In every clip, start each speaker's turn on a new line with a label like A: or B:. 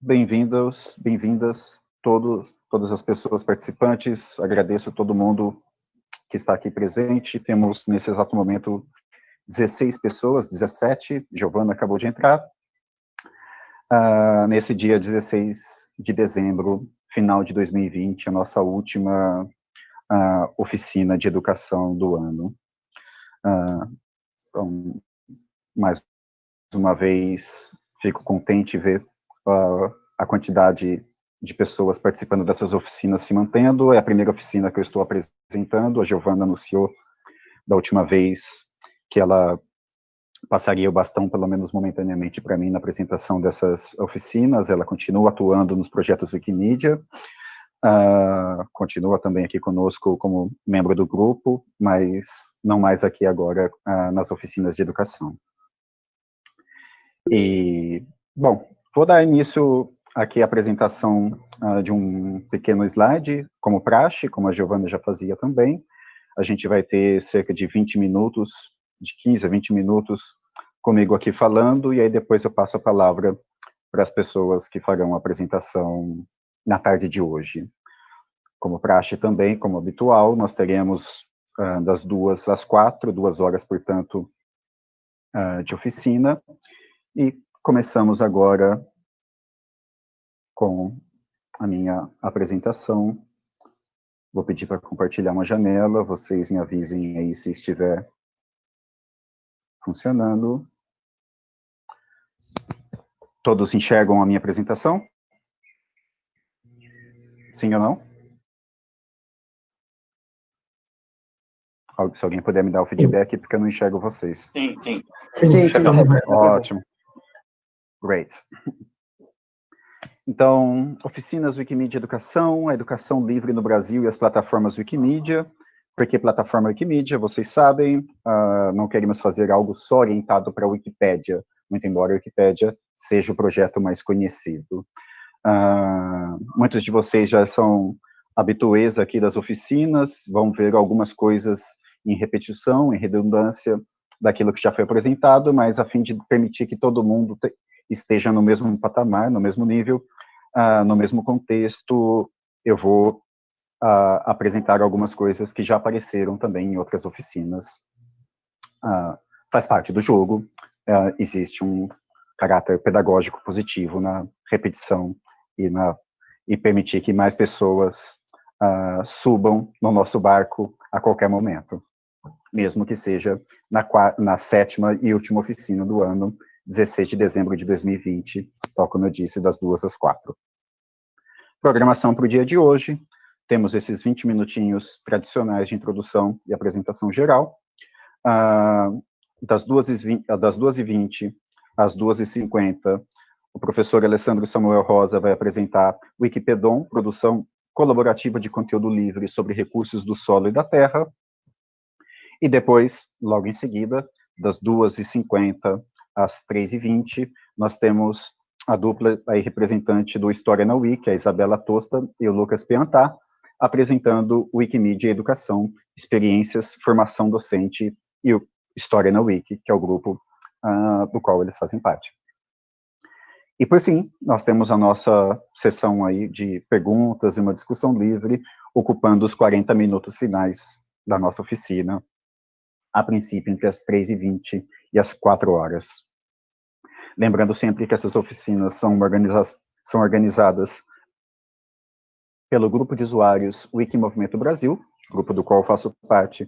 A: bem-vindos, bem-vindas todos, todas as pessoas participantes, agradeço a todo mundo que está aqui presente, temos nesse exato momento 16 pessoas, 17, Giovana acabou de entrar, uh, nesse dia 16 de dezembro, final de 2020, a nossa última uh, oficina de educação do ano. Uh, então, mais uma vez, fico contente ver uh, a quantidade de pessoas participando dessas oficinas se mantendo. É a primeira oficina que eu estou apresentando. A Giovana anunciou da última vez que ela passaria o bastão, pelo menos momentaneamente, para mim na apresentação dessas oficinas. Ela continua atuando nos projetos Wikimedia, uh, continua também aqui conosco como membro do grupo, mas não mais aqui agora uh, nas oficinas de educação. E, bom, vou dar início aqui à apresentação uh, de um pequeno slide, como praxe, como a Giovana já fazia também. A gente vai ter cerca de 20 minutos, de 15 a 20 minutos comigo aqui falando, e aí depois eu passo a palavra para as pessoas que farão a apresentação na tarde de hoje. Como praxe também, como habitual, nós teremos uh, das duas às quatro, duas horas, portanto, uh, de oficina, e começamos agora com a minha apresentação. Vou pedir para compartilhar uma janela, vocês me avisem aí se estiver funcionando. Todos enxergam a minha apresentação? Sim ou não? Se alguém puder me dar o feedback, porque eu não enxergo vocês.
B: Sim, sim.
A: Sim, sim. Ótimo. Great. Então, oficinas Wikimedia Educação, a educação livre no Brasil e as plataformas Wikimedia. Por que plataforma Wikimedia? Vocês sabem, uh, não queremos fazer algo só orientado para a Wikipédia, muito embora a Wikipédia seja o projeto mais conhecido. Uh, muitos de vocês já são habituês aqui das oficinas, vão ver algumas coisas em repetição, em redundância daquilo que já foi apresentado, mas a fim de permitir que todo mundo esteja no mesmo patamar, no mesmo nível, uh, no mesmo contexto, eu vou uh, apresentar algumas coisas que já apareceram também em outras oficinas. Uh, faz parte do jogo, existe um caráter pedagógico positivo na repetição e, na, e permitir que mais pessoas subam no nosso barco a qualquer momento mesmo que seja na, na, sétima e última oficina do ano, 16 de dezembro de 2020, tal como eu disse, das duas às quatro. Programação para o dia de hoje, temos esses 20 minutinhos tradicionais de introdução e apresentação geral, uh, das 2h20 às 2h50, o professor Alessandro Samuel Rosa vai apresentar Wikipedon, produção colaborativa de conteúdo livre sobre recursos do solo e da terra, e depois, logo em seguida, das 2h50 às 3h20, nós temos a dupla aí representante do História na Wiki, a Isabela Tosta e o Lucas Piantá, apresentando Wikimedia Educação, Experiências, Formação Docente e o História na Wiki, que é o grupo uh, do qual eles fazem parte. E por fim, nós temos a nossa sessão aí de perguntas e uma discussão livre, ocupando os 40 minutos finais da nossa oficina, a princípio entre as 3h20 e as 4 horas. Lembrando sempre que essas oficinas são, organiza são organizadas pelo grupo de usuários Wiki Movimento Brasil, grupo do qual faço parte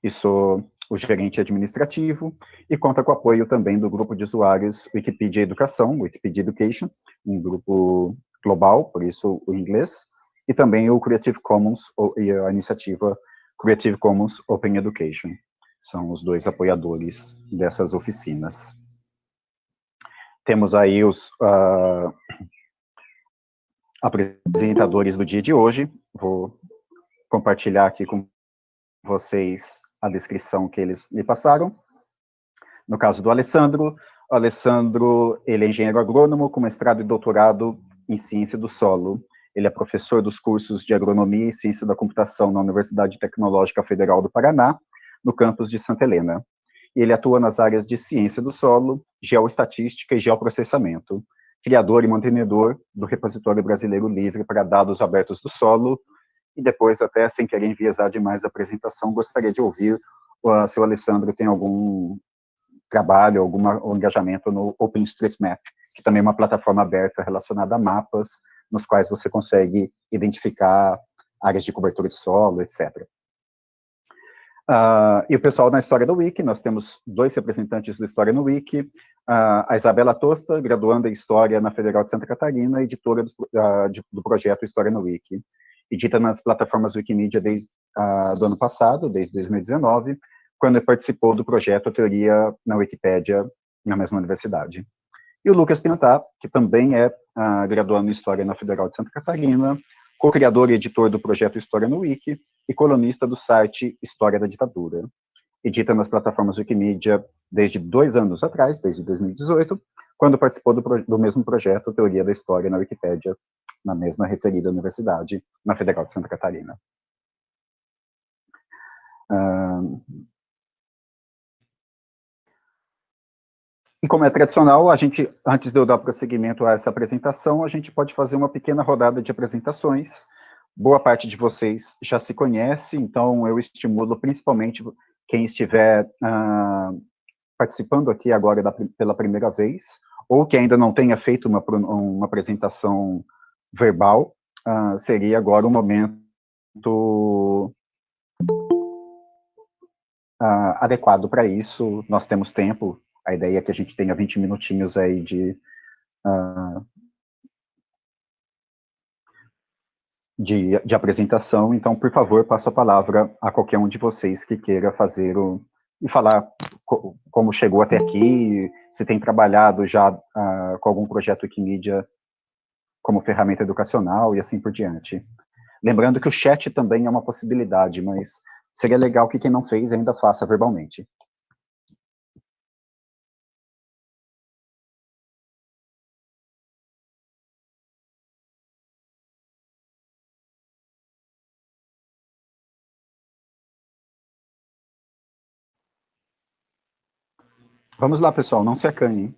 A: e sou o gerente administrativo, e conta com apoio também do grupo de usuários Wikipedia Educação, Wikipedia Education, um grupo global, por isso o inglês, e também o Creative Commons, e a iniciativa Creative Commons Open Education. São os dois apoiadores dessas oficinas. Temos aí os uh, apresentadores do dia de hoje. Vou compartilhar aqui com vocês a descrição que eles me passaram. No caso do Alessandro, o Alessandro, ele é engenheiro agrônomo com mestrado e doutorado em ciência do solo. Ele é professor dos cursos de agronomia e ciência da computação na Universidade Tecnológica Federal do Paraná, no campus de Santa Helena ele atua nas áreas de ciência do solo, geoestatística e geoprocessamento. criador e mantenedor do repositório brasileiro livre para dados abertos do solo, e depois, até sem querer enviesar demais a apresentação, gostaria de ouvir uh, se o Alessandro tem algum trabalho, algum engajamento no OpenStreetMap, que também é uma plataforma aberta relacionada a mapas, nos quais você consegue identificar áreas de cobertura de solo, etc. Uh, e o pessoal na História do Wiki, nós temos dois representantes do História no Wiki, uh, a Isabela Tosta, graduanda em História na Federal de Santa Catarina, editora do, uh, de, do projeto História no Wiki, edita nas plataformas Wikimedia desde do ano passado, desde 2019, quando participou do projeto Teoria na Wikipédia, na mesma universidade. E o Lucas Pinatá, que também é graduando em História na Federal de Santa Catarina, co-criador e editor do projeto História no Wiki e colunista do site História da Ditadura. Edita nas plataformas Wikimedia desde dois anos atrás, desde 2018, quando participou do, do mesmo projeto Teoria da História na Wikipédia, na mesma referida universidade, na Federal de Santa Catarina. Uh, E como é tradicional, a gente, antes de eu dar prosseguimento a essa apresentação, a gente pode fazer uma pequena rodada de apresentações. Boa parte de vocês já se conhece, então eu estimulo principalmente quem estiver uh, participando aqui agora da, pela primeira vez, ou que ainda não tenha feito uma, uma apresentação verbal, uh, seria agora o momento uh, adequado para isso. Nós temos tempo a ideia é que a gente tenha 20 minutinhos aí de, uh, de, de, apresentação, então, por favor, passo a palavra a qualquer um de vocês que queira fazer o, e falar co, como chegou até aqui, se tem trabalhado já uh, com algum projeto Wikimedia como ferramenta educacional e assim por diante. Lembrando que o chat também é uma possibilidade, mas seria legal que quem não fez ainda faça verbalmente. Vamos lá, pessoal, não se acanhem.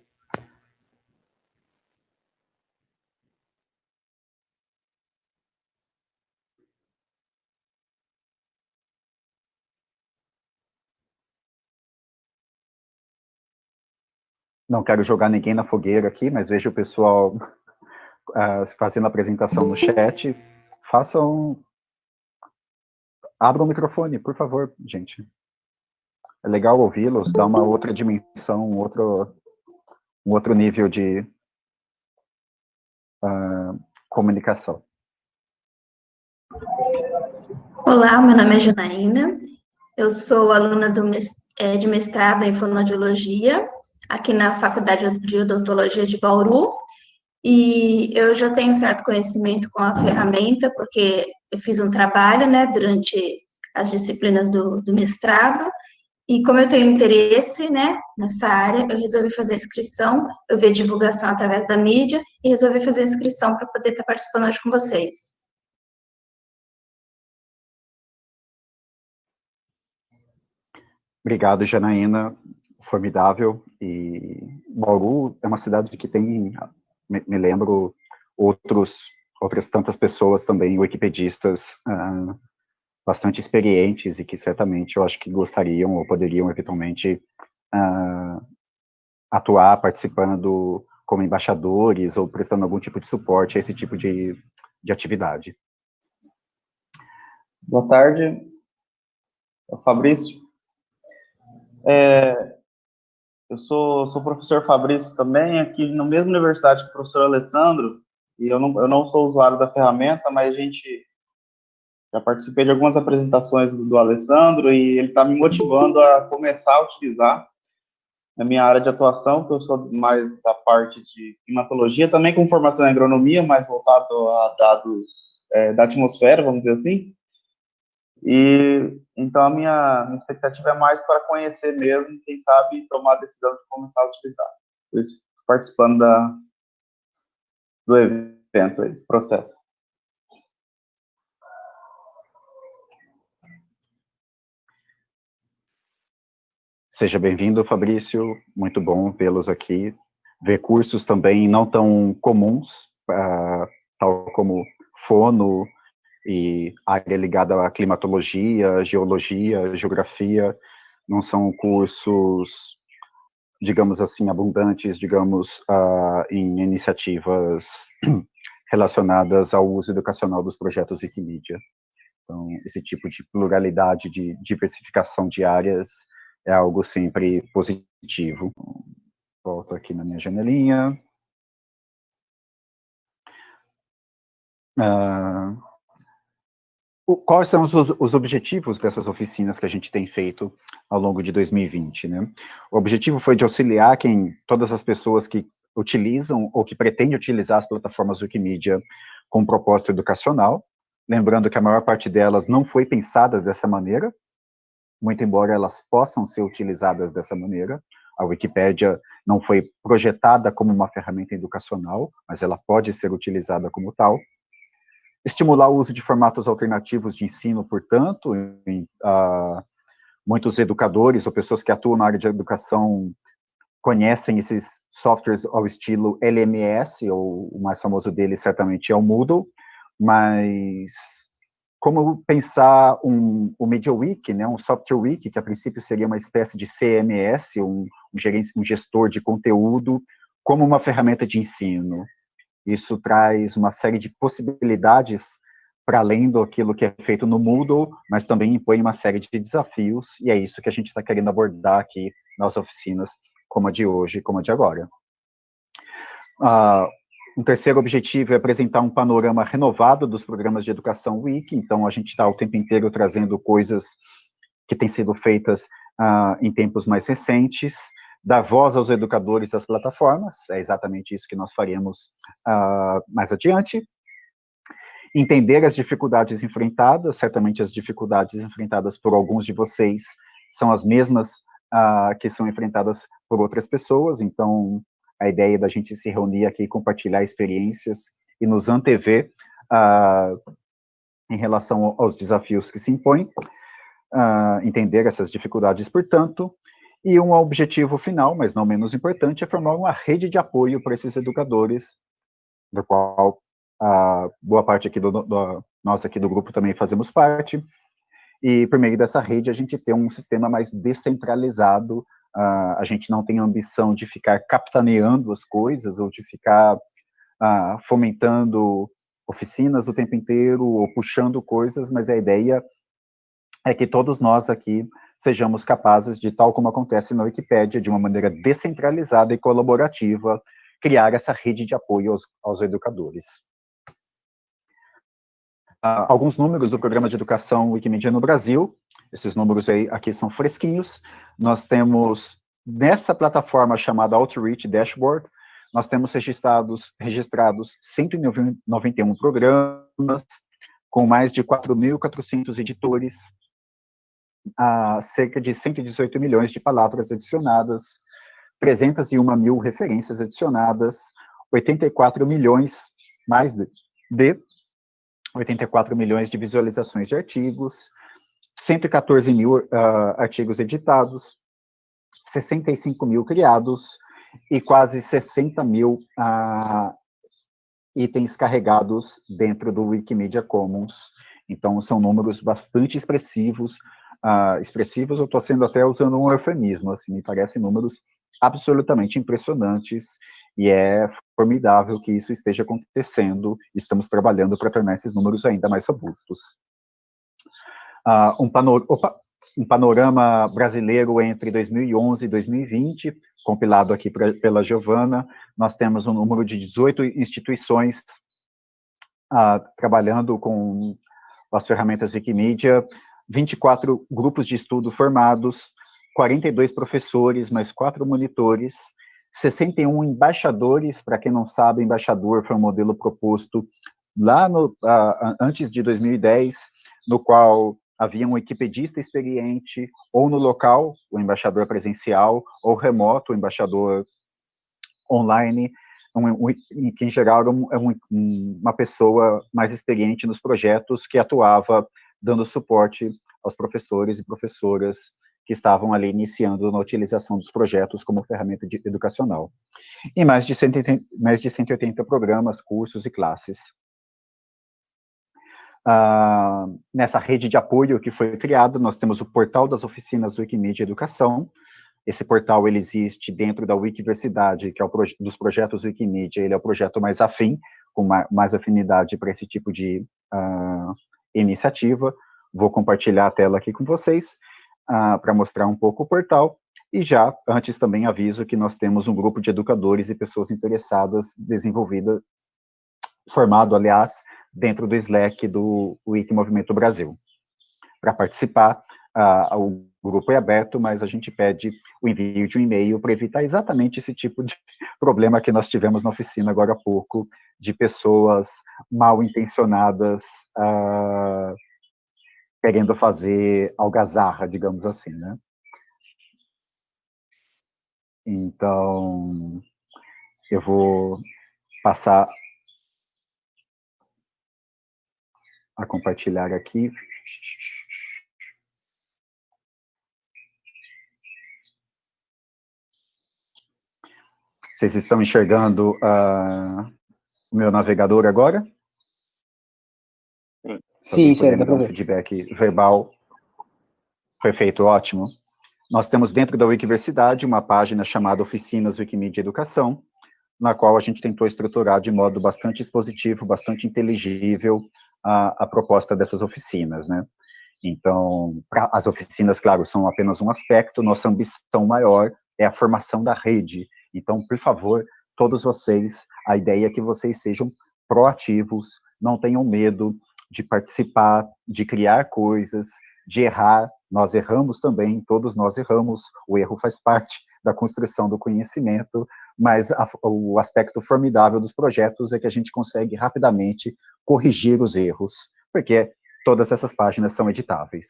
A: Não quero jogar ninguém na fogueira aqui, mas vejo o pessoal uh, fazendo a apresentação no chat. Façam... Abram o microfone, por favor, gente é legal ouvi-los, dá uma outra dimensão, um outro, um outro nível de uh, comunicação.
B: Olá, meu nome é Janaína, eu sou aluna do, é, de mestrado em fonoaudiologia, aqui na Faculdade de Odontologia de Bauru, e eu já tenho certo conhecimento com a ferramenta, porque eu fiz um trabalho, né, durante as disciplinas do, do mestrado, e como eu tenho interesse, né, nessa área, eu resolvi fazer a inscrição, eu vi a divulgação através da mídia e resolvi fazer a inscrição para poder estar participando hoje com vocês.
A: Obrigado, Janaína, formidável. E Bauru é uma cidade que tem, me, lembro, outros, outras tantas pessoas também, wikipedistas, uh, bastante experientes e que certamente eu acho que gostariam ou poderiam eventualmente uh, atuar participando como embaixadores ou prestando algum tipo de suporte a esse tipo de, de atividade.
C: Boa tarde, Fabrício. É, eu sou, sou professor Fabrício também, aqui na mesma universidade que o professor Alessandro, e eu não, eu não sou usuário da ferramenta, mas a gente já participei de algumas apresentações do, do Alessandro e ele está me motivando a começar a utilizar na minha área de atuação, que eu sou mais da parte de climatologia, também com formação em agronomia, mais voltado a dados é, da atmosfera, vamos dizer assim. E então a minha, minha expectativa é mais para conhecer mesmo, quem sabe tomar a decisão de começar a utilizar. Por isso, participando da, do evento aí, processo.
A: Seja bem-vindo, Fabrício. Muito bom vê-los aqui. ver cursos também não tão comuns, uh, tal como fono e área ligada à climatologia, geologia, geografia, não são cursos, digamos assim, abundantes, digamos, uh, em iniciativas relacionadas ao uso educacional dos projetos Wikimedia. Então, esse tipo de pluralidade, de diversificação de áreas é algo sempre positivo. Volto aqui na minha janelinha. Uh, quais são os, os, objetivos dessas oficinas que a gente tem feito ao longo de 2020, né? O objetivo foi de auxiliar quem, todas as pessoas que utilizam ou que pretendem utilizar as plataformas Wikimedia com propósito educacional, lembrando que a maior parte delas não foi pensada dessa maneira, muito embora elas possam ser utilizadas dessa maneira, a Wikipédia não foi projetada como uma ferramenta educacional, mas ela pode ser utilizada como tal. Estimular o uso de formatos alternativos de ensino, portanto, em, uh, muitos educadores ou pessoas que atuam na área de educação conhecem esses softwares ao estilo LMS, ou o mais famoso deles certamente é o Moodle, mas como pensar um, o MediaWiki, né, um Software Wiki, que a princípio seria uma espécie de CMS, um, um, gestor de conteúdo, como uma ferramenta de ensino. Isso traz uma série de possibilidades para além do aquilo que é feito no Moodle, mas também impõe uma série de desafios, e é isso que a gente está querendo abordar aqui nas oficinas, como a de hoje, como a de agora. Uh, um terceiro objetivo é apresentar um panorama renovado dos programas de educação Wiki, então a gente está o tempo inteiro trazendo coisas que têm sido feitas uh, em tempos mais recentes, dar voz aos educadores das plataformas, é exatamente isso que nós faremos uh, mais adiante, entender as dificuldades enfrentadas, certamente as dificuldades enfrentadas por alguns de vocês são as mesmas uh, que são enfrentadas por outras pessoas, então a ideia da gente se reunir aqui, compartilhar experiências e nos antever uh, em relação aos desafios que se impõem, uh, entender essas dificuldades, portanto, e um objetivo final, mas não menos importante, é formar uma rede de apoio para esses educadores, do qual a boa parte aqui do, do, nós aqui do grupo também fazemos parte, e por meio dessa rede a gente tem um sistema mais descentralizado Uh, a gente não tem ambição de ficar capitaneando as coisas ou de ficar uh, fomentando oficinas o tempo inteiro ou puxando coisas, mas a ideia é que todos nós aqui sejamos capazes de, tal como acontece na Wikipédia, de uma maneira descentralizada e colaborativa, criar essa rede de apoio aos, aos educadores. Uh, alguns números do programa de educação Wikimedia no Brasil, esses números aí aqui são fresquinhos. Nós temos, nessa plataforma chamada Outreach Dashboard, nós temos registrados, registrados 191 programas, com mais de 4.400 editores, a cerca de 118 milhões de palavras adicionadas, 301 mil referências adicionadas, 84 milhões, mais de, de 84 milhões de visualizações de artigos, 114 mil uh, artigos editados, 65 mil criados e quase 60 mil uh, itens carregados dentro do Wikimedia Commons. Então, são números bastante expressivos. Uh, expressivos, eu estou sendo até usando um eufemismo, assim, me parecem números absolutamente impressionantes e é formidável que isso esteja acontecendo. Estamos trabalhando para tornar esses números ainda mais robustos uh, um, panor opa, um, panorama brasileiro entre 2011 e 2020, compilado aqui pra, pela Giovana, nós temos um número de 18 instituições uh, trabalhando com as ferramentas Wikimedia, 24 grupos de estudo formados, 42 professores, mais quatro monitores, 61 embaixadores, para quem não sabe, embaixador foi um modelo proposto lá no, uh, antes de 2010, no qual havia um wikipedista experiente, ou no local, o embaixador presencial, ou remoto, o embaixador online, um, um, que em geral era um, um, uma pessoa mais experiente nos projetos que atuava dando suporte aos professores e professoras que estavam ali iniciando na utilização dos projetos como ferramenta de, educacional. E mais de, 180, mais de 180 programas, cursos e classes. Ah, nessa rede de apoio que foi criado, nós temos o portal das oficinas Wikimedia Educação. Esse portal, ele existe dentro da Wikiversidade, que é o proje dos projetos Wikimedia, ele é o projeto mais afim, com mais afinidade para esse tipo de uh, iniciativa. Vou compartilhar a tela aqui com vocês, uh, para mostrar um pouco o portal. E já, antes também aviso que nós temos um grupo de educadores e pessoas interessadas, desenvolvida, formado, aliás, dentro do Slack do Wiki Movimento Brasil. Para participar, o grupo é aberto, mas a gente pede o envio de um e-mail para evitar exatamente esse tipo de problema que nós tivemos na oficina agora há pouco, de pessoas mal intencionadas uh, querendo fazer algazarra, digamos assim, né? Então, eu vou passar a compartilhar aqui. Vocês estão enxergando uh, o meu navegador agora?
D: Sim, sim, dá para
A: ver. feedback verbal foi feito, ótimo. Nós temos dentro da Wikiversidade uma página chamada Oficinas Wikimedia Educação, na qual a gente tentou estruturar de modo bastante expositivo, bastante inteligível a, a proposta dessas oficinas, né? Então, pra, as oficinas, claro, são apenas um aspecto, nossa ambição maior é a formação da rede. Então, por favor, todos vocês, a ideia é que vocês sejam proativos, não tenham medo de participar, de criar coisas, de errar, nós erramos também, todos nós erramos, o erro faz parte da construção do conhecimento, mas a, o aspecto formidável dos projetos é que a gente consegue rapidamente corrigir os erros, porque todas essas páginas são editáveis.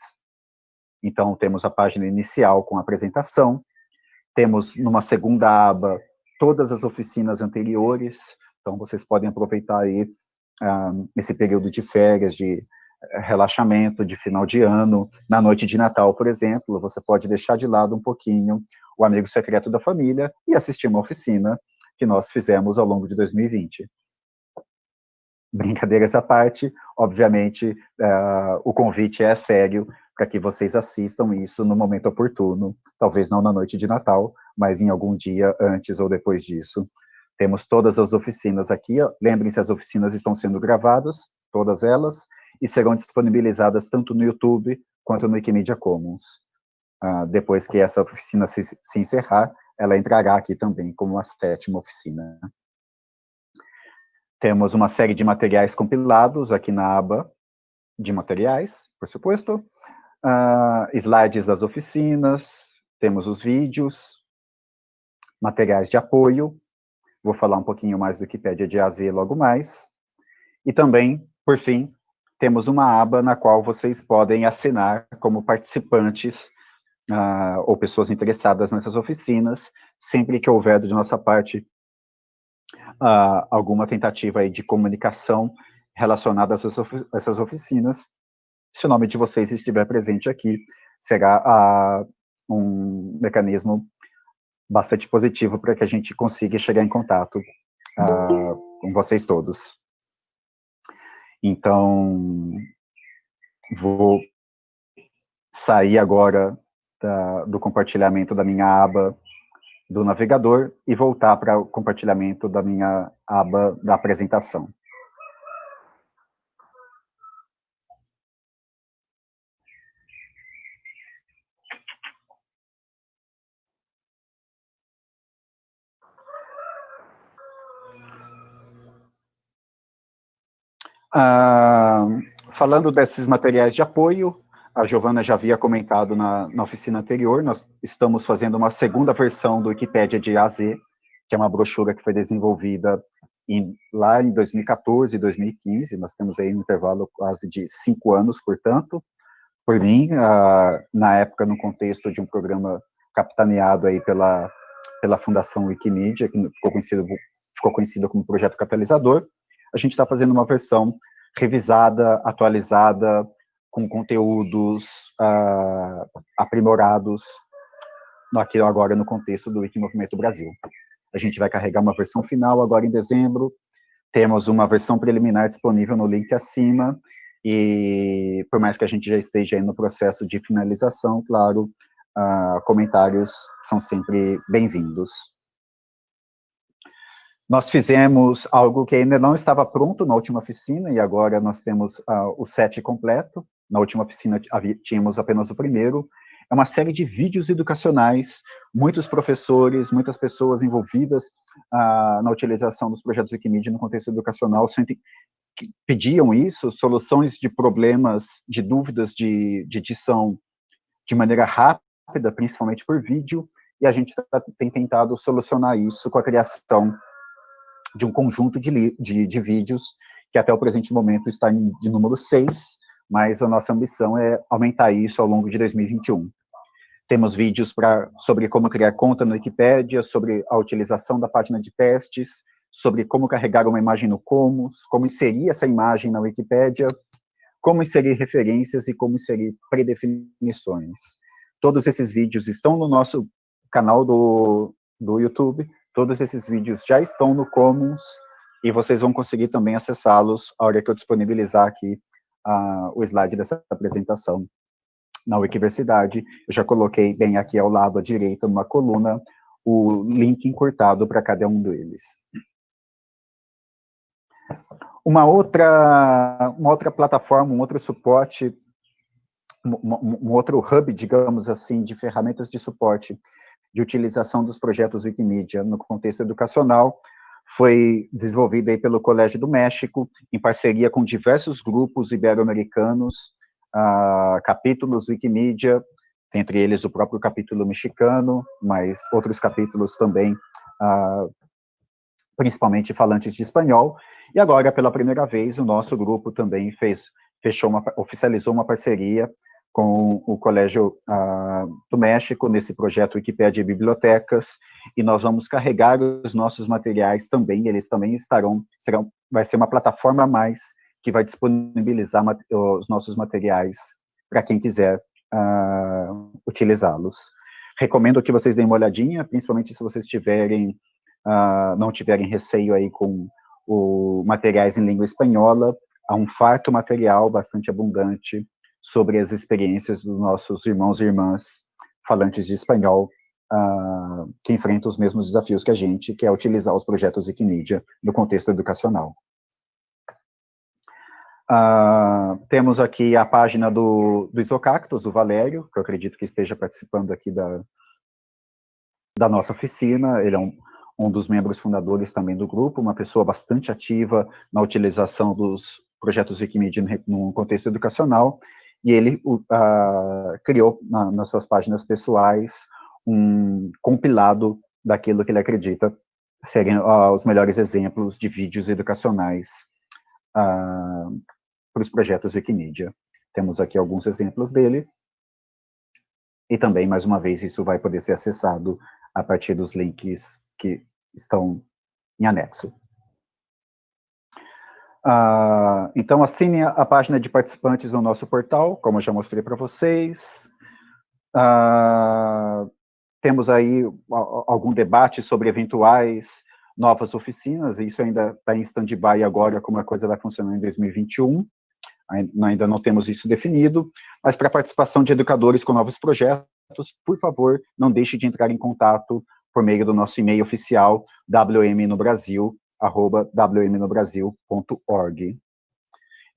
A: Então, temos a página inicial com a apresentação, temos numa segunda aba todas as oficinas anteriores, então vocês podem aproveitar aí ah, esse período de férias, de relaxamento, de final de ano, na noite de Natal, por exemplo, você pode deixar de lado um pouquinho o amigo secreto da família e assistir uma oficina que nós fizemos ao longo de 2020. Brincadeiras à parte, obviamente, uh, o convite é sério para que vocês assistam isso no momento oportuno, talvez não na noite de Natal, mas em algum dia antes ou depois disso. Temos todas as oficinas aqui, lembrem-se, as oficinas estão sendo gravadas, todas elas, e serão disponibilizadas tanto no YouTube quanto no Wikimedia Commons. Uh, depois que essa oficina se, se, encerrar, ela entrará aqui também como a sétima oficina. Temos uma série de materiais compilados aqui na aba de materiais, por suposto, uh, slides das oficinas, temos os vídeos, materiais de apoio, Vou falar um pouquinho mais do Wikipédia de AZ logo mais. E também, por fim, temos uma aba na qual vocês podem assinar como participantes uh, ou pessoas interessadas nessas oficinas, sempre que houver de nossa parte uh, alguma tentativa de comunicação relacionada a essas, ofi essas oficinas, se o nome de vocês estiver presente aqui, será uh, um mecanismo bastante positivo para que a gente consiga chegar em contato uh, com vocês todos. Então, vou sair agora da, do compartilhamento da minha aba do navegador e voltar para o compartilhamento da minha aba da apresentação. Ah, falando desses materiais de apoio, a Giovana já havia comentado na, na, oficina anterior, nós estamos fazendo uma segunda versão do Wikipédia de AZ, que é uma brochura que foi desenvolvida em, lá em 2014 e 2015, nós temos aí um intervalo quase de cinco anos, portanto, por mim, ah, na época, no contexto de um programa capitaneado aí pela, pela Fundação Wikimedia, que ficou conhecido, ficou conhecido como Projeto Catalisador, a gente está fazendo uma versão revisada, atualizada, com conteúdos uh, aprimorados aqui agora no contexto do Wikimovimento Brasil. A gente vai carregar uma versão final agora em dezembro, temos uma versão preliminar disponível no link acima, e por mais que a gente já esteja no processo de finalização, claro, uh, comentários são sempre bem-vindos. Nós fizemos algo que ainda não estava pronto na última oficina, e agora nós temos uh, o set completo. Na última oficina tínhamos apenas o primeiro. É uma série de vídeos educacionais, muitos professores, muitas pessoas envolvidas uh, na utilização dos projetos Wikimedia no contexto educacional sempre pediam isso, soluções de problemas, de dúvidas de, de edição de maneira rápida, principalmente por vídeo, e a gente tá, tem tentado solucionar isso com a criação de um conjunto de, de, de vídeos, que até o presente momento está em, de número 6, mas a nossa ambição é aumentar isso ao longo de 2021. Temos vídeos pra, sobre como criar conta no Wikipedia, sobre a utilização da página de testes, sobre como carregar uma imagem no Commons, como inserir essa imagem na Wikipedia, como inserir referências e como inserir predefinições. Todos esses vídeos estão no nosso canal do, do YouTube, todos esses vídeos já estão no Commons, e vocês vão conseguir também acessá-los a hora que eu disponibilizar aqui uh, o slide dessa apresentação na Wikiversidade. Eu já coloquei bem aqui ao lado à direita, numa coluna, o link encurtado para cada um deles. Uma outra, uma outra plataforma, um outro suporte, um, um outro hub, digamos assim, de ferramentas de suporte de utilização dos projetos Wikimedia no contexto educacional, foi desenvolvido aí pelo Colégio do México, em parceria com diversos grupos ibero-americanos, uh, capítulos Wikimedia, entre eles o próprio capítulo mexicano, mas outros capítulos também, uh, principalmente falantes de espanhol, e agora, pela primeira vez, o nosso grupo também fez, fechou uma, oficializou uma parceria com o Colégio uh, do México, nesse projeto Wikipédia e Bibliotecas, e nós vamos carregar os nossos materiais também, eles também estarão, serão, vai ser uma plataforma a mais que vai disponibilizar os nossos materiais para quem quiser uh, utilizá-los. Recomendo que vocês deem uma olhadinha, principalmente se vocês tiverem, uh, não tiverem receio aí com o materiais em língua espanhola, há um farto material bastante abundante sobre as experiências dos nossos irmãos e irmãs falantes de espanhol, uh, que enfrentam os mesmos desafios que a gente, que é utilizar os projetos Wikimedia no contexto educacional. Uh, temos aqui a página do, do Isocactus, o Valério, que eu acredito que esteja participando aqui da, da nossa oficina, ele é um, um dos membros fundadores também do grupo, uma pessoa bastante ativa na utilização dos projetos Wikimedia no contexto educacional, e ele uh, criou na, nas suas páginas pessoais um compilado daquilo que ele acredita serem uh, os melhores exemplos de vídeos educacionais uh, para os projetos Wikimedia. Temos aqui alguns exemplos dele, e também, mais uma vez, isso vai poder ser acessado a partir dos links que estão em anexo. Ah, então, assine a página de participantes no nosso portal, como eu já mostrei para vocês. Ah, temos aí algum debate sobre eventuais novas oficinas, e isso ainda está em stand-by agora, como a coisa vai funcionar em 2021. Ainda não temos isso definido, mas para a participação de educadores com novos projetos, por favor, não deixe de entrar em contato por meio do nosso e-mail oficial, wmnobrasil, arroba wmnobrasil.org.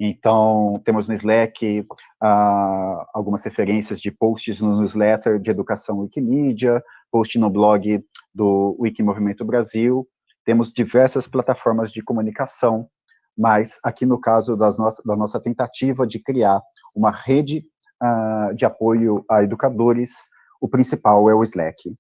A: Então, temos no Slack uh, algumas referências de posts no newsletter de educação Wikimedia, post no blog do Wikimovimento Brasil, temos diversas plataformas de comunicação, mas aqui no caso das da nossa tentativa de criar uma rede uh, de apoio a educadores, o principal é o Slack.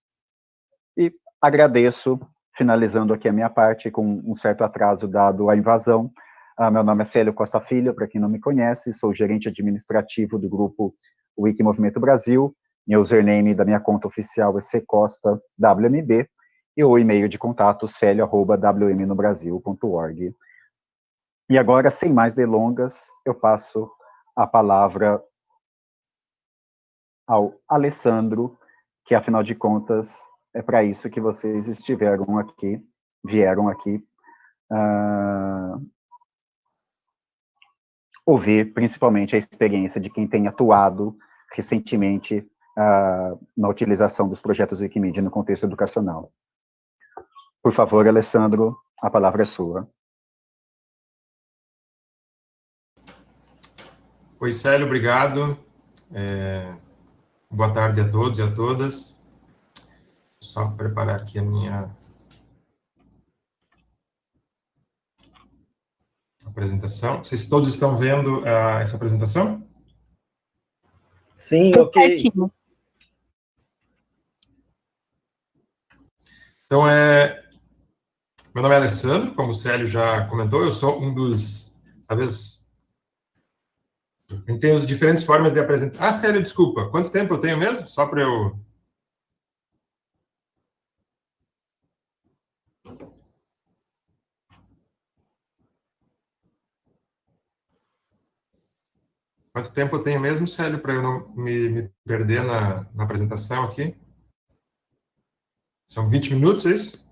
A: E agradeço finalizando aqui a minha parte, com um certo atraso dado à invasão. Ah, meu nome é Célio Costa Filho, para quem não me conhece, sou gerente administrativo do grupo Wiki Movimento Brasil, meu username da minha conta oficial é ccosta.wmb, e o e-mail de contato célio.wmnobrasil.org. E agora, sem mais delongas, eu passo a palavra ao Alessandro, que afinal de contas é para isso que vocês estiveram aqui, vieram aqui uh, ouvir principalmente a experiência de quem tem atuado recentemente uh, na utilização dos projetos Wikimedia no contexto educacional. Por favor, Alessandro, a palavra é sua.
D: Oi, Célio, obrigado. É, boa tarde a todos e a todas. Só preparar aqui a minha apresentação. Vocês todos estão vendo uh, essa apresentação?
E: Sim, ok.
D: Então, é, meu nome é Alessandro, como o Célio já comentou, eu sou um dos, talvez, tem as diferentes formas de apresentar. Ah, sério, desculpa. Quanto tempo eu tenho mesmo? Só para eu... Quanto tempo eu tenho mesmo, Célio, para eu não me, me perder na, na, apresentação aqui? São 20 minutos, é isso?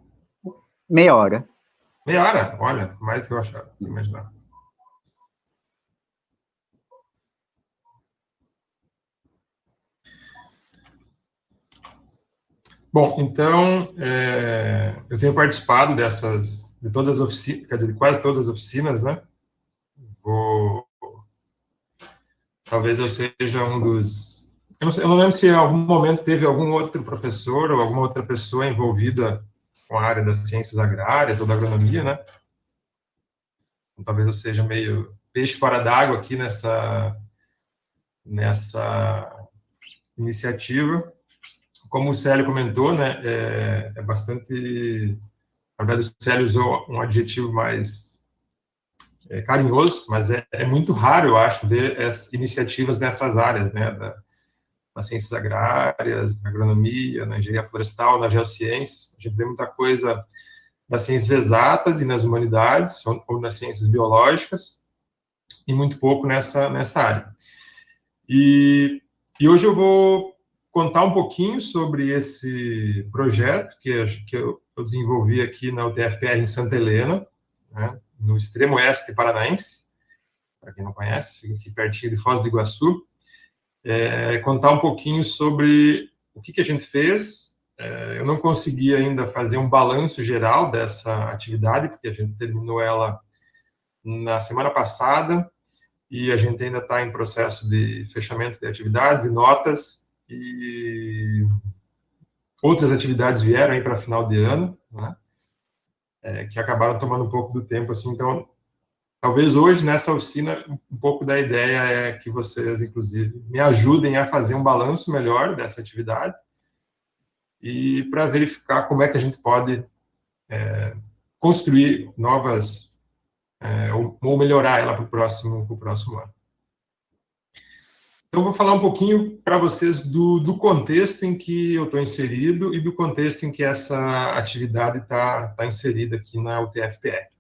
A: Meia hora.
D: Meia hora? Olha, mais do que eu achava, imaginava. Bom, então, é, eu tenho participado dessas, de todas as oficinas, quer dizer, de quase todas as oficinas, né? Vou, talvez eu seja um dos... Eu não, sei, eu não lembro se em algum momento teve algum outro professor ou alguma outra pessoa envolvida com a área das ciências agrárias ou da agronomia, né? Então, talvez eu seja meio peixe fora d'água aqui nessa, nessa iniciativa como o Célio comentou, né, é, é bastante... Na verdade, o Célio usou um adjetivo mais é, carinhoso, mas é, é, muito raro, eu acho, ver as iniciativas nessas áreas, né, da, nas ciências agrárias, na agronomia, na engenharia florestal, nas geociências. A gente vê muita coisa das ciências exatas e nas humanidades, ou nas ciências biológicas, e muito pouco nessa, nessa área. E, e hoje eu vou contar um pouquinho sobre esse projeto que, que eu, desenvolvi aqui na UTFPR em Santa Helena, né, no extremo oeste paranaense, para quem não conhece, fica aqui pertinho de Foz do Iguaçu, é, contar um pouquinho sobre o que, que a gente fez. É, eu não consegui ainda fazer um balanço geral dessa atividade, porque a gente terminou ela na semana passada, e a gente ainda está em processo de fechamento de atividades e notas, e outras atividades vieram aí para final de ano, né? É, que acabaram tomando um pouco do tempo, assim, então, talvez hoje, nessa oficina, um pouco da ideia é que vocês, inclusive, me ajudem a fazer um balanço melhor dessa atividade e para verificar como é que a gente pode é, construir novas, é, ou, ou melhorar ela para o próximo, próximo ano. Então, vou falar um pouquinho para vocês do, do, contexto em que eu estou inserido e do contexto em que essa atividade está tá inserida aqui na UTFPR.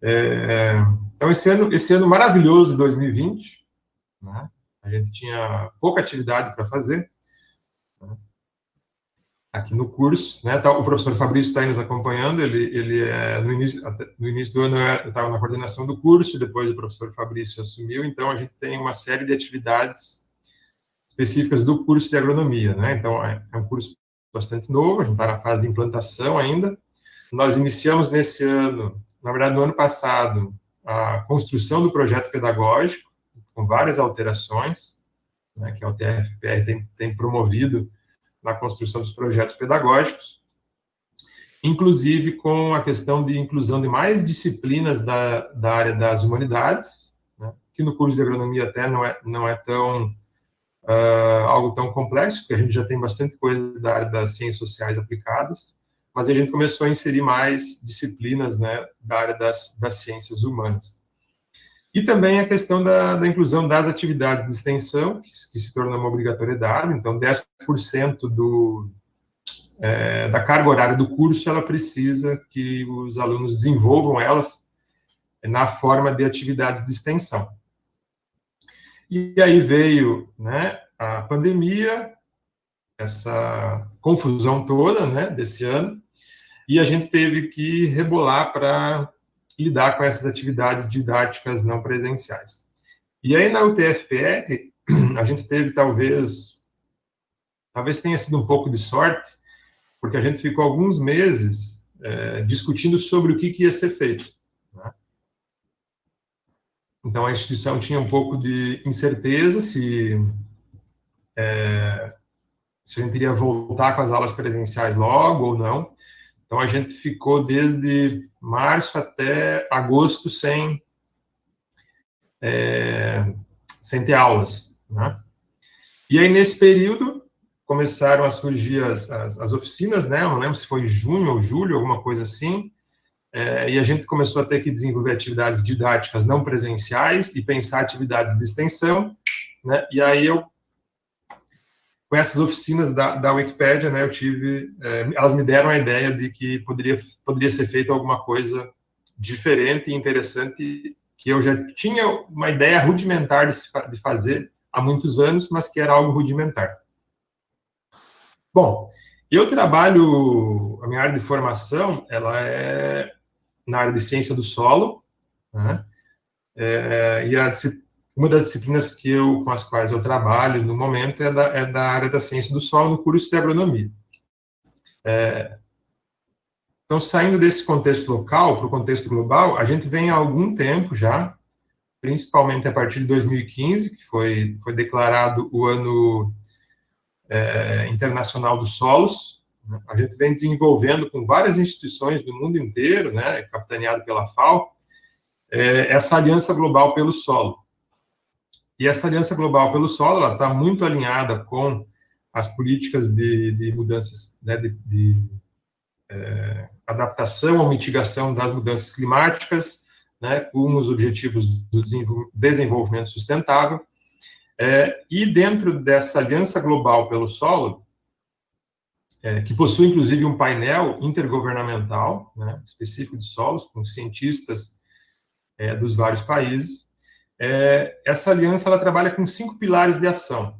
D: É, então, esse ano, esse ano maravilhoso de 2020, né, a gente tinha pouca atividade para fazer, aqui no curso, né? Tá, o professor Fabrício está nos acompanhando, ele, ele é, no, início, no início do ano eu estava na coordenação do curso, depois o professor Fabrício assumiu, então a gente tem uma série de atividades específicas do curso de agronomia, né? Então é, é um curso bastante novo, a gente está na fase de implantação ainda. Nós iniciamos nesse ano, na verdade no ano passado, a construção do projeto pedagógico, com várias alterações, né, que a UTFPR tem, tem promovido na construção dos projetos pedagógicos, inclusive com a questão de inclusão de mais disciplinas da, da área das humanidades, né, que no curso de agronomia até não é, não é tão, uh, algo tão complexo, porque a gente já tem bastante coisa da área das ciências sociais aplicadas, mas a gente começou a inserir mais disciplinas né, da área das, das ciências humanas. E também a questão da, da inclusão das atividades de extensão, que, que, se tornou uma obrigatoriedade, então 10% do, é, da carga horária do curso, ela precisa que os alunos desenvolvam elas na forma de atividades de extensão. E aí veio né, a pandemia, essa confusão toda né, desse ano, e a gente teve que rebolar para lidar com essas atividades didáticas não presenciais. E aí na UTFPR, a gente teve talvez, talvez tenha sido um pouco de sorte, porque a gente ficou alguns meses é, discutindo sobre o que, que ia ser feito. Né? Então a instituição tinha um pouco de incerteza se é, se a gente iria voltar com as aulas presenciais logo ou não. Então, a gente ficou desde março até agosto sem, é, sem ter aulas. Né? E aí, nesse período, começaram a surgir as, as, as, oficinas, né? Eu não lembro se foi junho ou julho, alguma coisa assim. É, e a gente começou a ter que desenvolver atividades didáticas não presenciais e pensar atividades de extensão, né? E aí eu com essas oficinas da, da Wikipédia, né, eu tive, é, elas me deram a ideia de que poderia, poderia ser feito alguma coisa diferente e interessante, que eu já tinha uma ideia rudimentar de, de fazer há muitos anos, mas que era algo rudimentar. Bom, eu trabalho, a minha área de formação, ela é na área de ciência do solo, né, é, e a uma das disciplinas que eu, com as quais eu trabalho no momento é da, é da área da ciência do solo no curso de agronomia. É, então, saindo desse contexto local para o contexto global, a gente vem há algum tempo já, principalmente a partir de 2015, que foi, foi declarado o ano é, internacional dos solos, né? a gente vem desenvolvendo com várias instituições do mundo inteiro, né, capitaneado pela FAO, é, essa aliança global pelo solo. E essa aliança global pelo solo está muito alinhada com as políticas de, de mudanças, né, de, de é, adaptação ou mitigação das mudanças climáticas, né, com os objetivos do desenvolvimento sustentável. É, e dentro dessa aliança global pelo solo, é, que possui inclusive um painel intergovernamental né, específico de solos, com cientistas é, dos vários países, é, essa aliança ela trabalha com cinco pilares de ação.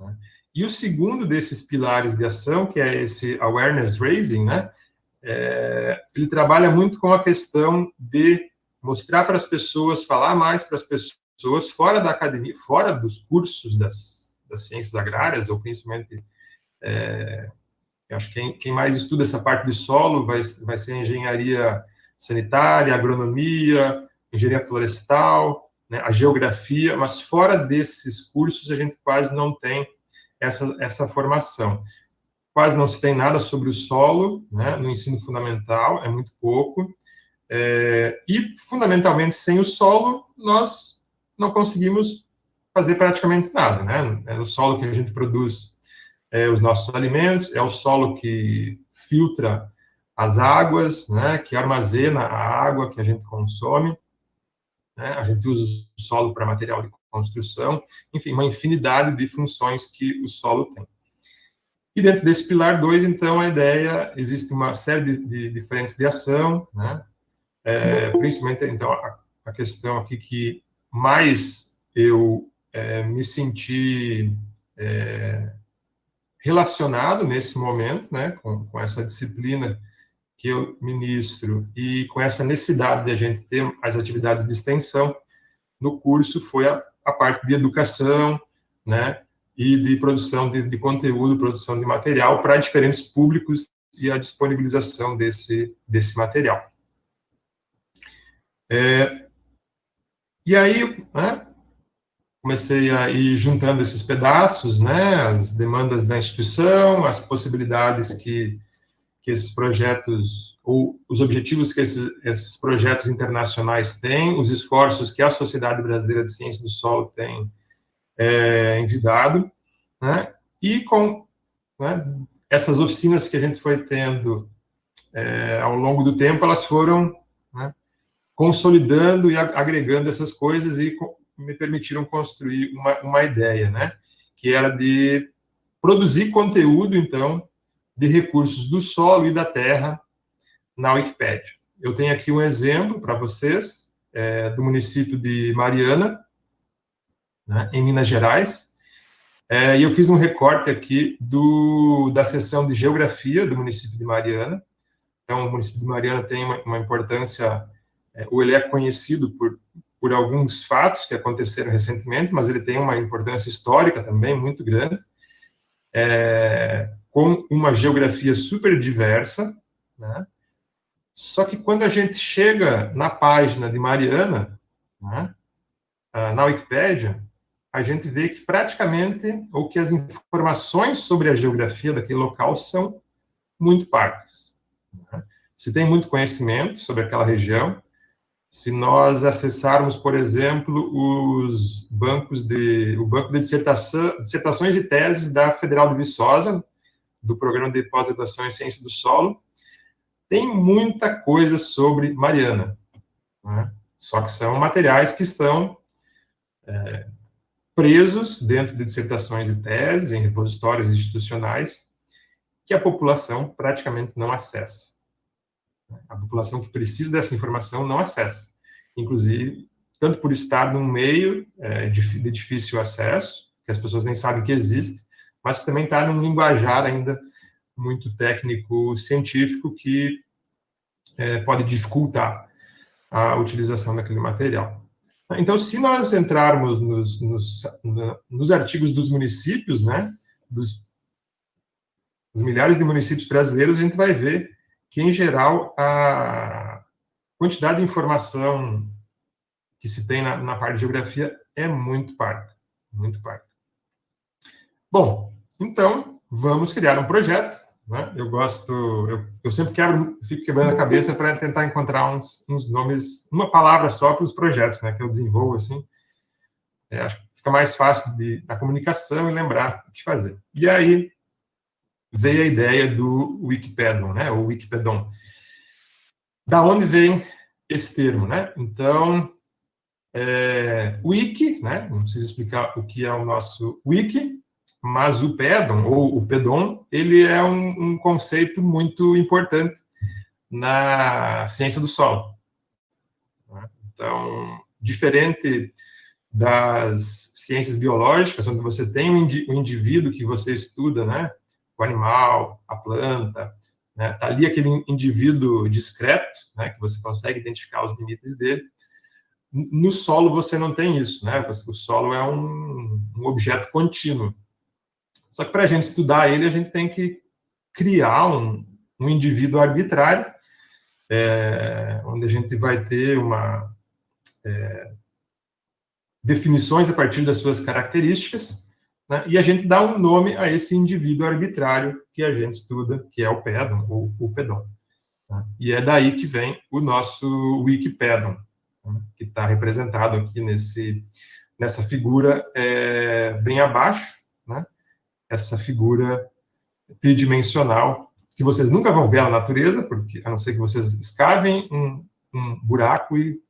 D: Né? E o segundo desses pilares de ação, que é esse awareness raising, né, é, ele trabalha muito com a questão de mostrar para as pessoas, falar mais para as pessoas fora da academia, fora dos cursos das, das ciências agrárias, ou principalmente, é, acho que quem, quem, mais estuda essa parte de solo vai, vai ser engenharia sanitária, agronomia, engenharia florestal, né, a geografia, mas fora desses cursos a gente quase não tem essa, essa formação. Quase não se tem nada sobre o solo, né, no ensino fundamental, é muito pouco, é, e fundamentalmente sem o solo nós não conseguimos fazer praticamente nada, né, é no solo que a gente produz é, os nossos alimentos, é o solo que filtra as águas, né, que armazena a água que a gente consome, né? a gente usa o solo para material de construção, enfim, uma infinidade de funções que o solo tem. E dentro desse pilar 2, então, a ideia, existe uma série de, de, frentes de ação, né? É, principalmente, então, a, a, questão aqui que mais eu é, me senti é, relacionado nesse momento, né, com, com essa disciplina que eu ministro e com essa necessidade de a gente ter as atividades de extensão no curso foi a, a parte de educação, né, e de produção de, de conteúdo, produção de material para diferentes públicos e a disponibilização desse, desse material. É, e aí, né, comecei a ir juntando esses pedaços, né, as demandas da instituição, as possibilidades que que esses projetos, ou os objetivos que esses, esses projetos internacionais têm, os esforços que a Sociedade Brasileira de Ciência do Solo tem é, envidado, né? e com né, essas oficinas que a gente foi tendo é, ao longo do tempo, elas foram né, consolidando e agregando essas coisas e me permitiram construir uma, uma ideia, né, que era de produzir conteúdo, então, de recursos do solo e da terra na Wikipédia. Eu tenho aqui um exemplo para vocês, é, do município de Mariana, né, em Minas Gerais, é, e eu fiz um recorte aqui do, da seção de Geografia do município de Mariana. Então, o município de Mariana tem uma, uma importância, é, ou ele é conhecido por, por alguns fatos que aconteceram recentemente, mas ele tem uma importância histórica também muito grande, é, com uma geografia super diversa, né? Só que quando a gente chega na página de Mariana, né, ah, na Wikipédia, a gente vê que praticamente, ou que as informações sobre a geografia daquele local são muito parcas. Né? Se tem muito conhecimento sobre aquela região, se nós acessarmos, por exemplo, os bancos de, o banco de dissertação, dissertações e teses da Federal de Viçosa, do Programa de Pós-Graduação em Ciência do Solo, tem muita coisa sobre Mariana. Né? Só que são materiais que estão é, presos dentro de dissertações e teses, em repositórios institucionais, que a população praticamente não acessa. A população que precisa dessa informação não acessa. Inclusive, tanto por estar num meio é, de, de difícil acesso, que as pessoas nem sabem que existe, mas que também está num linguajar ainda muito técnico científico que é, pode dificultar a utilização daquele material. Então, se nós entrarmos nos, nos, nos artigos dos municípios, né, dos, dos, milhares de municípios brasileiros, a gente vai ver que, em geral, a quantidade de informação que se tem na, na parte de geografia é muito parca, muito parca. Bom, então, vamos criar um projeto né? Eu gosto, eu, eu, sempre quebro, fico quebrando a cabeça para tentar encontrar uns, uns, nomes, uma palavra só para os projetos, né, que eu desenvolvo assim. É, acho que fica mais fácil de, da comunicação e lembrar o que fazer. E aí veio a ideia do Wikipedon, né, o Wikipedon. Da onde vem esse termo, né? Então, é, wiki, né? Não preciso explicar o que é o nosso wiki, mas o pedon, ou o pedon, ele é um, um conceito muito importante na ciência do solo. Né? Então, diferente das ciências biológicas, onde você tem um, indivíduo que você estuda, né? O animal, a planta, né? Tá ali aquele indivíduo discreto, né? Que você consegue identificar os limites dele. No solo você não tem isso, né? O solo é um, um objeto contínuo. Só que para a gente estudar ele, a gente tem que criar um, um indivíduo arbitrário, é, onde a gente vai ter uma é, definições a partir das suas características, né, e a gente dá um nome a esse indivíduo arbitrário que a gente estuda, que é o pedon, ou o pedon. Né, e é daí que vem o nosso Wikipedon, né, que está representado aqui nesse, nessa figura é, bem abaixo, essa figura tridimensional, que vocês nunca vão ver na natureza, porque a não ser que vocês escavem um, um buraco e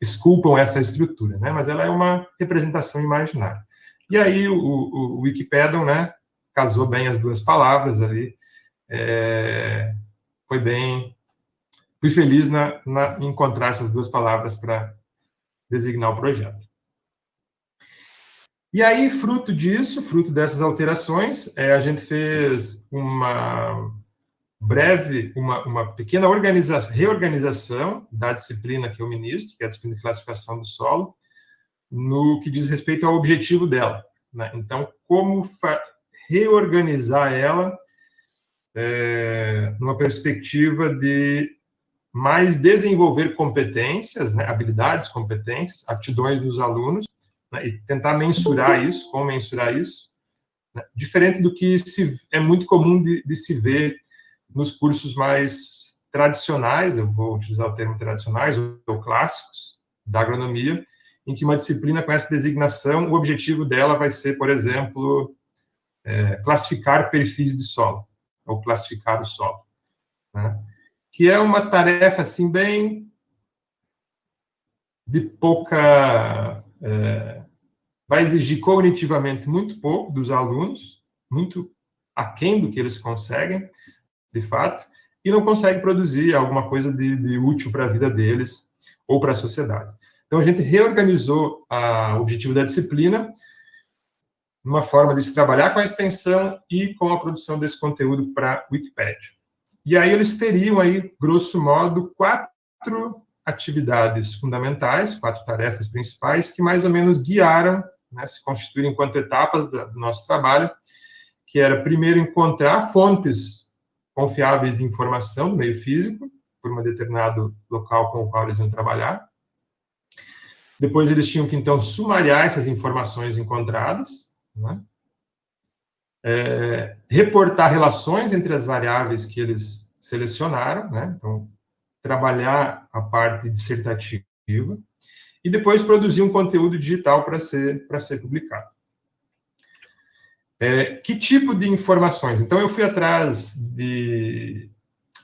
D: esculpam essa estrutura, né? Mas ela é uma representação imaginária. E aí o, o, o né, casou bem as duas palavras ali, é, foi bem, fui feliz na, na encontrar essas duas palavras para designar o projeto. E aí, fruto disso, fruto dessas alterações, é, a gente fez uma breve, uma, uma pequena organiza reorganização da disciplina que eu ministro, que é a disciplina de classificação do solo, no que diz respeito ao objetivo dela. Né? Então, como reorganizar ela é, numa perspectiva de mais desenvolver competências, né, habilidades, competências, aptidões dos alunos, né, e tentar mensurar isso, como mensurar isso, né, diferente do que se, é muito comum de, de, se ver nos cursos mais tradicionais, eu vou utilizar o termo tradicionais, ou, ou clássicos, da agronomia, em que uma disciplina com essa designação, o objetivo dela vai ser, por exemplo, é, classificar perfis de solo, ou classificar o solo, né? que é uma tarefa, assim, bem de pouca é, vai exigir cognitivamente muito pouco dos alunos, muito aquém do que eles conseguem, de fato, e não consegue produzir alguma coisa de, de útil para a vida deles ou para a sociedade. Então, a gente reorganizou o objetivo da disciplina, uma forma de se trabalhar com a extensão e com a produção desse conteúdo para Wikipedia. E aí eles teriam aí, grosso modo, quatro atividades fundamentais, quatro tarefas principais, que mais ou menos guiaram, né, se constituíram enquanto etapas do nosso trabalho, que era, primeiro, encontrar fontes confiáveis de informação do meio físico, por um determinado local com o qual eles iam trabalhar. Depois, eles tinham que, então, sumariar essas informações encontradas, né? é, reportar relações entre as variáveis que eles selecionaram, né? Então, trabalhar a parte dissertativa e depois produzir um conteúdo digital para ser, ser publicado. É, que tipo de informações? Então, eu fui atrás de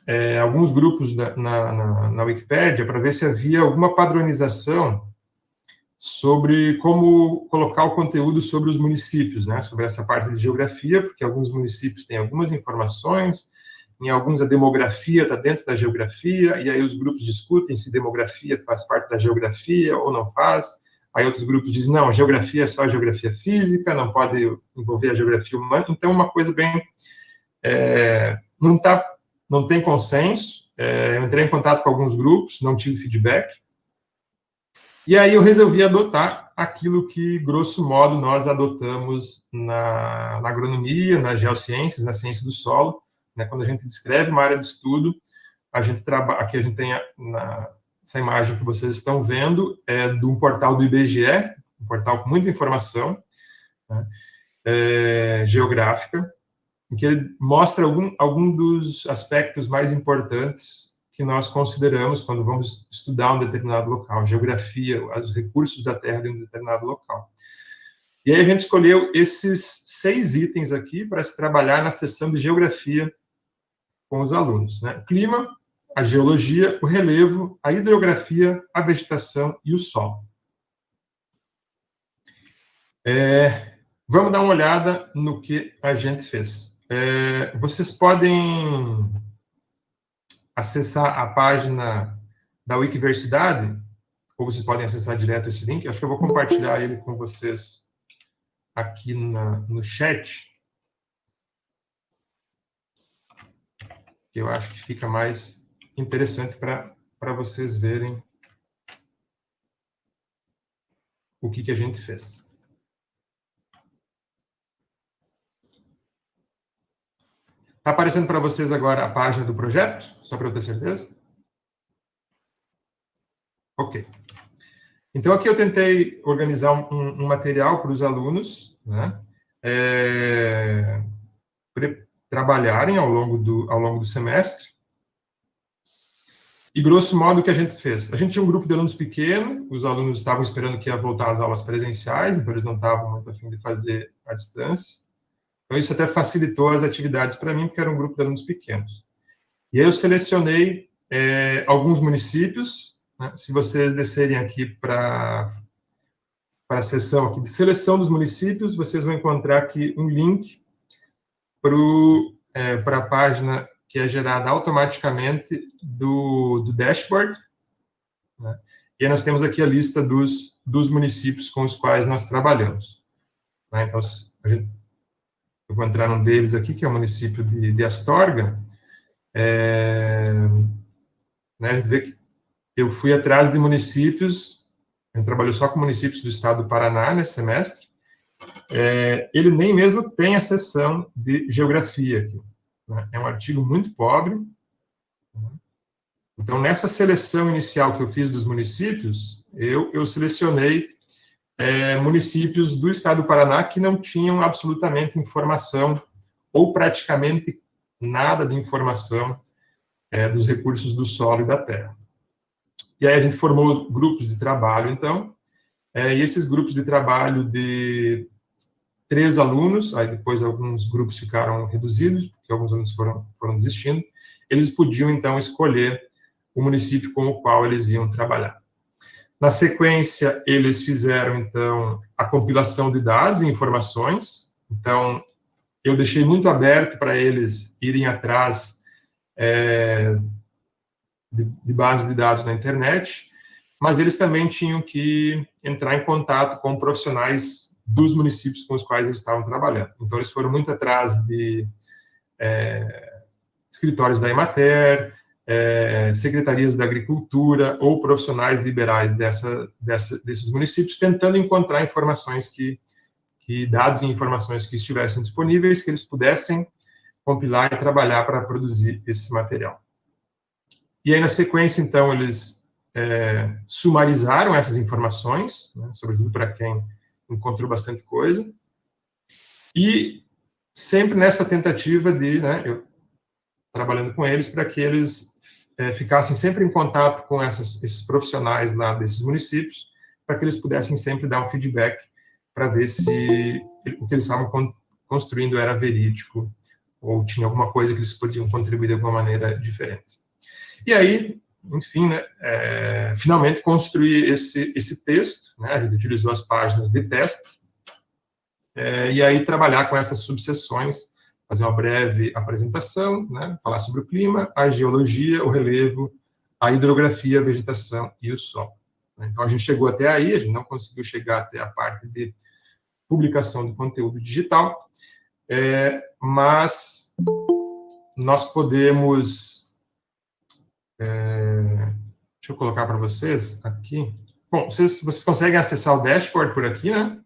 D: é, alguns grupos na, na, na Wikipédia para ver se havia alguma padronização sobre como colocar o conteúdo sobre os municípios, né, sobre essa parte de geografia, porque alguns municípios têm algumas informações, em alguns a demografia está dentro da geografia, e aí os grupos discutem se demografia faz parte da geografia ou não faz, aí outros grupos dizem, não, geografia é só a geografia física, não pode envolver a geografia humana, então uma coisa bem, é, não, tá, não tem consenso, é, eu entrei em contato com alguns grupos, não tive feedback, e aí eu resolvi adotar aquilo que, grosso modo, nós adotamos na, na agronomia, nas geociências, na ciência do solo. Né? Quando a gente descreve uma área de estudo, a gente trabalha, aqui a gente tem a, na, essa imagem que vocês estão vendo, é de um portal do IBGE, um portal com muita informação né? é, geográfica, em que ele mostra algum, algum dos aspectos mais importantes que nós consideramos quando vamos estudar um determinado local, geografia, os recursos da terra de um determinado local. E aí a gente escolheu esses seis itens aqui para se trabalhar na sessão de geografia com os alunos. Né? O clima, a geologia, o relevo, a hidrografia, a vegetação e o solo. É, vamos dar uma olhada no que a gente fez. É, vocês podem acessar a página da Wikiversidade, ou vocês podem acessar direto esse link, acho que eu vou compartilhar ele com vocês aqui na, no chat. Que eu acho que fica mais interessante para vocês verem o que, que a gente fez. Está aparecendo para vocês agora a página do projeto? Só para eu ter certeza? Ok. Então, aqui eu tentei organizar um, um material para os alunos, né? É, trabalharem ao longo, do, ao longo do semestre. E, grosso modo, o que a gente fez? A gente tinha um grupo de alunos pequeno, os alunos estavam esperando que ia voltar às aulas presenciais, então eles não estavam muito afim de fazer à distância. Então, isso até facilitou as atividades para mim, porque era um grupo de alunos pequenos. E aí eu selecionei é, alguns municípios, né? se vocês descerem aqui para para a seção aqui de seleção dos municípios, vocês vão encontrar aqui um link para é, a página que é gerada automaticamente do, do dashboard. Né? E aí nós temos aqui a lista dos, dos municípios com os quais nós trabalhamos. Né? Então, gente eu vou entrar num deles aqui, que é o município de, de Astorga, é, né, a gente vê que eu fui atrás de municípios, a gente trabalhou só com municípios do estado do Paraná nesse semestre, é, ele nem mesmo tem a seção de geografia aqui. Né, é um artigo muito pobre. Né, então, nessa seleção inicial que eu fiz dos municípios, eu, eu selecionei é, municípios do estado do Paraná que não tinham absolutamente informação, ou praticamente nada de informação é, dos recursos do solo e da terra. E aí a gente formou grupos de trabalho, então, é, e esses grupos de trabalho de três alunos, aí depois alguns grupos ficaram reduzidos, porque alguns alunos foram, foram desistindo, eles podiam, então, escolher o município com o qual eles iam trabalhar. Na sequência, eles fizeram, então, a compilação de dados e informações. Então, eu deixei muito aberto para eles irem atrás é, de, de base de dados na internet, mas eles também tinham que entrar em contato com profissionais dos municípios com os quais eles estavam trabalhando. Então, eles foram muito atrás de é, escritórios da Emater, é, secretarias da agricultura ou profissionais liberais dessa, dessa, desses municípios, tentando encontrar informações que, que, dados e informações que estivessem disponíveis, que eles pudessem compilar e trabalhar para produzir esse material. E aí, na sequência, então, eles é, sumarizaram essas informações, né, sobretudo para quem encontrou bastante coisa, e sempre nessa tentativa de, né, eu, trabalhando com eles, para que eles é, ficassem sempre em contato com essas, esses profissionais lá desses municípios, para que eles pudessem sempre dar um feedback para ver se o que eles estavam con construindo era verídico ou tinha alguma coisa que eles podiam contribuir de alguma maneira diferente. E aí, enfim, né, é, finalmente construir esse, esse texto, né, a gente utilizou as páginas de teste, é, e aí trabalhar com essas subseções, fazer uma breve apresentação, né, falar sobre o clima, a geologia, o relevo, a hidrografia, a vegetação e o sol. Então, a gente chegou até aí, a gente não conseguiu chegar até a parte de publicação do conteúdo digital, é, mas nós podemos... É, deixa eu colocar para vocês aqui. Bom, vocês, vocês conseguem acessar o dashboard por aqui, né?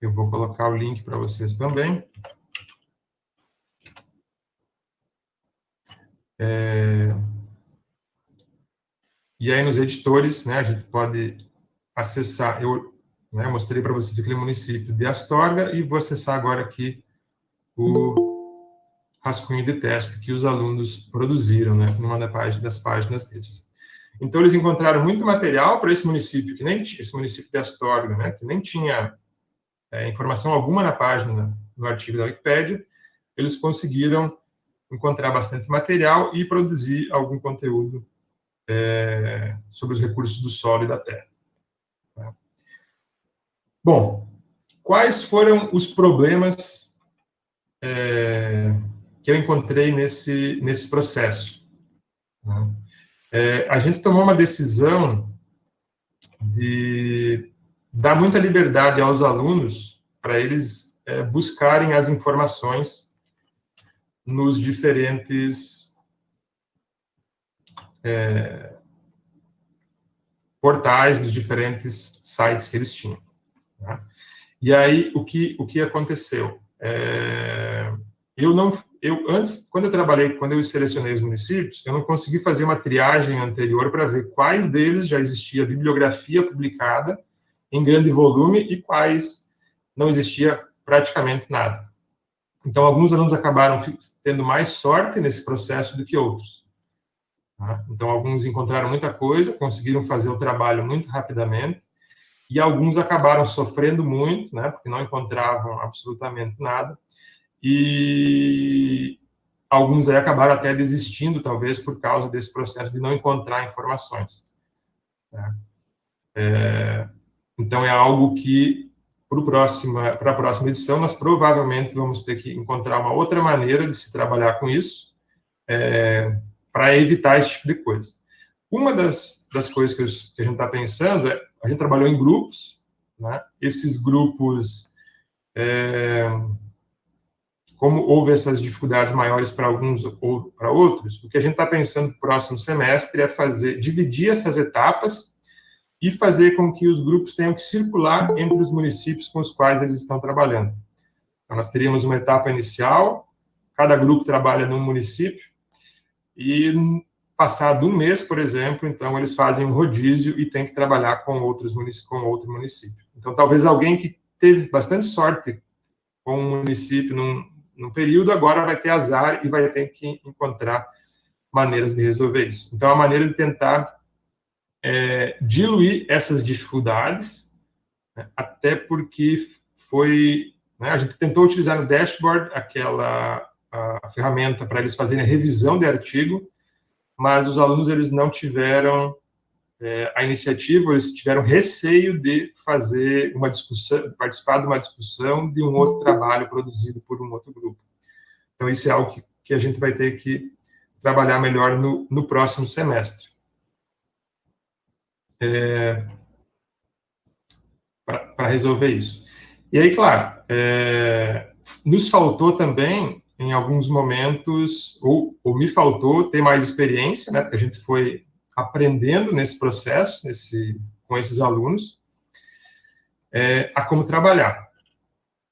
D: Eu vou colocar o link para vocês também. É... E aí, nos editores, né, a gente pode acessar, eu né, mostrei para vocês aquele município de Astorga, e vou acessar agora aqui o rascunho de teste que os alunos produziram, né, numa das páginas deles. Então, eles encontraram muito material para esse município, que nem esse município de Astorga, né, que nem tinha é, informação alguma na página, no artigo da Wikipédia, eles conseguiram encontrar bastante material e produzir algum conteúdo é, sobre os recursos do solo e da terra. Tá? Bom, quais foram os problemas é, que eu encontrei nesse, nesse processo? Tá? É, a gente tomou uma decisão de dá muita liberdade aos alunos para eles é, buscarem as informações nos diferentes é, portais, nos diferentes sites que eles tinham. Tá? E aí, o que, o que aconteceu? É, eu não, eu antes, quando eu trabalhei, quando eu selecionei os municípios, eu não consegui fazer uma triagem anterior para ver quais deles já existia bibliografia publicada em grande volume e quais não existia praticamente nada. Então, alguns alunos acabaram tendo mais sorte nesse processo do que outros. Tá? Então, alguns encontraram muita coisa, conseguiram fazer o trabalho muito rapidamente, e alguns acabaram sofrendo muito, né, porque não encontravam absolutamente nada, e alguns aí acabaram até desistindo, talvez, por causa desse processo de não encontrar informações. Né? É, então, é algo que, para a próxima edição, nós provavelmente vamos ter que encontrar uma outra maneira de se trabalhar com isso, é, para evitar esse tipo de coisa. Uma das, das coisas que, que a gente está pensando é, a gente trabalhou em grupos, né? esses grupos, é, como houve essas dificuldades maiores para alguns ou para outros, o que a gente está pensando no próximo semestre é fazer, dividir essas etapas e fazer com que os grupos tenham que circular entre os municípios com os quais eles estão trabalhando. Então, nós teríamos uma etapa inicial, cada grupo trabalha num município, e passado um mês, por exemplo, então eles fazem um rodízio e tem que trabalhar com outros com outro município. Então, talvez alguém que teve bastante sorte com um município num, num período, agora vai ter azar e vai ter que encontrar maneiras de resolver isso. Então, a maneira de tentar é, diluir essas dificuldades, né, até porque foi, né, a gente tentou utilizar no dashboard aquela a ferramenta para eles fazerem a revisão de artigo, mas os alunos eles não tiveram é, a iniciativa, eles tiveram receio de fazer uma discussão, participar de uma discussão de um outro trabalho produzido por um outro grupo. Então, isso é algo que, que a gente vai ter que trabalhar melhor no, no próximo semestre. é, para resolver isso. E aí, claro, é, nos faltou também, em alguns momentos, ou, ou, me faltou ter mais experiência, né, porque a gente foi aprendendo nesse processo, nesse, com esses alunos, é, a como trabalhar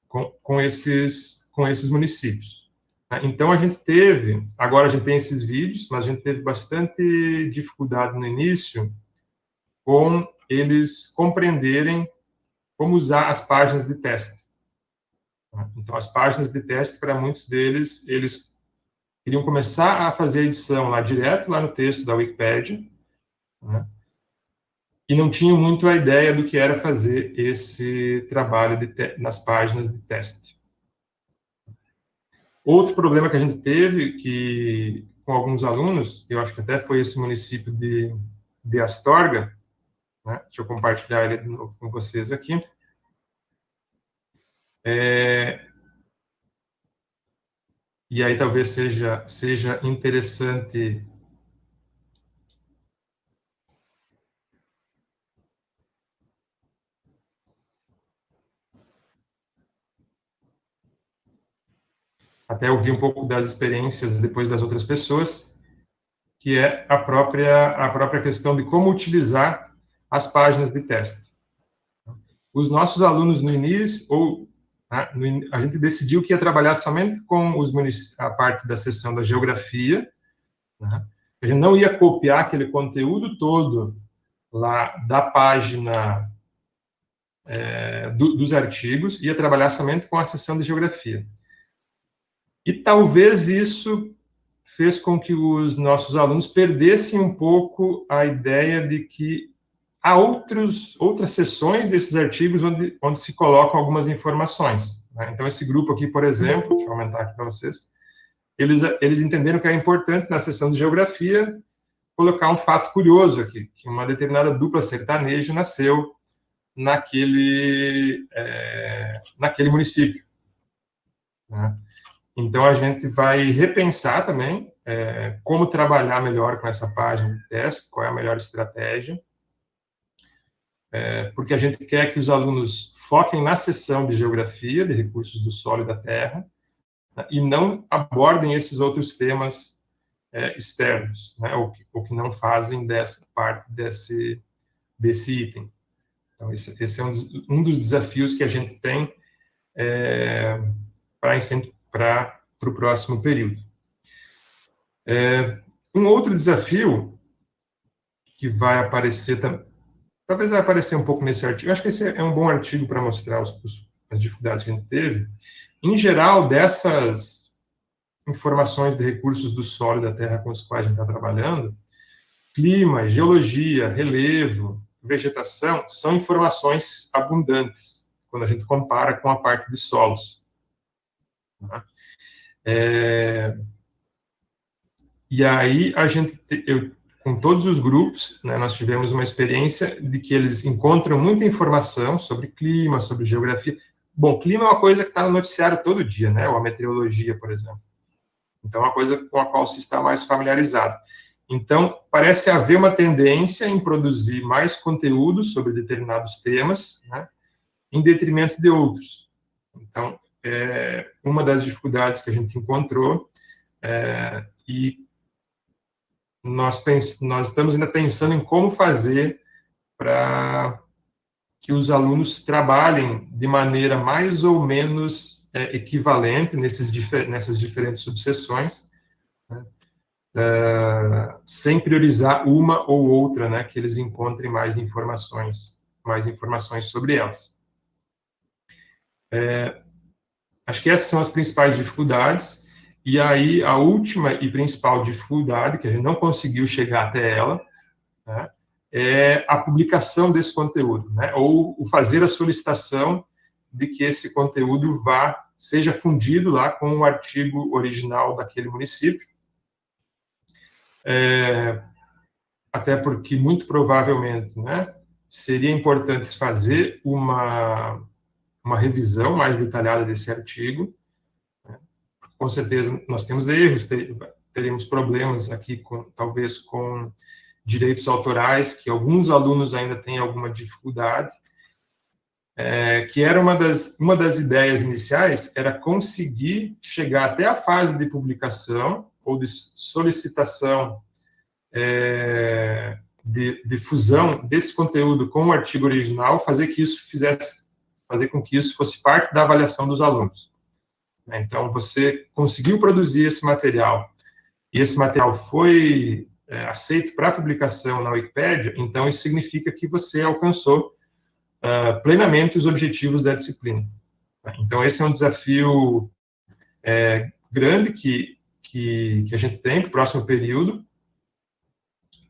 D: com, com, esses, com esses municípios. Né. Então, a gente teve, agora a gente tem esses vídeos, mas a gente teve bastante dificuldade no início com eles compreenderem como usar as páginas de teste. Então, as páginas de teste, para muitos deles, eles queriam começar a fazer a edição lá direto, lá no texto da Wikipedia, né? e não tinham muito a ideia do que era fazer esse trabalho nas páginas de teste. Outro problema que a gente teve, que com alguns alunos, eu acho que até foi esse município de, de Astorga, né? Deixa eu compartilhar ele de novo com vocês aqui. É... E aí talvez seja, seja interessante até ouvir um pouco das experiências depois das outras pessoas, que é a própria, a própria questão de como utilizar as páginas de teste. Os nossos alunos no início, ou né, a gente decidiu que ia trabalhar somente com os a parte da seção da geografia, né, a gente não ia copiar aquele conteúdo todo lá da página é, do, dos artigos, ia trabalhar somente com a seção de geografia. E talvez isso fez com que os nossos alunos perdessem um pouco a ideia de que há outros, outras sessões desses artigos onde, onde se colocam algumas informações. Né? Então, esse grupo aqui, por exemplo, deixa eu aumentar aqui para vocês, eles, eles entenderam que é importante, na sessão de geografia, colocar um fato curioso aqui, que uma determinada dupla sertaneja nasceu naquele, é, naquele município. Né? Então, a gente vai repensar também é, como trabalhar melhor com essa página de teste, qual é a melhor estratégia, é, porque a gente quer que os alunos foquem na sessão de geografia, de recursos do solo e da terra, né, e não abordem esses outros temas é, externos, né, ou, que, ou, que, não fazem dessa parte desse, desse item. Então, esse, esse é um, um, dos desafios que a gente tem é, para o próximo período. É, um outro desafio que vai aparecer Talvez vai aparecer um pouco nesse artigo. Eu acho que esse é um bom artigo para mostrar os, os, as dificuldades que a gente teve. Em geral, dessas informações de recursos do solo e da terra com os quais a gente está trabalhando, clima, geologia, relevo, vegetação, são informações abundantes, quando a gente compara com a parte de solos. Tá? É... E aí, a gente, eu com todos os grupos, né, nós tivemos uma experiência de que eles encontram muita informação sobre clima, sobre geografia. Bom, clima é uma coisa que está no noticiário todo dia, né, ou a meteorologia, por exemplo. Então, é uma coisa com a qual se está mais familiarizado. Então, parece haver uma tendência em produzir mais conteúdo sobre determinados temas, né, em detrimento de outros. Então, é uma das dificuldades que a gente encontrou, é, e nós, nós estamos ainda pensando em como fazer para que os alunos trabalhem de maneira mais ou menos é, equivalente nesses, nessas diferentes subseções, né, é, sem priorizar uma ou outra, né, que eles encontrem mais informações, mais informações sobre elas. É, acho que essas são as principais dificuldades. E aí, a última e principal dificuldade, que a gente não conseguiu chegar até ela, né, é a publicação desse conteúdo, né, ou o fazer a solicitação de que esse conteúdo vá, seja fundido lá com o artigo original daquele município. É, até porque, muito provavelmente, né, seria importante fazer uma, uma revisão mais detalhada desse artigo, com certeza nós temos erros, teremos problemas aqui, com, talvez com direitos autorais, que alguns alunos ainda têm alguma dificuldade, é, que era uma das, uma das ideias iniciais, era conseguir chegar até a fase de publicação ou de solicitação é, de, de, fusão desse conteúdo com o artigo original, fazer que isso fizesse, fazer com que isso fosse parte da avaliação dos alunos. Então, você conseguiu produzir esse material e esse material foi é, aceito para publicação na Wikipédia, então isso significa que você alcançou uh, plenamente os objetivos da disciplina. Então, esse é um desafio é, grande que, que, que, a gente tem para o próximo período,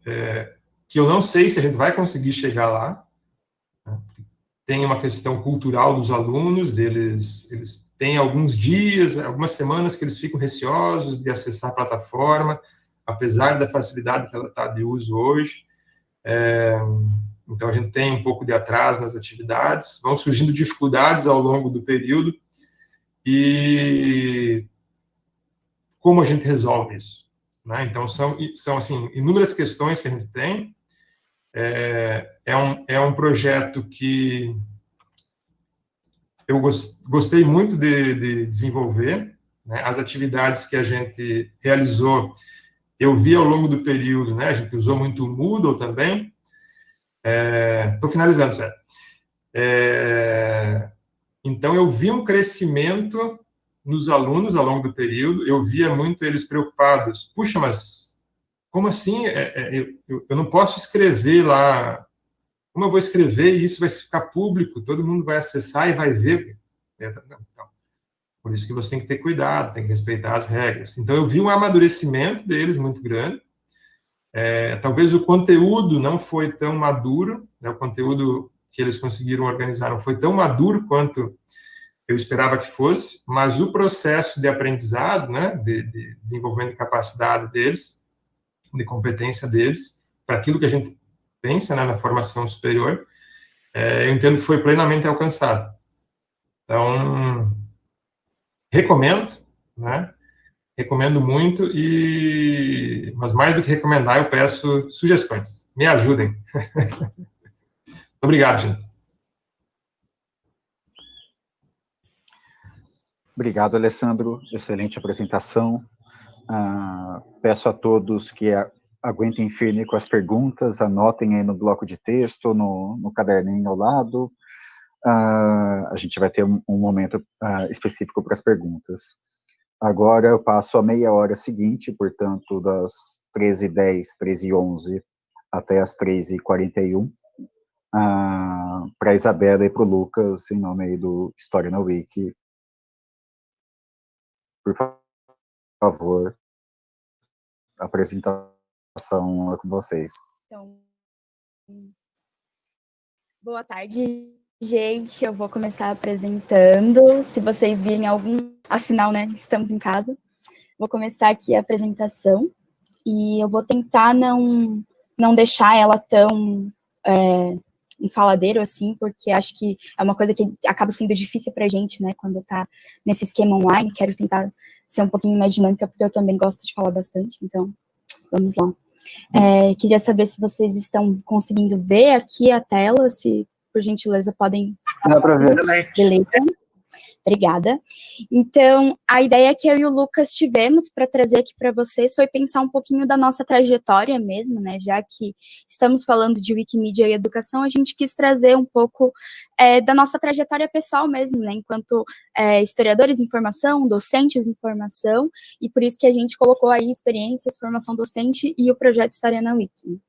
D: é, que eu não sei se a gente vai conseguir chegar lá. Tem uma questão cultural dos alunos, deles, eles têm alguns dias, algumas semanas que eles ficam receosos de acessar a plataforma, apesar da facilidade que ela está de uso hoje. É, então, a gente tem um pouco de atraso nas atividades, vão surgindo dificuldades ao longo do período, e como a gente resolve isso? Né? Então, são, são assim, inúmeras questões que a gente tem, é, é, um, é um projeto que eu gostei muito de, de desenvolver, né? as atividades que a gente realizou, eu vi ao longo do período, né? a gente usou muito o Moodle também, Estou é, finalizando, sério. É, então, eu vi um crescimento nos alunos ao longo do período, eu via muito eles preocupados. Puxa, mas como assim? É, é, eu, não posso escrever lá. Como eu vou escrever e isso vai ficar público? Todo mundo vai acessar e vai ver. É, então, por isso que você tem que ter cuidado, tem que respeitar as regras. Então, eu vi um amadurecimento deles muito grande. É, talvez o conteúdo não foi tão maduro, né, o conteúdo que eles conseguiram organizar não foi tão maduro quanto eu esperava que fosse, mas o processo de aprendizado, né, de, de desenvolvimento de capacidade deles, de competência deles, para aquilo que a gente pensa né, na formação superior, é, eu entendo que foi plenamente alcançado. Então, recomendo, né, Recomendo muito, e mas mais do que recomendar, eu peço sugestões. Me ajudem. Obrigado, gente.
A: Obrigado, Alessandro. Excelente apresentação. Uh, peço a todos que aguentem firme com as perguntas, anotem aí no bloco de texto, no, no caderninho ao lado. Uh, a gente vai ter um, um momento uh, específico para as perguntas. Agora eu passo a meia hora seguinte, portanto, das 13h10, 13h11 até as 13h41, ah, para a Isabela e para o Lucas, em nome do História na Wiki. Por favor, a com vocês. Então,
F: boa tarde, Gente, eu vou começar apresentando. Se vocês virem algum, afinal, né, estamos em casa. Vou começar aqui a apresentação e eu vou tentar não, não deixar ela tão é, um faladeiro assim, porque acho que é uma coisa que acaba sendo difícil para a gente, né, quando está nesse esquema online. Quero tentar ser um pouquinho mais dinâmica, porque eu também gosto de falar bastante, então vamos lá. É, queria saber se vocês estão conseguindo ver aqui a tela, se por gentileza, podem...
A: Dá para ver.
F: Beleza. Obrigada. Então, a ideia que eu e o Lucas tivemos para trazer aqui para vocês foi pensar um pouquinho da nossa trajetória mesmo, né? Já que estamos falando de Wikimedia e educação, a gente quis trazer um pouco é, da nossa trajetória pessoal mesmo, né? Enquanto é, historiadores em formação, docentes em formação, e por isso que a gente colocou aí experiências, formação docente e o projeto História na Wiki.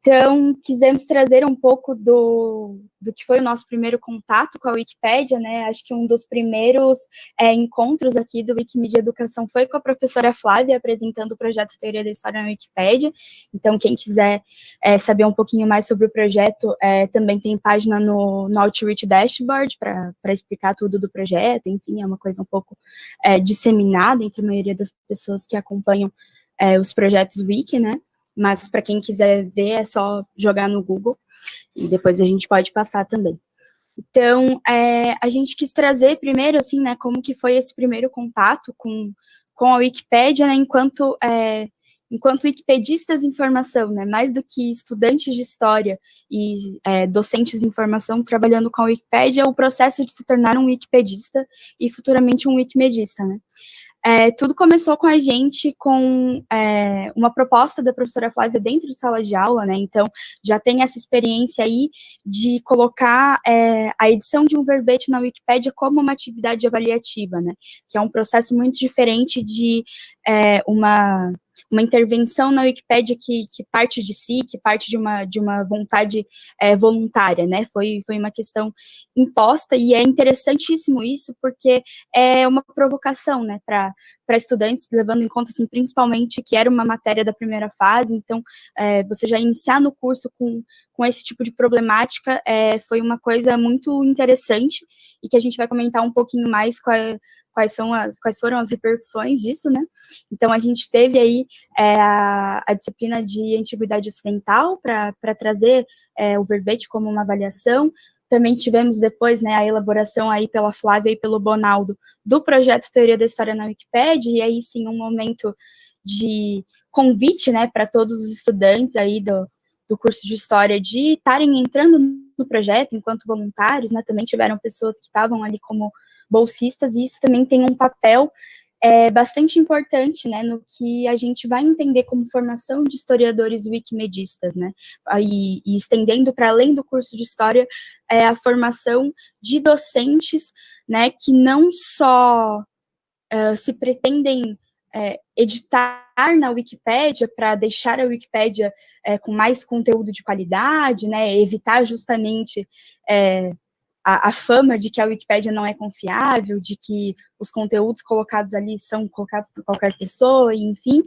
F: Então, quisemos trazer um pouco do, do que foi o nosso primeiro contato com a Wikipédia, né? Acho que um dos primeiros é, encontros aqui do Wikimedia Educação foi com a professora Flávia, apresentando o projeto Teoria da História na Wikipédia. Então, quem quiser é, saber um pouquinho mais sobre o projeto, é, também tem página no, no Outreach Dashboard para explicar tudo do projeto. Enfim, é uma coisa um pouco é, disseminada entre a maioria das pessoas que acompanham é, os projetos Wiki, né? Mas para quem quiser ver é só jogar no Google e depois a gente pode passar também. Então, é, a gente quis trazer primeiro, assim, né, como que foi esse primeiro contato com, com a Wikipédia, né, enquanto é, enquanto wikipedistas em informação, né, mais do que estudantes de história e é, docentes em informação trabalhando com a Wikipédia, o processo de se tornar um wikipedista e futuramente um wikimedista, né. É, tudo começou com a gente com é, uma proposta da professora Flávia dentro de sala de aula, né? Então, já tem essa experiência aí de colocar é, a edição de um verbete na Wikipédia como uma atividade avaliativa, né? Que é um processo muito diferente de é, uma uma intervenção na Wikipédia que, que parte de si, que parte de uma, de uma vontade é, voluntária, né? Foi, foi uma questão imposta e é interessantíssimo isso porque é uma provocação, né, para estudantes, levando em conta, assim, principalmente que era uma matéria da primeira fase, então é, você já iniciar no curso com, com esse tipo de problemática é, foi uma coisa muito interessante e que a gente vai comentar um pouquinho mais com quais, são as, quais foram as repercussões disso, né? Então, a gente teve aí é, a, a, disciplina de Antiguidade Ocidental para trazer é, o verbete como uma avaliação, também tivemos depois né, a elaboração aí pela Flávia e pelo Bonaldo do projeto Teoria da História na Wikipédia, e aí sim um momento de convite né, para todos os estudantes aí do, do curso de História de estarem entrando no projeto enquanto voluntários, né, também tiveram pessoas que estavam ali como bolsistas, e isso também tem um papel é, bastante importante, né, no que a gente vai entender como formação de historiadores wikimedistas, né, e, e estendendo para além do curso de História, é a formação de docentes, né, que não só uh, se pretendem é, editar na Wikipédia para deixar a Wikipédia é, com mais conteúdo de qualidade, né, evitar justamente é, a, a, fama de que a Wikipédia não é confiável, de que os conteúdos colocados ali são colocados por qualquer pessoa, enfim.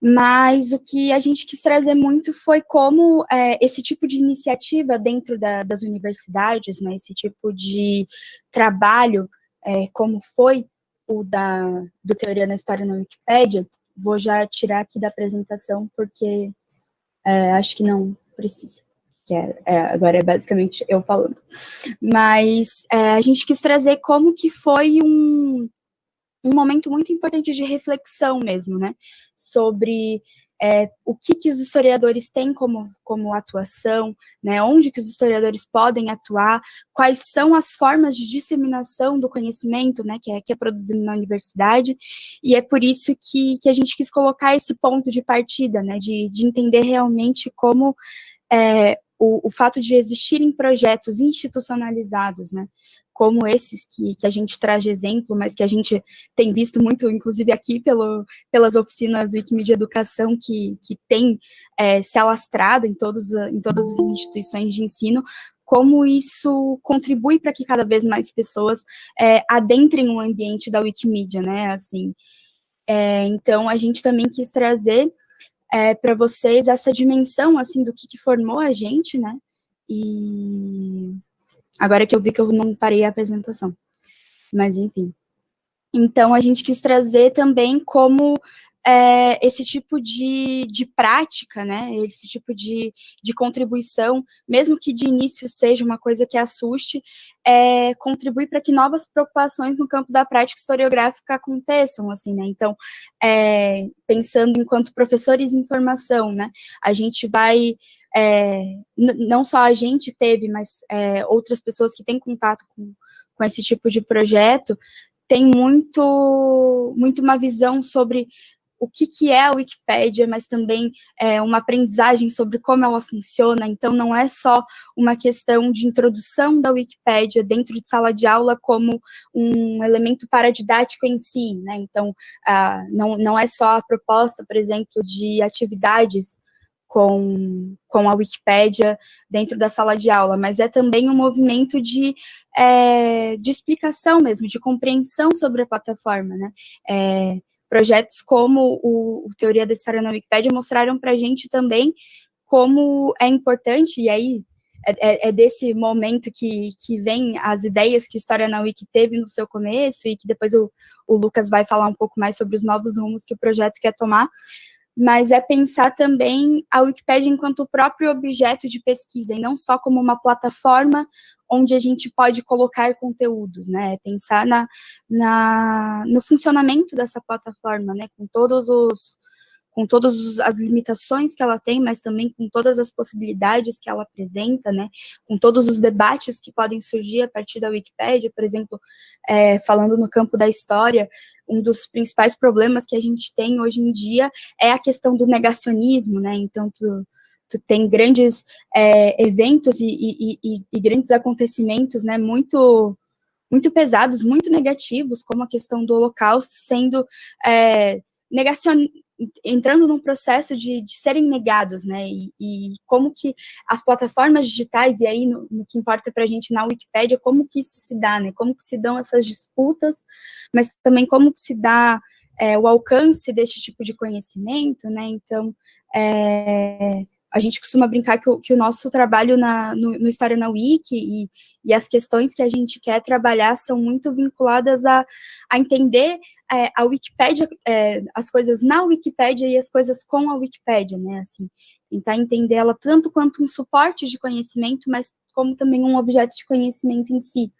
F: Mas o que a gente quis trazer muito foi como é, esse tipo de iniciativa dentro da, das universidades, né, esse tipo de trabalho, é, como foi o da, do Teoria na História na Wikipédia, vou já tirar aqui da apresentação, porque é, acho que não precisa que é, é, agora é basicamente eu falando. Mas é, a gente quis trazer como que foi um, um momento muito importante de reflexão mesmo, né? Sobre é, o que, que os historiadores têm como, como atuação, né, onde que os historiadores podem atuar, quais são as formas de disseminação do conhecimento, né, que é, que é produzido na universidade, e é por isso que, que a gente quis colocar esse ponto de partida, né, de, de entender realmente como é, o, o fato de existirem projetos institucionalizados, né, como esses que, que a gente traz de exemplo, mas que a gente tem visto muito, inclusive aqui pelo, pelas oficinas Wikimedia Educação, que, que tem é, se alastrado em, todos, em todas as instituições de ensino, como isso contribui para que cada vez mais pessoas é, adentrem o ambiente da Wikimedia, né, assim. É, então, a gente também quis trazer é, para vocês essa dimensão, assim, do que, que formou a gente, né? E agora que eu vi que eu não parei a apresentação. Mas, enfim. Então, a gente quis trazer também como é, esse tipo de, de prática, né, esse tipo de, de contribuição, mesmo que de início seja uma coisa que assuste, é, contribui para que novas preocupações no campo da prática historiográfica aconteçam, assim, né, então, é, pensando enquanto professores em formação, né, a gente vai é, não só a gente teve, mas é, outras pessoas que têm contato com, com esse tipo de projeto, tem muito, muito uma visão sobre o que, que é a Wikipédia, mas também é, uma aprendizagem sobre como ela funciona, então não é só uma questão de introdução da Wikipédia dentro de sala de aula como um elemento paradidático em si, né, então não, não é só a proposta, por exemplo, de atividades com, com a Wikipédia dentro da sala de aula, mas é também um movimento de, é, de explicação mesmo, de compreensão sobre a plataforma, né, é, projetos como o, Teoria da História na Wikipédia mostraram para a gente também como é importante, e aí é, é, é, desse momento que, que vem as ideias que História na Wiki teve no seu começo, e que depois o, o Lucas vai falar um pouco mais sobre os novos rumos que o projeto quer tomar, mas é pensar também a Wikipédia enquanto o próprio objeto de pesquisa, e não só como uma plataforma onde a gente pode colocar conteúdos, né? É pensar na, na, no funcionamento dessa plataforma, né? Com todos os com todas as limitações que ela tem, mas também com todas as possibilidades que ela apresenta, né, com todos os debates que podem surgir a partir da Wikipédia, por exemplo, é, falando no campo da história, um dos principais problemas que a gente tem hoje em dia é a questão do negacionismo, né, então tu, tu tem grandes é, eventos e, e, e, e, grandes acontecimentos, né, muito muito pesados, muito negativos, como a questão do Holocausto sendo é, negacion entrando num processo de, de serem negados, né, e, e, como que as plataformas digitais, e aí no, no que importa para a gente na Wikipédia, como que isso se dá, né, como que se dão essas disputas, mas também como que se dá é, o alcance desse tipo de conhecimento, né, então, é, a gente costuma brincar que o, que o nosso trabalho na, no, no, História na Wiki e, e, as questões que a gente quer trabalhar são muito vinculadas a, a entender é, a Wikipédia, é, as coisas na Wikipédia e as coisas com a Wikipédia, né, assim, tentar entender ela tanto quanto um suporte de conhecimento, mas como também um objeto de conhecimento em si,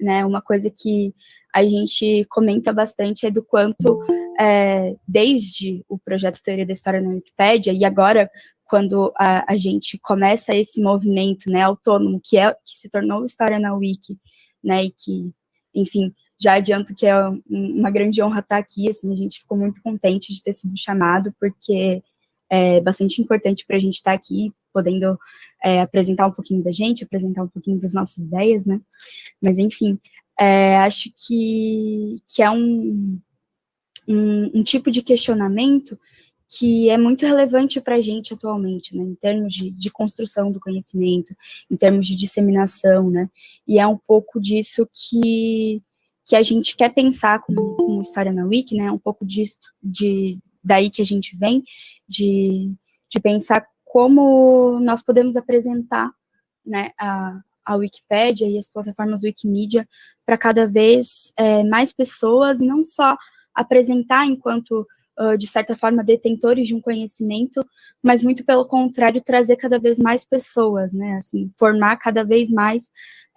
F: né, uma coisa que a gente comenta bastante é do quanto, é, desde o projeto Teoria da História na Wikipédia, e agora quando a, a, gente começa esse movimento, né, autônomo, que é que se tornou História na Wiki, né, e que, enfim, já adianto que é uma grande honra estar aqui, assim, a gente ficou muito contente de ter sido chamado, porque é bastante importante para a gente estar aqui, podendo é, apresentar um pouquinho da gente, apresentar um pouquinho das nossas ideias, né, mas, enfim, é, acho que, que é um, um, um tipo de questionamento que é muito relevante para a gente atualmente, né, em termos de, de, construção do conhecimento, em termos de disseminação, né, e é um pouco disso que, que a gente quer pensar com, com História na Wiki, né, um pouco disso, de, daí que a gente vem, de, de pensar como nós podemos apresentar, né, a, a Wikipédia e as plataformas Wikimedia para cada vez é, mais pessoas, e não só apresentar enquanto de certa forma, detentores de um conhecimento, mas muito pelo contrário, trazer cada vez mais pessoas, né, assim, formar cada vez mais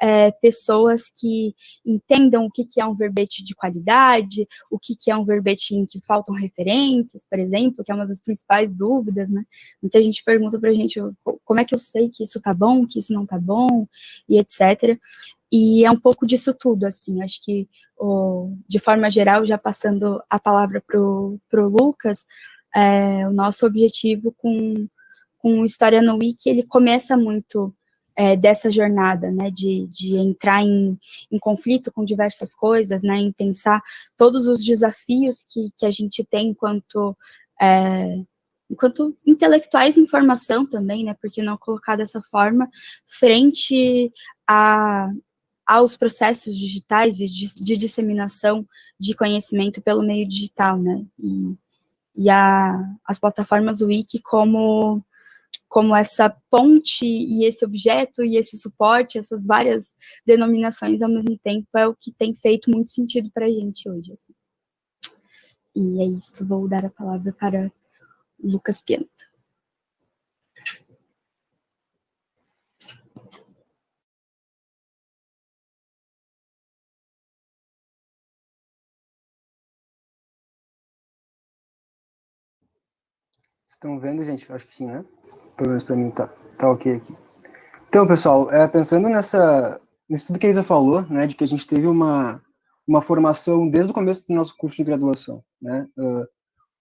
F: é, pessoas que entendam o que, que é um verbete de qualidade, o que, que é um verbete em que faltam referências, por exemplo, que é uma das principais dúvidas, né, muita gente pergunta para a gente como é que eu sei que isso tá bom, que isso não tá bom, e etc., e é um pouco disso tudo, assim, acho que, o, de forma geral, já passando a palavra para o Lucas, é, o nosso objetivo com, com História no Wiki, ele começa muito é, dessa jornada, né, de, de entrar em, em conflito com diversas coisas, né, em pensar todos os desafios que, que a gente tem enquanto... É, enquanto intelectuais em formação também, né, porque não colocar dessa forma, frente a, aos processos digitais de, de, disseminação de conhecimento pelo meio digital, né? E, e a, as plataformas Wiki como, como essa ponte e esse objeto e esse suporte, essas várias denominações ao mesmo tempo, é o que tem feito muito sentido para a gente hoje. Assim. E é isso, vou dar a palavra para Lucas Pianta.
G: Estão vendo, gente? Acho que sim, né? Pelo menos para mim tá, tá ok aqui. Então, pessoal, é, pensando nessa, nisso tudo que a Isa falou, né, de que a gente teve uma, uma formação desde o começo do nosso curso de graduação, né, uh,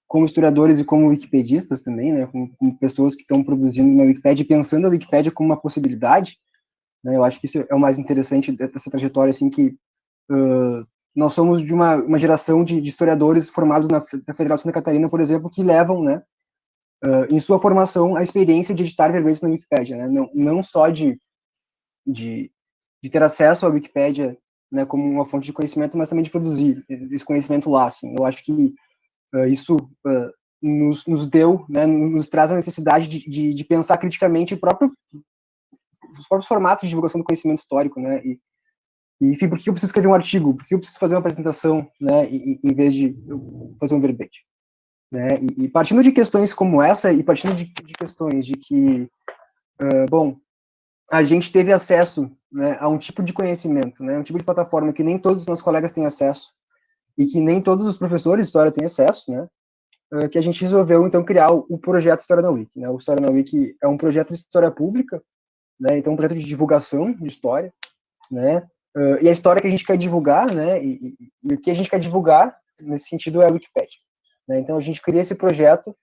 G: como historiadores e como wikipedistas também, né, como, como pessoas que estão produzindo na Wikipédia, pensando a Wikipédia como uma possibilidade, né, eu acho que isso é o mais interessante dessa trajetória, assim, que uh, nós somos de uma, uma geração de, de historiadores formados na, Federal de Santa Catarina, por exemplo, que levam, né, uh, em sua formação, a experiência de editar verbetes na Wikipédia, né? não, não só de, de, de ter acesso à Wikipédia né, como uma fonte de conhecimento, mas também de produzir esse conhecimento lá. Assim. Eu acho que uh, isso uh, nos, nos deu, né, nos traz a necessidade de, de, de, pensar criticamente próprio, os próprios formatos de divulgação do conhecimento histórico, né, e, enfim, por que eu preciso escrever um artigo? Por que eu preciso fazer uma apresentação, né, em vez de fazer um verbete? Né? E, e, partindo de questões como essa, e partindo de, de questões de que, uh, bom, a gente teve acesso né, a um tipo de conhecimento, né, um tipo de plataforma que nem todos os nossos colegas têm acesso, e que nem todos os professores de história têm acesso, né, uh, que a gente resolveu, então, criar o, o, projeto História na Wiki. Né? O História na Wiki é um projeto de história pública, né? então, um projeto de divulgação de história, né? Uh, e a história que a gente quer divulgar, né? E, e, e, o que a gente quer divulgar, nesse sentido, é a Wikipedia. Né? Então, a gente cria esse projeto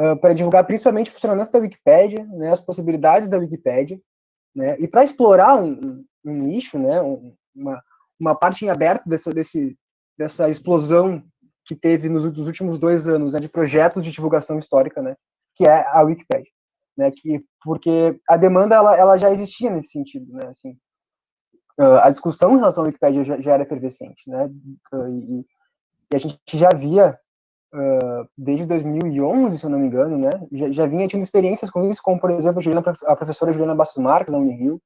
G: uh, para divulgar principalmente o funcionamento da Wikipédia, né? as possibilidades da Wikipédia, né? e para explorar um, um, nicho, né? Um, uma, uma parte em aberto dessa, desse, dessa explosão que teve nos, nos últimos dois anos né, de projetos de divulgação histórica, né, que é a Wikipedia, né, que porque a demanda ela, ela já existia nesse sentido, né, assim, uh, a discussão em relação à Wikipedia já, já era efervescente, né, uh, e, e, a gente já via uh, desde 2011, se eu não me engano, né, já, já vinha tendo experiências com isso, como por exemplo a, Juliana, a professora Juliana Bastos Marques na Unirio,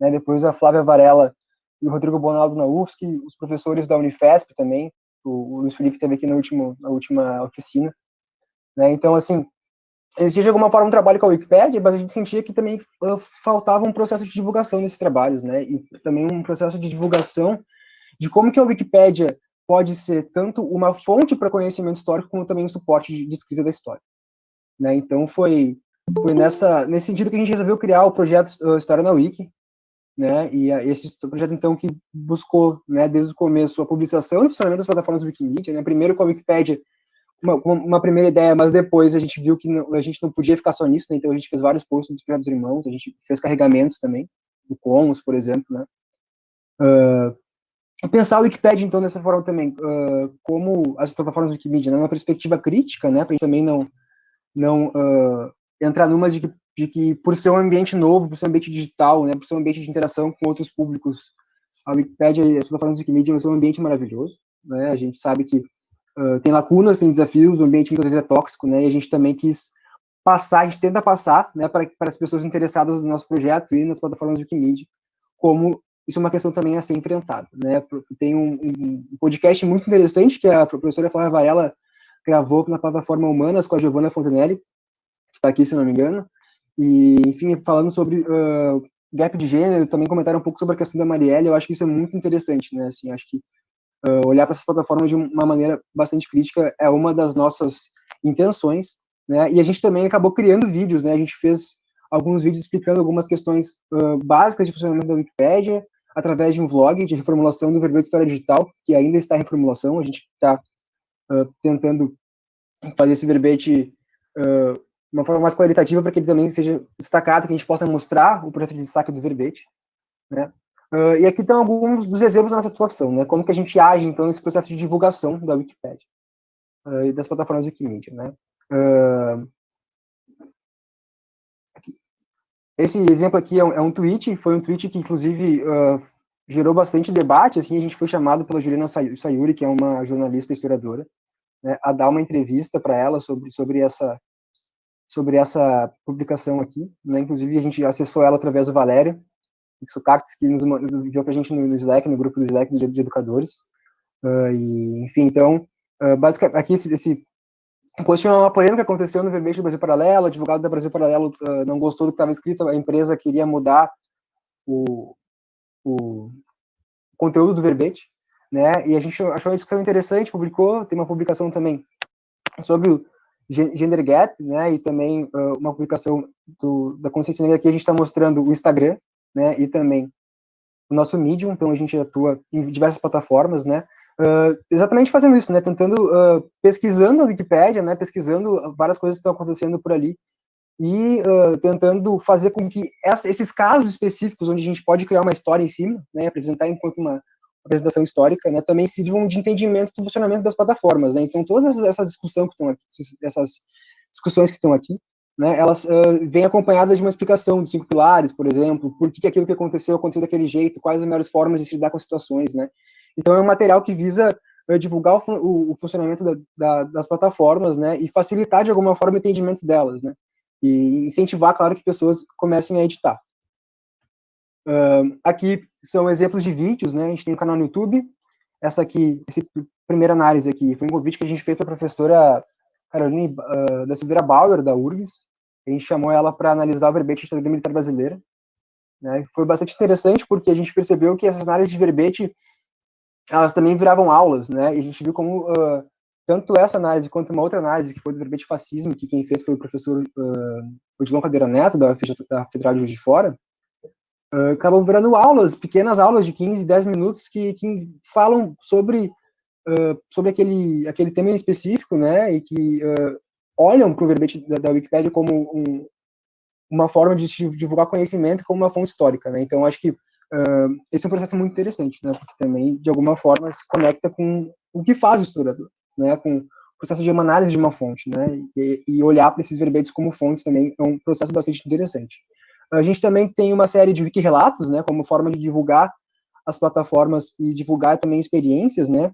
G: né, depois a Flávia Varela e o Rodrigo Bonaldo na UFSC, os professores da Unifesp também, o, o Luiz Felipe teve aqui na última, na última oficina, né, então, assim, existia de alguma forma um trabalho com a Wikipédia, mas a gente sentia que também uh, faltava um processo de divulgação desses trabalhos, né, e também um processo de divulgação de como que a Wikipédia pode ser tanto uma fonte para conhecimento histórico, como também um suporte de, de escrita da história. Né, então, foi, foi nessa, nesse sentido que a gente resolveu criar o projeto uh, História na Wiki, né, e esse projeto, então, que buscou, né, desde o começo, a publicação e funcionamento das plataformas Wikimedia, né, primeiro com a Wikipédia, uma, uma, primeira ideia, mas depois a gente viu que não, a gente não podia ficar só nisso, né, então a gente fez vários posts dos projetos irmãos, a gente fez carregamentos também, do Commons, por exemplo, né, uh, pensar a Wikipedia, então, dessa forma também, uh, como as plataformas Wikimedia, né, uma perspectiva crítica, né, para também não, não uh, entrar numas de que de que por ser um ambiente novo, por ser um ambiente digital, né, por ser um ambiente de interação com outros públicos, a Wikipédia e as plataformas Wikimedia são um ambiente maravilhoso, né, a gente sabe que uh, tem lacunas, tem desafios, o ambiente muitas vezes é tóxico, né, e a gente também quis passar, a gente tenta passar, né, para, as pessoas interessadas no nosso projeto e nas plataformas Wikimedia, como isso é uma questão também a ser enfrentada, né, tem um, um podcast muito interessante que a professora Flávia Varela gravou na plataforma Humanas com a Giovanna Fontenelle, que está aqui, se não me engano, e, enfim, falando sobre uh, gap de gênero, também comentaram um pouco sobre a questão da Marielle, eu acho que isso é muito interessante, né, assim, acho que uh, olhar para essas plataformas de uma maneira bastante crítica é uma das nossas intenções, né, e a gente também acabou criando vídeos, né, a gente fez alguns vídeos explicando algumas questões uh, básicas de funcionamento da Wikipédia, através de um vlog de reformulação do verbete História Digital, que ainda está em reformulação, a gente está tentando fazer esse verbete uh, uma forma mais qualitativa para que ele também seja destacado, que a gente possa mostrar o projeto de destaque do verbete, né? Uh, e aqui estão alguns dos exemplos da nossa atuação, né? Como que a gente age, então, nesse processo de divulgação da Wikipedia uh, e das plataformas Wikimedia, né? Uh, esse exemplo aqui é um, é um, tweet, foi um tweet que, inclusive, gerou bastante debate, assim, a gente foi chamado pela Juliana Sayuri, que é uma jornalista historiadora, né, a dar uma entrevista para ela sobre, sobre essa sobre essa publicação aqui, né? Inclusive a gente acessou ela através do Valério Xocactes, que nos, nos enviou para a gente no, no, Slack, no grupo do Slack de, de educadores. Uh, e, enfim, então, uh, basicamente, aqui esse, esse post é uma polêmica que aconteceu no verbete do Brasil Paralelo, o advogado da Brasil Paralelo uh, não gostou do que estava escrito, a empresa queria mudar o, o conteúdo do verbete, né? E a gente achou a discussão interessante, publicou, tem uma publicação também sobre o Gender Gap, né, e também uh, uma publicação do, da Consciência Negra que a gente está mostrando o Instagram, né, e também o nosso Medium, então a gente atua em diversas plataformas, né, uh, exatamente fazendo isso, né, tentando, uh, pesquisando a Wikipédia, né, pesquisando várias coisas que estão acontecendo por ali, e tentando fazer com que essa, esses casos específicos, onde a gente pode criar uma história em cima, né, apresentar enquanto uma, apresentação histórica, né, também sirvam de entendimento do funcionamento das plataformas, né, então todas essas discussões que estão aqui, essas discussões que estão aqui, né, elas uh, vêm acompanhadas de uma explicação dos cinco pilares, por exemplo, por que, que aquilo que aconteceu aconteceu daquele jeito, quais as melhores formas de se lidar com as situações, né, então é um material que visa uh, divulgar o, o, o funcionamento da, da, das plataformas, né, e facilitar de alguma forma o entendimento delas, né, e incentivar, claro, que pessoas comecem a editar. Uh, aqui são exemplos de vídeos, né? A gente tem um canal no YouTube. Essa aqui, essa primeira análise aqui, foi um convite que a gente fez para a professora Caroline uh, da Silveira Bauer, da URGS. A gente chamou ela para analisar o verbete da militar brasileira. Né? Foi bastante interessante, porque a gente percebeu que essas análises de verbete, elas também viravam aulas, né? E a gente viu como uh, tanto essa análise quanto uma outra análise, que foi do verbete fascismo, que quem fez foi o professor uh, Odilon Cadeira Neto, da, da Federal de Juiz de Fora, uh, acabam virando aulas, pequenas aulas de 15, 10 minutos, que, que falam sobre, uh, sobre aquele, aquele tema em específico, né, e que olham para o verbete da, da Wikipédia como um, uma forma de divulgar conhecimento como uma fonte histórica, né, então acho que esse é um processo muito interessante, né, porque também, de alguma forma, se conecta com o que faz o historiador, né, com o processo de uma análise de uma fonte, né, e, e olhar para esses verbetes como fontes também é um processo bastante interessante. A gente também tem uma série de wiki-relatos, né, como forma de divulgar as plataformas e divulgar também experiências, né.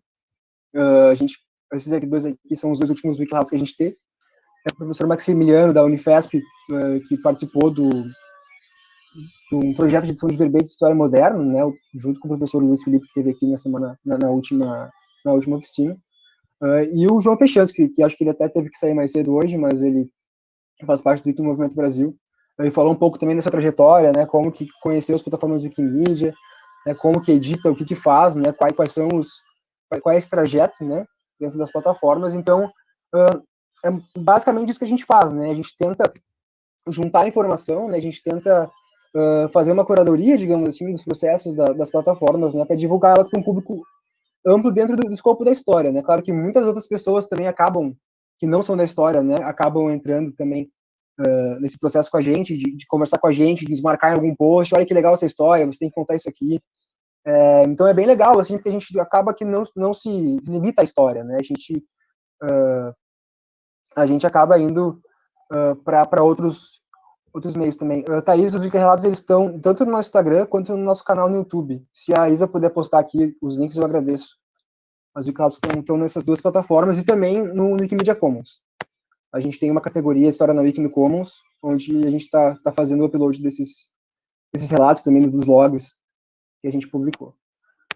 G: Uh, a gente, esses aqui dois aqui são os dois últimos wiki-relatos que a gente teve. É o professor Maximiliano, da Unifesp, uh, que participou do, um projeto de edição de verbete de história moderna, né, junto com o professor Luiz Felipe, que esteve aqui na semana, na, na última, na última oficina. Uh, e o João Pechansky, que acho que ele até teve que sair mais cedo hoje, mas ele faz parte do Movimento Brasil, ele falou um pouco também dessa trajetória, né, como que conheceu as plataformas Wikimedia, né, como que edita, o que que faz, né, quais, quais são os, qual é esse trajeto, né, dentro das plataformas. Então, uh, é basicamente isso que a gente faz, né, a gente tenta juntar informação, né, a gente tenta uh, fazer uma curadoria, digamos assim, dos processos da, das plataformas, né, para divulgar ela para um público amplo dentro do, do escopo da história, né. Claro que muitas outras pessoas também acabam que não são da história, né, acabam entrando também uh, nesse processo com a gente, de, de, conversar com a gente, de desmarcar em algum post, olha que legal essa história, você tem que contar isso aqui. É, então é bem legal, assim, porque a gente acaba que não, não se limita à história, né? A gente, uh, a gente acaba indo uh, para outros outros meios também. Uh, Thaís, os relatos eles estão tanto no nosso Instagram quanto no nosso canal no YouTube. Se a Isa puder postar aqui os links, eu agradeço. Os relatos estão, nessas duas plataformas e também no, Wikimedia Commons a gente tem uma categoria História na Wiki no Commons, onde a gente está tá fazendo o upload desses, desses relatos também, dos logs que a gente publicou.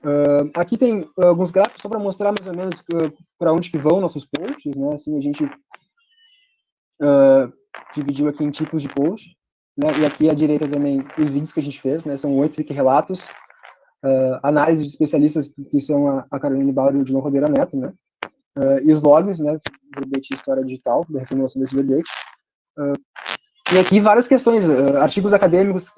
G: Uh, aqui tem alguns gráficos só para mostrar mais ou menos uh, para onde que vão nossos posts, né? Assim, a gente uh, dividiu aqui em tipos de post, né? E aqui à direita também os vídeos que a gente fez, né? São oito relatos, análise de especialistas que são a, a Carolina Bauer e o Dilon Rodeira Neto, né? Uh, e os logs, né, verbete história digital, da reformulação desse verbete. Uh, e aqui várias questões, uh, artigos acadêmicos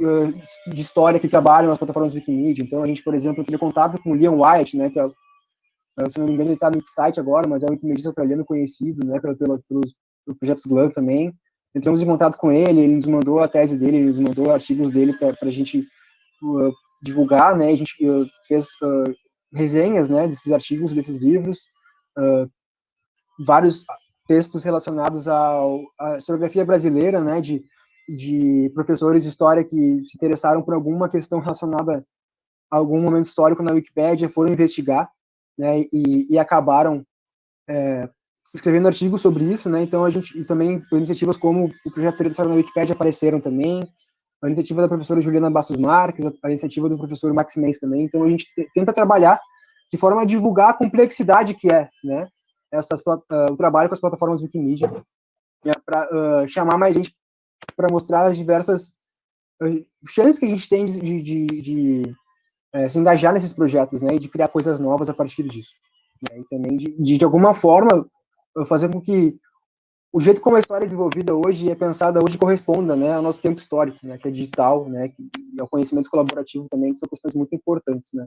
G: de história que trabalham nas plataformas Wikimedia. Então, a gente, por exemplo, teve contato com o Leon White, né, que é, se não me engano, ele está no site agora, mas é um wikimedista australiano conhecido, né, pelo, pelo, pelos projetos GLAM também. Entramos em contato com ele, ele nos mandou a tese dele, ele nos mandou artigos dele para a gente divulgar, né, a gente fez resenhas, né, desses artigos, desses livros, uh, vários textos relacionados ao, à historiografia brasileira, né, de, de professores de história que se interessaram por alguma questão relacionada a algum momento histórico na Wikipédia, foram investigar, né, e, e acabaram é, escrevendo artigos sobre isso, né, então a gente, e também iniciativas como o Projeto Teoria da História na Wikipédia apareceram também, a iniciativa da professora Juliana Bastos Marques, a iniciativa do professor Max Mendes também, então a gente tenta trabalhar de forma a divulgar a complexidade que é, né, essas, uh, o trabalho com as plataformas Wikimedia, né, para uh, chamar mais gente para mostrar as diversas uh, chances que a gente tem de, de, de, uh, se engajar nesses projetos, né, e de criar coisas novas a partir disso. Né, e também de, de, de alguma forma, fazer com que o jeito como a história é desenvolvida hoje e é pensada hoje corresponda, né, ao nosso tempo histórico, né, que é digital, né, que, e ao conhecimento colaborativo também, que são questões muito importantes, né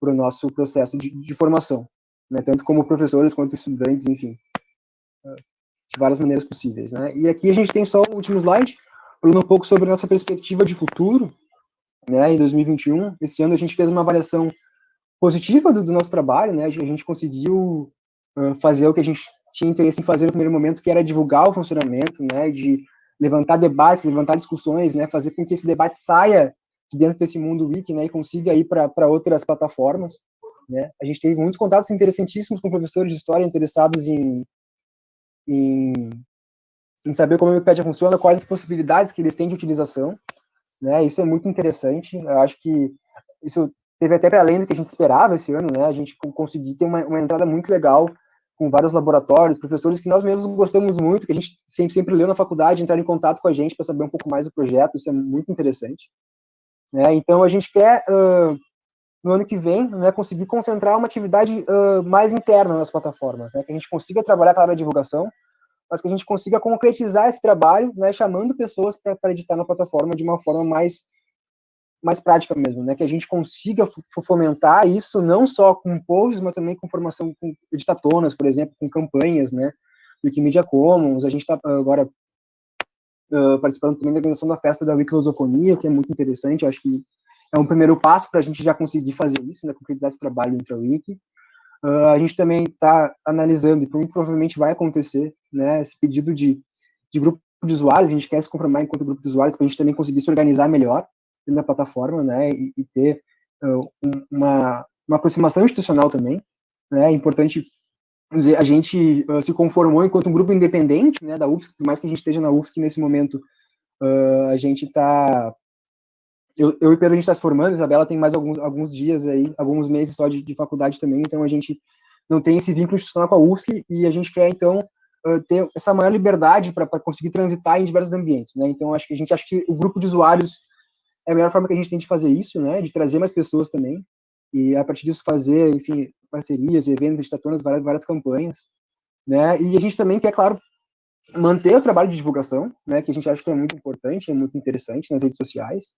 G: para o nosso processo de, de formação, né, tanto como professores quanto estudantes, enfim, de várias maneiras possíveis. Né. E aqui a gente tem só o último slide, falando um pouco sobre a nossa perspectiva de futuro, né, em 2021. Esse ano a gente fez uma avaliação positiva do, do nosso trabalho, né, a gente conseguiu fazer o que a gente tinha interesse em fazer no primeiro momento, que era divulgar o funcionamento, né, de levantar debates, levantar discussões, né, fazer com que esse debate saia de dentro desse mundo wiki, né, e consiga ir para outras plataformas, né. A gente teve muitos contatos interessantíssimos com professores de história interessados em, em, em saber como a Wikipedia funciona, quais as possibilidades que eles têm de utilização, né, isso é muito interessante, eu acho que isso teve até para além do que a gente esperava esse ano, né, a gente conseguiu ter uma, uma entrada muito legal com vários laboratórios, professores que nós mesmos gostamos muito, que a gente sempre, sempre leu na faculdade, entrar em contato com a gente para saber um pouco mais do projeto, isso é muito interessante. Né? Então, a gente quer uh, no ano que vem, né, conseguir concentrar uma atividade uh, mais interna nas plataformas, né, que a gente consiga trabalhar a divulgação, mas que a gente consiga concretizar esse trabalho, né, chamando pessoas para editar na plataforma de uma forma mais mais prática mesmo, né, que a gente consiga fomentar isso não só com posts, mas também com formação com editatonas, por exemplo, com campanhas, né, Wikimedia Commons, a gente está agora uh, participando também da organização da festa da Wikilosofonia, que é muito interessante, acho que é um primeiro passo para a gente já conseguir fazer isso, né, concretizar esse trabalho dentro da Wiki. Uh, a gente também está analisando, e provavelmente vai acontecer, né, esse pedido de, de grupo de usuários, a gente quer se conformar enquanto grupo de usuários, para a gente também conseguir se organizar melhor da plataforma, né, e, e ter uh, uma, uma aproximação institucional também, né, é importante dizer, a gente uh, se conformou enquanto um grupo independente, né, da UFSC, por mais que a gente esteja na UFSC nesse momento, a gente está eu, eu e Pedro, a gente está se formando, Isabela tem mais alguns, alguns dias aí, alguns meses só de, de faculdade também, então a gente não tem esse vínculo institucional com a UFSC e a gente quer, então, ter essa maior liberdade para conseguir transitar em diversos ambientes, né? Então, acho que a gente acha que o grupo de usuários é a melhor forma que a gente tem de fazer isso, né? De trazer mais pessoas também e a partir disso fazer, enfim, parcerias, eventos, estatunas, várias, várias campanhas, né? E a gente também quer, claro, manter o trabalho de divulgação, né? Que a gente acha que é muito importante, é muito interessante nas redes sociais,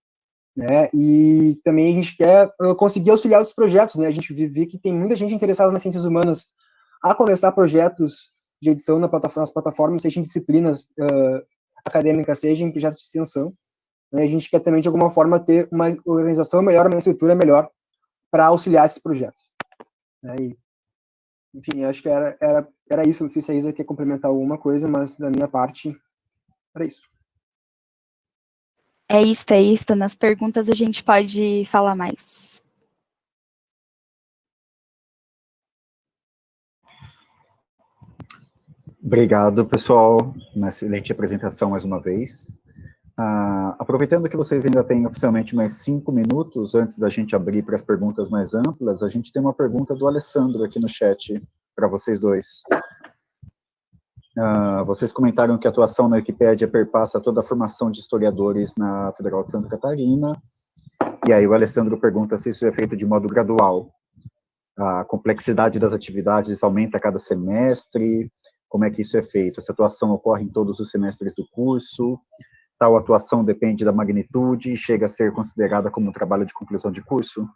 G: né? E também a gente quer uh, conseguir auxiliar outros projetos, né? A gente vê que tem muita gente interessada nas ciências humanas a começar projetos de edição na plataforma, nas plataformas, seja em disciplinas uh, acadêmicas, em projetos de extensão. Né? A gente quer também, de alguma forma, ter uma organização melhor, uma estrutura melhor para auxiliar esses projetos. Né? E, enfim, acho que era, era, era isso. Não sei se a Isa quer complementar alguma coisa, mas da minha parte, era isso.
F: É isso, é isso. Nas perguntas a gente pode falar mais.
A: Obrigado, pessoal. Uma excelente apresentação mais uma vez. Uh, aproveitando que vocês ainda têm oficialmente mais cinco minutos antes da gente abrir para as perguntas mais amplas, a gente tem uma pergunta do Alessandro aqui no chat para vocês dois. Uh, vocês comentaram que a atuação na Wikipédia perpassa toda a formação de historiadores na Federal de Santa Catarina, e aí o Alessandro pergunta se isso é feito de modo gradual. A complexidade das atividades aumenta a cada semestre, como é que isso é feito? Essa atuação ocorre em todos os semestres do curso, tal atuação depende da magnitude e chega a ser considerada como um trabalho de conclusão de curso?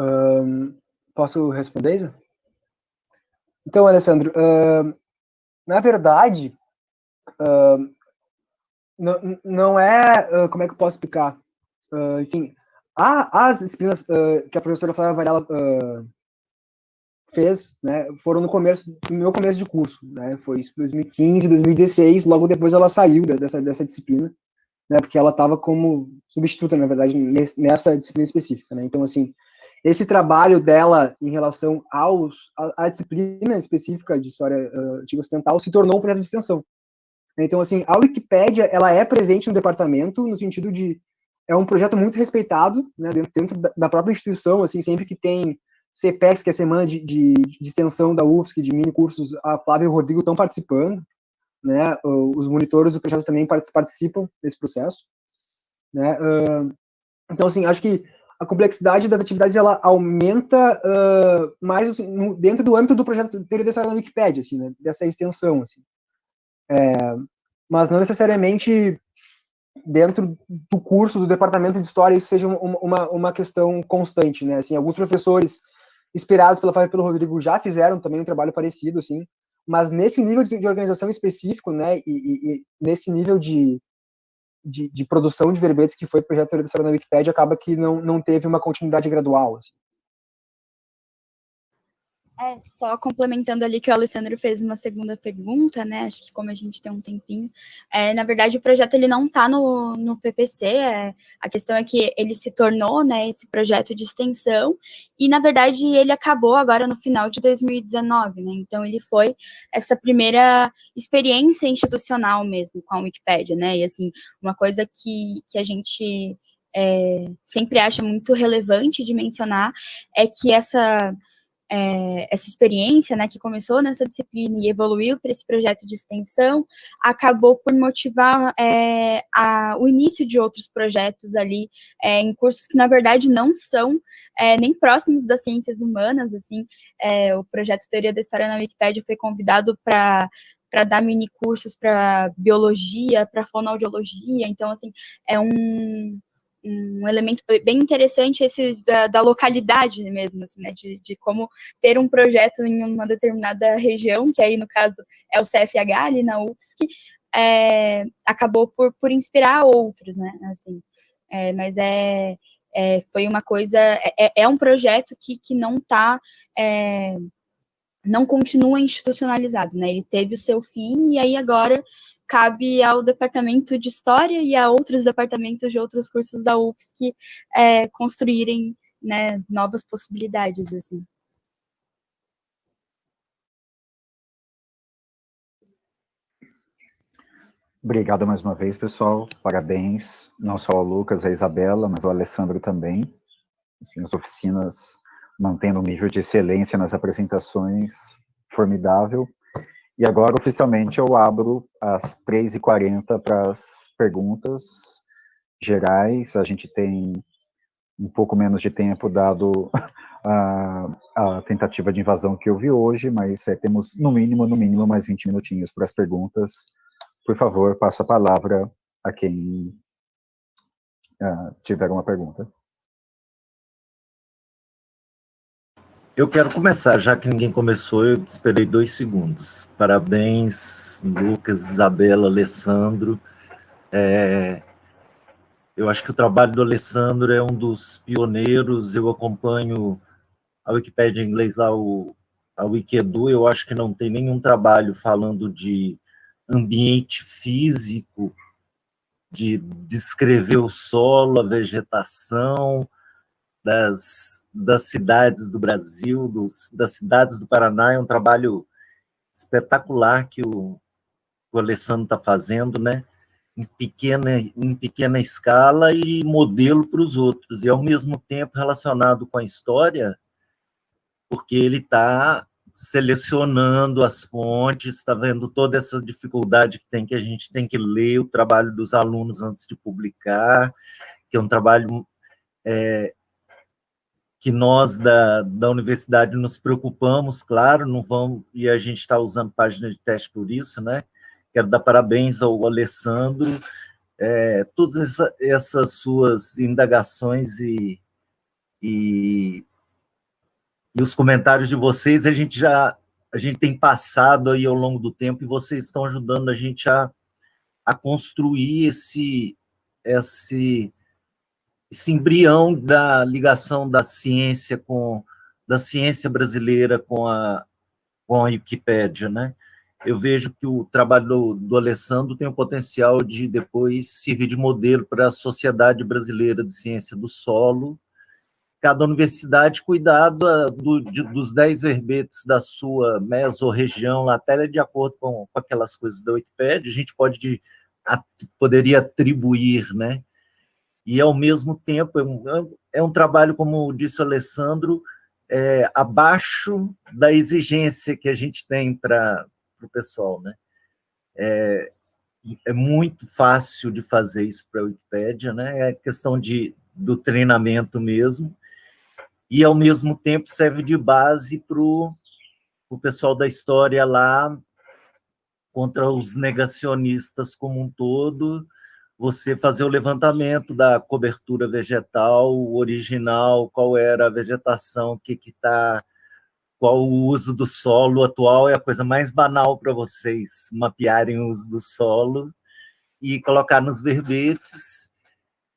G: Um, posso responder, Isa? Então, Alessandro, uh, na verdade, uh, não, não é, uh, como é que eu posso explicar? Enfim, há, as disciplinas que a professora Flávia Varela fez, né, foram no começo, no meu começo de curso, né, foi isso, 2015, 2016, logo depois ela saiu dessa, dessa disciplina, né, porque ela estava como substituta, na verdade, nessa disciplina específica, né, então, assim, esse trabalho dela em relação aos, a, a disciplina específica de história uh, antiga ocidental se tornou um projeto de extensão. Então, assim, a Wikipédia, ela é presente no departamento no sentido de, é um projeto muito respeitado, né, dentro da própria instituição, assim, sempre que tem CPEX, que é a semana de, de, de extensão da UFSC, de mini cursos, a Flávia e o Rodrigo estão participando, né, os monitores do projeto também participam desse processo, né, uh, então, assim, acho que a complexidade das atividades ela aumenta uh, mais assim, dentro do âmbito do projeto de teoria da história da Wikipédia, assim, né, dessa extensão, assim. É, mas não necessariamente dentro do curso do departamento de história isso seja uma, uma, uma questão constante, né? Assim, alguns professores inspirados pela Fábio e pelo Rodrigo já fizeram também um trabalho parecido, assim, mas nesse nível de, organização específico, né, e, e, e nesse nível de, de, de, produção de verbetes que foi o projeto de história na Wikipedia acaba que não, não teve uma continuidade gradual. Assim.
F: É, só complementando ali que o Alessandro fez uma segunda pergunta, né? Acho que como a gente tem um tempinho, é, na verdade o projeto ele não está no, no PPC, é, a questão é que ele se tornou, né, esse projeto de extensão, e na verdade ele acabou agora no final de 2019, né? Então ele foi essa primeira experiência institucional mesmo com a Wikipédia, né? E assim, uma coisa que, que a gente é, sempre acha muito relevante de mencionar é que essa é, essa experiência, né, que começou nessa disciplina e evoluiu para esse projeto de extensão, acabou por motivar é, a, o início de outros projetos ali é, em cursos que, na verdade, não são é, nem próximos das ciências humanas, assim, é, o projeto Teoria da História na Wikipédia foi convidado para para dar mini cursos para biologia, para fonoaudiologia, então, assim, é um, um elemento bem interessante esse da, da localidade mesmo, assim, né, de, de, como ter um projeto em uma determinada região, que aí, no caso, é o CFH, ali na UFSC, é, acabou por, por inspirar outros, né, assim, é, mas é, é, foi uma coisa, é, é, é um projeto que, que não está é, não continua institucionalizado, né? Ele teve o seu fim e aí agora cabe ao departamento de história e a outros departamentos de outros cursos da UFSC é, construírem né, novas possibilidades assim.
A: Obrigado mais uma vez, pessoal. Parabéns, não só ao Lucas, a Isabela, mas ao Alessandro também. Assim, as oficinas mantendo um nível de excelência nas apresentações formidável. E agora, oficialmente, eu abro às 3h40 para as perguntas gerais. A gente tem um pouco menos de tempo, dado a, a tentativa de invasão que houve hoje, mas é, temos, no mínimo, no mínimo, mais 20 minutinhos para as perguntas. Por favor, passo a palavra a quem uh, tiver uma pergunta.
E: Eu quero começar, já que ninguém começou, eu esperei dois segundos. Parabéns, Lucas, Isabela, Alessandro. É, eu acho que o trabalho do Alessandro é um dos pioneiros, eu acompanho a Wikipédia em inglês lá, o, a Wikedu, eu acho que não tem nenhum trabalho falando de ambiente físico, de descrever o solo, a vegetação, das das cidades do Brasil, dos, das cidades do Paraná, é um trabalho espetacular que o, o Alessandro está fazendo, né? Em pequena, em pequena escala e modelo para os outros, e ao mesmo tempo relacionado com a história, porque ele está selecionando as fontes, está vendo toda essa dificuldade que tem, que a gente tem que ler o trabalho dos alunos antes de publicar, que é um trabalho é, que nós da, da universidade nos preocupamos, claro, não vão, e a gente está usando página de teste por isso, né? Quero dar parabéns ao Alessandro, é, todas essa, essas suas indagações e, e, e os comentários de vocês, a gente já a gente tem passado aí ao longo do tempo e vocês estão ajudando a gente a, a construir esse, esse esse embrião da ligação da ciência com da ciência brasileira com a com a Wikipédia, né? Eu vejo que o trabalho do, do Alessandro tem o potencial de depois servir de modelo para a Sociedade Brasileira de Ciência do Solo. Cada universidade cuidar do, de, dos dez verbetes da sua mesorregião, até de acordo com, com aquelas coisas da Wikipédia, a gente pode a, poderia atribuir, né? E, ao mesmo tempo, é um, é um trabalho, como disse o Alessandro, é, abaixo da exigência que a gente tem para o pessoal. Né? É, é muito fácil de fazer isso para a Wikipédia, né? é questão de, do treinamento mesmo, e, ao mesmo tempo, serve de base para o pessoal da história lá, contra os negacionistas como um todo, você fazer o levantamento da cobertura vegetal original, qual era a vegetação, o que está, qual o uso do solo atual, é a coisa mais banal para vocês mapearem o uso do solo e colocar nos verbetes,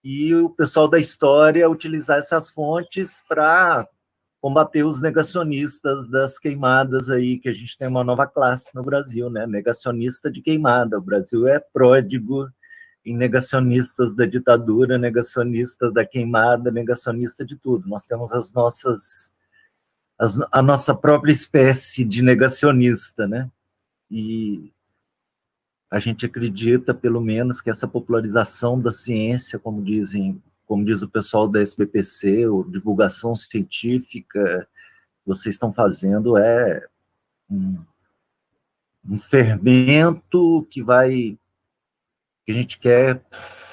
E: e o pessoal da história utilizar essas fontes para combater os negacionistas das queimadas aí, que a gente tem uma nova classe no Brasil, né? Negacionista de queimada. O Brasil é pródigo em negacionistas da ditadura, negacionistas da queimada, negacionista de tudo. Nós temos as nossas as, a nossa própria espécie de negacionista, né? E a gente acredita, pelo menos, que essa popularização da ciência, como dizem, como diz o pessoal da SBPC, ou divulgação científica, vocês estão fazendo é um, um fermento que vai que a gente quer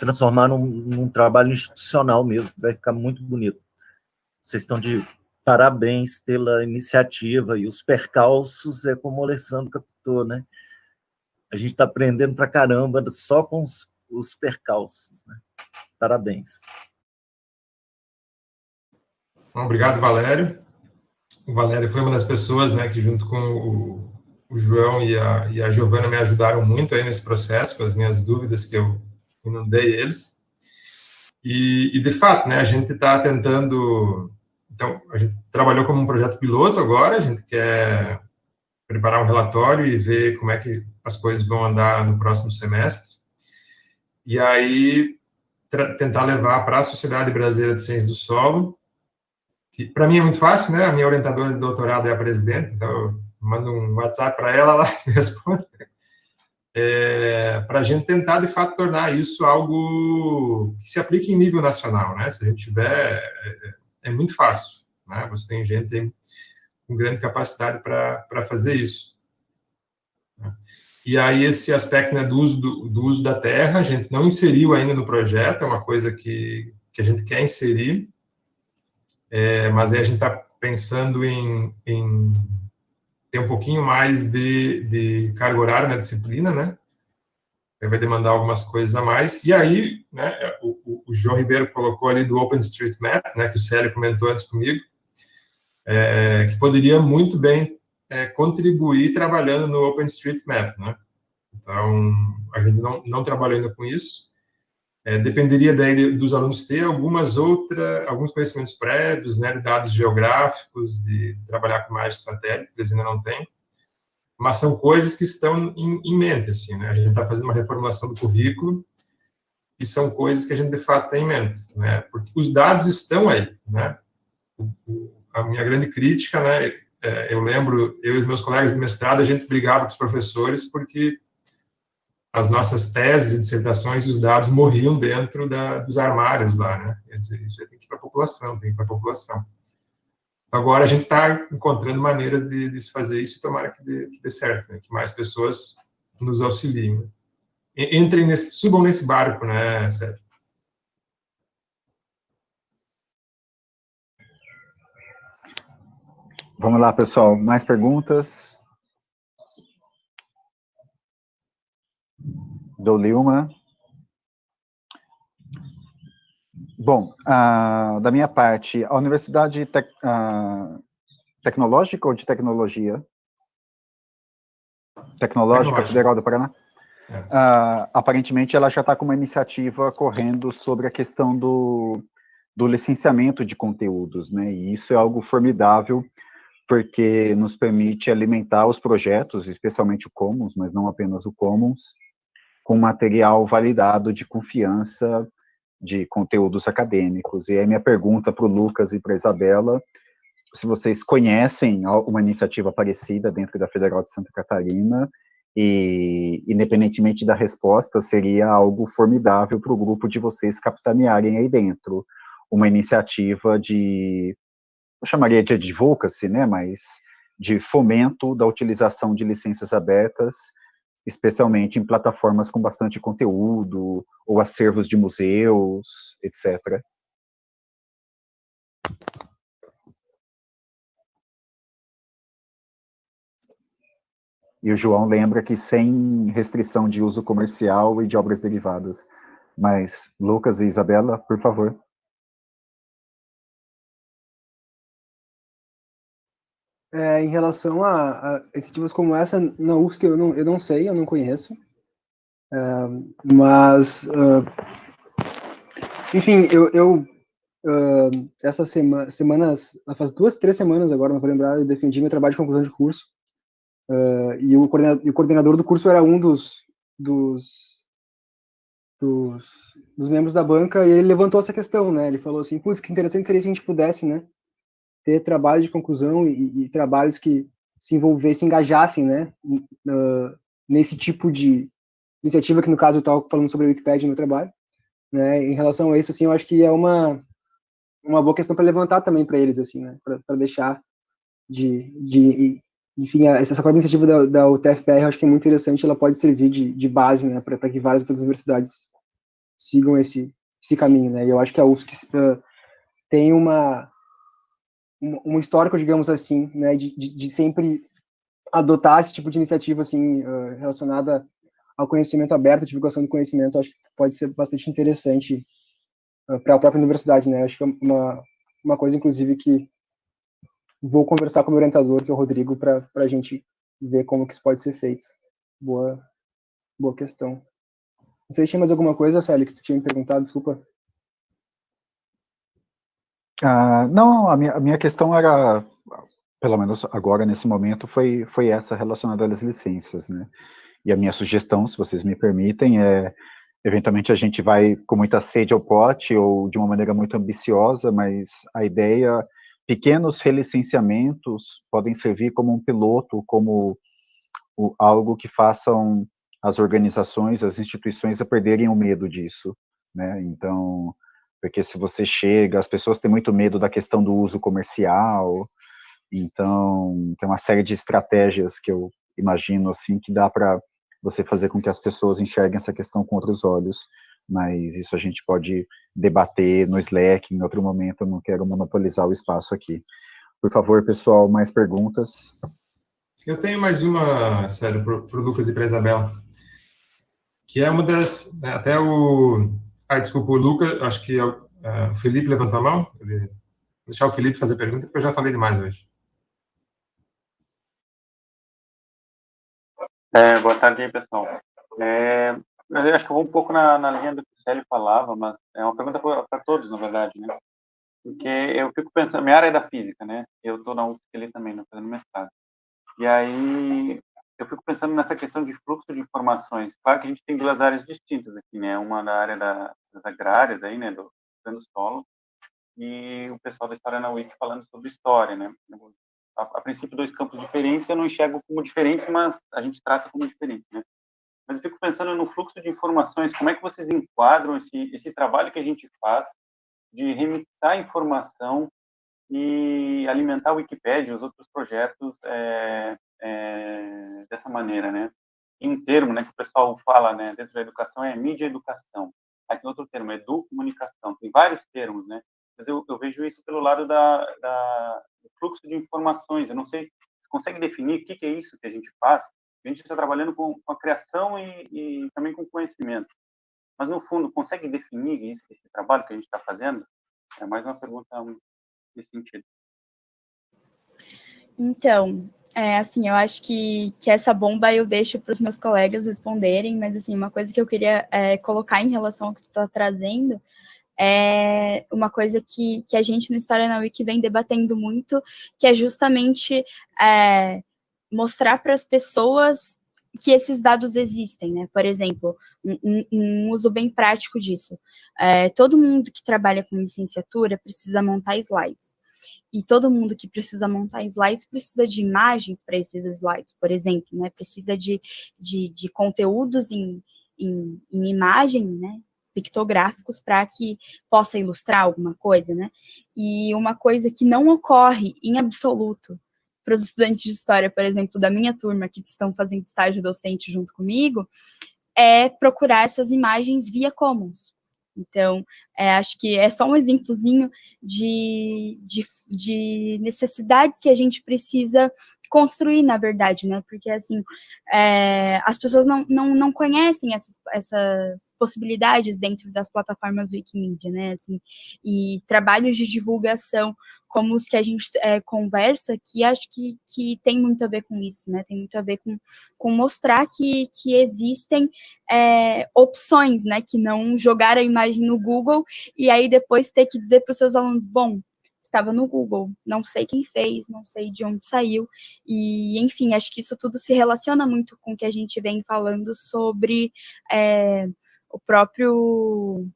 E: transformar num, num, trabalho institucional mesmo, que vai ficar muito bonito. Vocês estão de parabéns pela iniciativa, e os percalços é como o Alessandro captou, né? A gente está aprendendo para caramba só com os, os percalços, né? Parabéns.
D: Obrigado, Valério. O Valério foi uma das pessoas, né, que junto com o, o João e a, e a Giovana me ajudaram muito aí nesse processo, com as minhas dúvidas que eu inundei eles. E, e de fato, né, a gente está tentando. Então, a gente trabalhou como um projeto piloto agora, a gente quer preparar um relatório e ver como é que as coisas vão andar no próximo semestre. E aí, tentar levar para a Sociedade Brasileira de Ciências do Solo que para mim é muito fácil, né? A minha orientadora de doutorado é a presidente, então eu mando um WhatsApp para ela, ela responde. É, para a gente tentar, de fato, tornar isso algo que se aplique em nível nacional, né? Se a gente tiver, é, é muito fácil, né? Você tem gente com grande capacidade para fazer isso. E aí, esse aspecto né, do, uso do, do, uso da terra, a gente não inseriu ainda no projeto, é uma coisa que, que a gente quer inserir, é, mas aí a gente está pensando em, em, ter um pouquinho mais de, de carga horária na disciplina, né? Vai demandar algumas coisas a mais. E aí, né, o, o João Ribeiro colocou ali do OpenStreetMap, né, que o Célio comentou antes comigo, é, que poderia muito bem é, contribuir trabalhando no OpenStreetMap, né? Então, a gente não, não trabalhou ainda com isso, é, dependeria daí dos alunos ter algumas outras, alguns conhecimentos prévios, né, de dados geográficos, de trabalhar com imagens de satélite, que eles ainda não têm, mas são coisas que estão em, em mente, assim, né, a gente está fazendo uma reformulação do currículo, e são coisas que a gente, de fato, tem em mente, né, porque os dados estão aí, né, o, o, a minha grande crítica, né, é, eu lembro, eu e os meus colegas de mestrado, a gente brigava com os professores porque as nossas teses e dissertações, os dados morriam dentro da, dos armários lá, né? Quer dizer, isso tem que ir para a população, tem que ir para a população. Agora a gente está encontrando maneiras de, de, se fazer isso e tomara que dê, que dê certo, né? que mais pessoas nos auxiliem. Né? Entrem nesse, subam nesse barco, né, Sérgio?
A: Vamos lá, pessoal. Mais perguntas? Do Lilma. Bom, uh, da minha parte, a Universidade Tec, uh, Tecnológica ou de Tecnologia? Tecnológica, Federal do Paraná? É. Uh, aparentemente, ela já está com uma iniciativa correndo sobre a questão do, do licenciamento de conteúdos, né? E isso é algo formidável, porque nos permite alimentar os projetos, especialmente o Commons, mas não apenas o Commons, com material validado de confiança de conteúdos acadêmicos. E aí minha pergunta para o Lucas e para a Isabela, se vocês conhecem uma iniciativa parecida dentro da Federal de Santa Catarina, e independentemente da resposta, seria algo formidável para o grupo de vocês capitanearem aí dentro, uma iniciativa de, eu chamaria de advocacy, né, mas de fomento da utilização de licenças abertas especialmente em plataformas com bastante conteúdo, ou acervos de museus, etc. E o João lembra que sem restrição de uso comercial e de obras derivadas. Mas, Lucas e Isabela, por favor.
G: É, em relação a, a, iniciativas como essa, na UFSC eu não, eu não sei, eu não conheço. É, mas, uh, enfim, eu, eu uh, essas sema, semanas, faz duas, três semanas agora, não vou lembrar, eu defendi meu trabalho de conclusão de curso. Uh, e, o coordenador, e o coordenador do curso era um dos, dos, dos, dos membros da banca, e ele levantou essa questão, né? Ele falou assim, putz, que interessante seria se a gente pudesse, né? Ter trabalhos de conclusão e, e trabalhos que se envolvessem, engajassem, né, uh, nesse tipo de iniciativa que no caso eu estava falando sobre a Wikipedia no trabalho, né, em relação a isso, assim, eu acho que é uma uma boa questão para levantar também para eles, assim, né, para deixar de, de enfim, essa própria iniciativa da, da UTFPR eu acho que é muito interessante, ela pode servir de, de base, né, para que várias outras universidades sigam esse, esse caminho, né, e eu acho que a UFSC uh, tem uma, um histórico, digamos assim, né, de, de, de, sempre adotar esse tipo de iniciativa, assim, uh, relacionada ao conhecimento aberto, divulgação do conhecimento, acho que pode ser bastante interessante uh, para a própria universidade, né, acho que é uma, uma coisa, inclusive, que vou conversar com o meu orientador, que é o Rodrigo, para a gente ver como que isso pode ser feito. Boa, boa questão. Não sei se tinha mais alguma coisa, Célio, que tu tinha me perguntado, desculpa.
A: Ah, não, a minha, a minha questão era, pelo menos agora, nesse momento, foi, foi essa relacionada às licenças, né? E a minha sugestão, se vocês me permitem, é, eventualmente a gente vai com muita sede ao pote, ou de uma maneira muito ambiciosa, mas a ideia pequenos relicenciamentos podem servir como um piloto, como o, algo que façam as organizações, as instituições a perderem o medo disso, né? Então, porque se você chega, as pessoas têm muito medo da questão do uso comercial, então tem uma série de estratégias que eu imagino assim que dá para você fazer com que as pessoas enxerguem essa questão com outros olhos mas isso a gente pode debater no Slack em outro momento, eu não quero monopolizar o espaço aqui. Por favor, pessoal, mais perguntas?
D: Eu tenho mais uma, sério, para o Lucas e para a Isabela, que é uma das, né, até o, ah, desculpa, o Lucas, acho que é é, o Felipe levantou a mão, vou deixar o Felipe fazer pergunta, porque eu já falei demais hoje.
C: É, boa tarde, pessoal. É, acho que eu vou um pouco na, na linha do que o Célio falava, mas é uma pergunta para todos, na verdade, né? Porque eu fico pensando, minha área é da física, né? Eu estou na UFSC ali também, né, fazendo mestrado. E aí eu fico pensando nessa questão de fluxo de informações. Claro que a gente tem duas áreas distintas aqui, né? Uma da área da, das agrárias aí, né, do plano solo, e o pessoal da história na UIC falando sobre história, né? A, a, princípio dois campos diferentes, eu não enxergo como diferentes, mas a gente trata como diferentes, né? mas eu fico pensando no fluxo de informações, como é que vocês enquadram esse, esse trabalho que a gente faz de remixar informação e alimentar a Wikipédia, os outros projetos é, é, dessa maneira, né? Em um termo, né, que o pessoal fala, né, dentro da educação é mídia educação. Aqui outro termo é comunicação. Tem vários termos, né? Mas eu, eu vejo isso pelo lado da, da, do fluxo de informações. Eu não sei, você consegue definir o que, que é isso que a gente faz? A gente está trabalhando com, com a criação e, e, também com conhecimento. Mas, no fundo, consegue definir isso, esse trabalho que a gente está fazendo? É mais uma pergunta nesse sentido.
F: Então, é, assim, eu acho que, que essa bomba eu deixo para os meus colegas responderem, mas, assim, uma coisa que eu queria é, colocar em relação ao que tu está trazendo é uma coisa que, que a gente no História na Wiki vem debatendo muito, que é justamente é, mostrar para as pessoas que esses dados existem, né? Por exemplo, um, um uso bem prático disso. É, todo mundo que trabalha com licenciatura precisa montar slides. E todo mundo que precisa montar slides precisa de imagens para esses slides, por exemplo, né? Precisa de, de, de conteúdos em, em, em imagem, né? pictográficos para que possa ilustrar alguma coisa, né? E uma coisa que não ocorre em absoluto para os estudantes de história, por exemplo, da minha turma, que estão fazendo estágio docente junto comigo, é procurar essas imagens via Commons. Então, é, acho que é só um exemplozinho de, de, de necessidades que a gente precisa construir, na verdade, né? Porque, assim, é, as pessoas não, não, não conhecem essas, essas possibilidades dentro das plataformas Wikimedia, né? Assim, e trabalhos de divulgação como os que a gente é, conversa, que acho que, que tem muito a ver com isso, né? Tem muito a ver com, com mostrar que, que existem é, opções, né? Que não jogar a imagem no Google e aí depois ter que dizer para os seus alunos, bom, estava no Google, não sei quem fez, não sei de onde saiu, e enfim, acho que isso tudo se relaciona muito com o que a gente vem falando sobre é, o próprio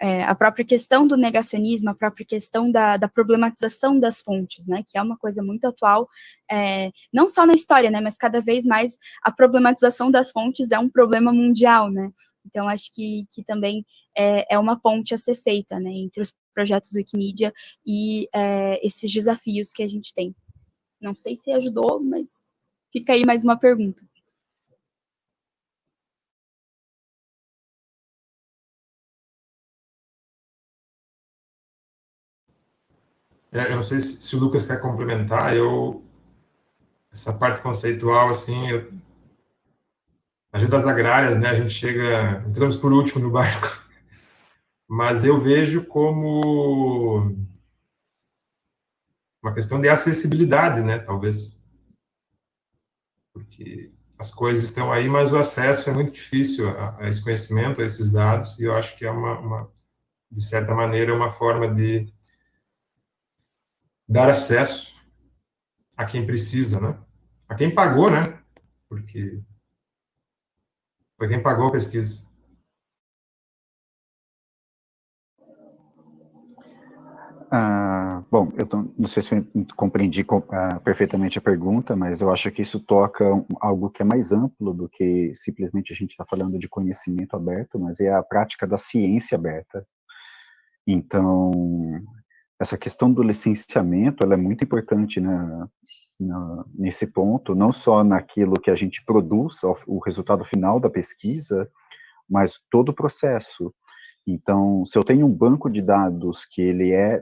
F: é, a própria questão do negacionismo, a própria questão da, da, problematização das fontes, né, que é uma coisa muito atual, é, não só na história, né, mas cada vez mais a problematização das fontes é um problema mundial, né, então acho que, que também é, é uma ponte a ser feita, né, entre os projetos Wikimedia e é, esses desafios que a gente tem. Não sei se ajudou, mas fica aí mais uma pergunta.
D: É, eu não sei se, se, o Lucas quer complementar, eu essa parte conceitual, assim, eu, ajudas agrárias, né, a gente chega, entramos por último no barco, mas eu vejo como uma questão de acessibilidade, né, talvez, porque as coisas estão aí, mas o acesso é muito difícil a, a esse conhecimento, a esses dados, e eu acho que é uma, uma de certa maneira, uma forma de dar acesso a quem precisa, né? A quem pagou, né? Porque foi quem pagou a pesquisa.
A: Ah, bom, eu não sei se eu compreendi ah, perfeitamente a pergunta, mas eu acho que isso toca algo que é mais amplo do que simplesmente a gente está falando de conhecimento aberto, mas é a prática da ciência aberta. Então, essa questão do licenciamento, ela é muito importante na, nesse ponto, não só naquilo que a gente produz, o resultado final da pesquisa, mas todo o processo. Então, se eu tenho um banco de dados que ele é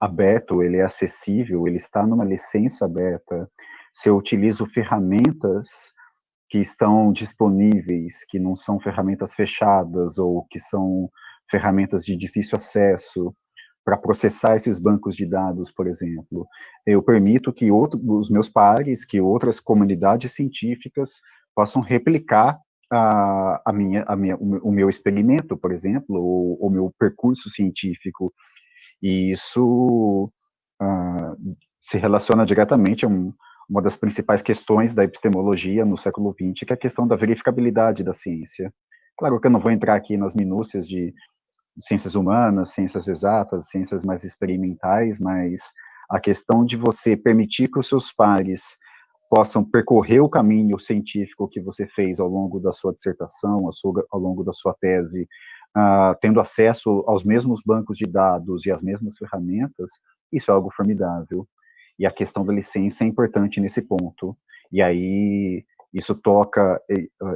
A: aberto, ele é acessível, ele está numa licença aberta, se eu utilizo ferramentas que estão disponíveis, que não são ferramentas fechadas ou que são ferramentas de difícil acesso, para processar esses bancos de dados, por exemplo. Eu permito que outro, os meus pares, que outras comunidades científicas possam replicar a, a, minha, a minha, o meu experimento, por exemplo, o meu percurso científico. E isso uh, se relaciona diretamente a um, uma das principais questões da epistemologia no século XX, que é a questão da verificabilidade da ciência. Claro que eu não vou entrar aqui nas minúcias de ciências humanas, ciências exatas, ciências mais experimentais, mas a questão de você permitir que os seus pares possam percorrer o caminho científico que você fez ao longo da sua dissertação, ao longo da sua tese, uh, tendo acesso aos mesmos bancos de dados e às mesmas ferramentas, isso é algo formidável. E a questão da licença é importante nesse ponto. E aí, isso toca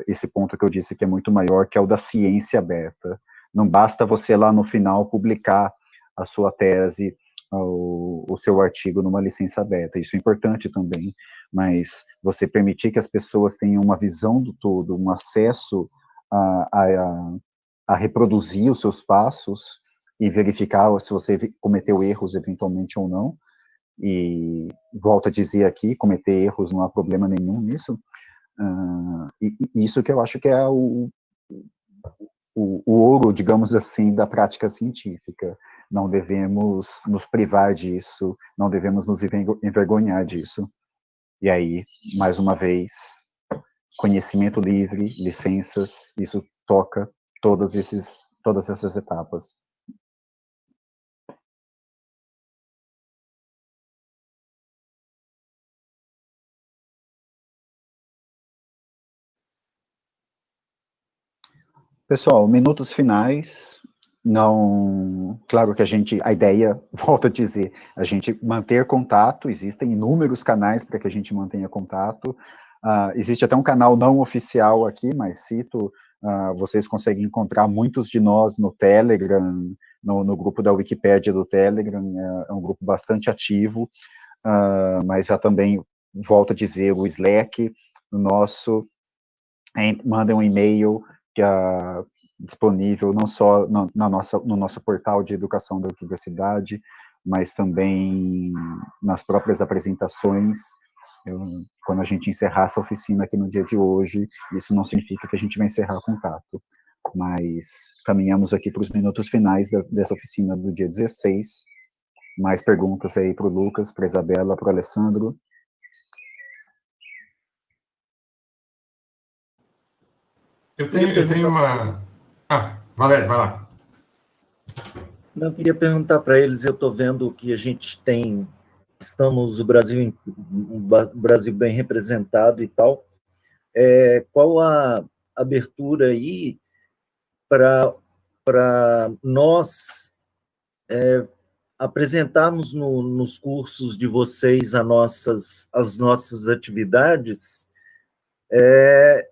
A: esse ponto que eu disse que é muito maior, que é o da ciência aberta. Não basta você lá no final publicar a sua tese, o, o, seu artigo numa licença aberta, isso é importante também, mas você permitir que as pessoas tenham uma visão do todo, um acesso a, a, a reproduzir os seus passos e verificar se você cometeu erros eventualmente ou não, e volto a dizer aqui, cometer erros não há problema nenhum nisso, uh, e, e, isso que eu acho que é o, o, o, ouro, digamos assim, da prática científica. Não devemos nos privar disso, não devemos nos envergonhar disso. E aí, mais uma vez, conhecimento livre, licenças, isso toca todas, esses, todas essas etapas. Pessoal, minutos finais. Não, claro que a gente, a ideia, volto a dizer, a gente manter contato, existem inúmeros canais para que a gente mantenha contato. Uh, existe até um canal não oficial aqui, mas cito, uh, vocês conseguem encontrar muitos de nós no Telegram, no, no grupo da Wikipédia do Telegram, é, é um grupo bastante ativo, uh, mas há também, volto a dizer, o Slack, o nosso, mandem um e-mail que é disponível não só no, na nossa, no nosso portal de educação da universidade, mas também nas próprias apresentações. Eu, quando a gente encerrar essa oficina aqui no dia de hoje, isso não significa que a gente vai encerrar contato, mas caminhamos aqui para os minutos finais das, dessa oficina do dia 16. Mais perguntas aí para o Lucas, para a Isabela, para o Alessandro.
D: Eu tenho, eu tenho uma. Ah, Valério, vai lá.
E: Eu queria perguntar para eles, eu estou vendo que a gente tem, estamos o Brasil, o Brasil bem representado e tal, é, qual a abertura aí para nós é, apresentarmos no, nos cursos de vocês as nossas, as nossas atividades é,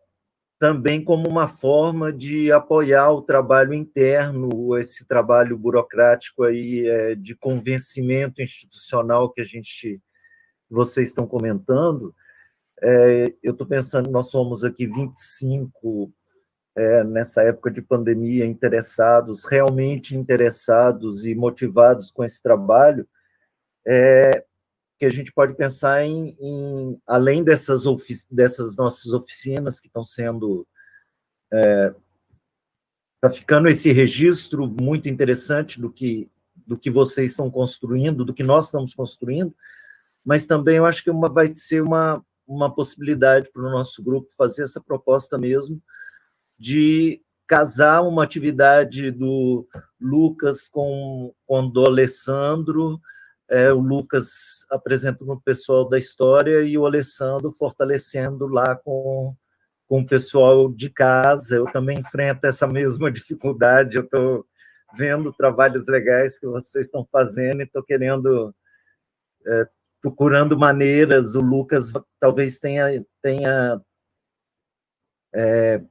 E: também como uma forma de apoiar o trabalho interno, esse trabalho burocrático aí é, de convencimento institucional que a gente, vocês estão comentando. É, eu estou pensando, nós somos aqui 25 é, nessa época de pandemia, interessados, realmente interessados e motivados com esse trabalho, é, que a gente pode pensar em, em além dessas, dessas nossas oficinas que estão sendo. Está é, ficando esse registro muito interessante do que, do que vocês estão construindo, do que nós estamos construindo, mas também eu acho que uma, vai ser uma, uma possibilidade para o nosso grupo fazer essa proposta mesmo, de casar uma atividade do Lucas com, com do Alessandro, é, o Lucas apresentando o pessoal da história e o Alessandro fortalecendo lá com, com o pessoal de casa. Eu também enfrento essa mesma dificuldade, eu estou vendo trabalhos legais que vocês estão fazendo e estou querendo, é, procurando maneiras, o Lucas talvez tenha, tenha é,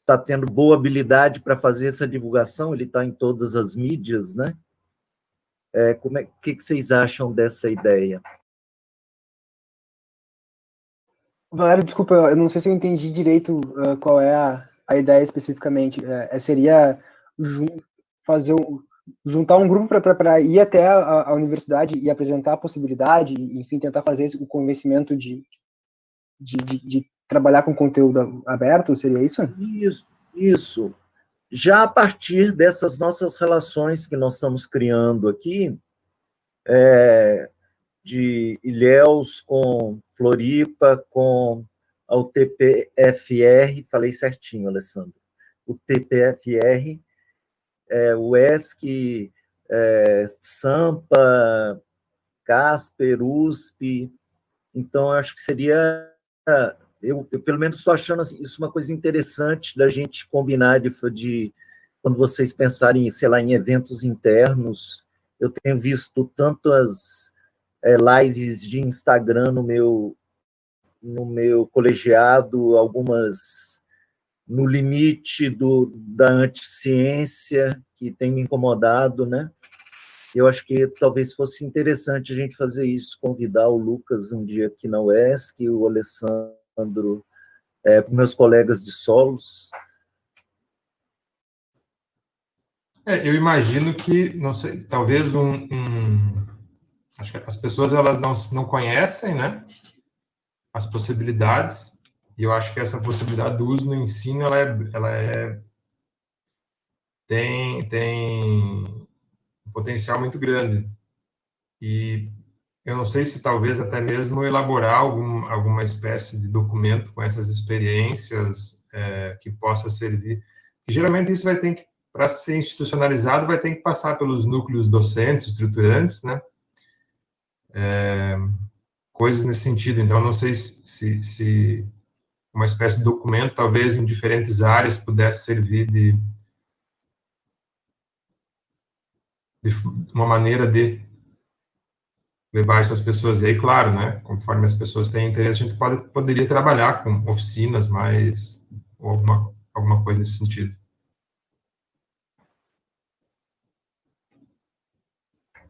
E: está tendo boa habilidade para fazer essa divulgação, ele está em todas as mídias, né? É, como é, que, que vocês acham dessa ideia?
G: Valério, desculpa, eu não sei se eu entendi direito uh, qual é a, a ideia especificamente. É, é seria jun fazer um, juntar um grupo para ir até a, a, universidade e apresentar a possibilidade, enfim, tentar fazer o convencimento de, de, de, de trabalhar com conteúdo aberto, seria isso?
E: Isso, isso. Já a partir dessas nossas relações que nós estamos criando aqui, é, de Ilhéus com Floripa, com a UTPFR, falei certinho, Alessandro, o TPFR, é, o é, Sampa, Casper, USP, então acho que seria eu, eu pelo menos estou achando assim, isso uma coisa interessante da gente combinar de, de quando vocês pensarem, sei lá, em eventos internos, eu tenho visto tantas é, lives de Instagram no meu no meu colegiado, algumas no limite do, da anticiência, que tem me incomodado, né? Eu acho que talvez fosse interessante a gente fazer isso, convidar o Lucas um dia aqui na UESC, o Alessandro Sandro, é, para meus colegas de solos?
D: É, eu imagino que, não sei, talvez um, um, acho que as pessoas elas não não conhecem, né, as possibilidades. E eu acho que essa possibilidade do uso no ensino ela é, ela é tem tem um potencial muito grande. E eu não sei se talvez até mesmo elaborar algum, alguma espécie de documento com essas experiências é, que possa servir. E, geralmente isso vai ter que, para ser institucionalizado, vai ter que passar pelos núcleos docentes, estruturantes, né? É, coisas nesse sentido. Então, não sei se, se uma espécie de documento, talvez em diferentes áreas, pudesse servir de, de uma maneira de levar isso às pessoas. E aí, claro, né, conforme as pessoas têm interesse, a gente pode, poderia trabalhar com oficinas mais, ou alguma, alguma coisa nesse sentido.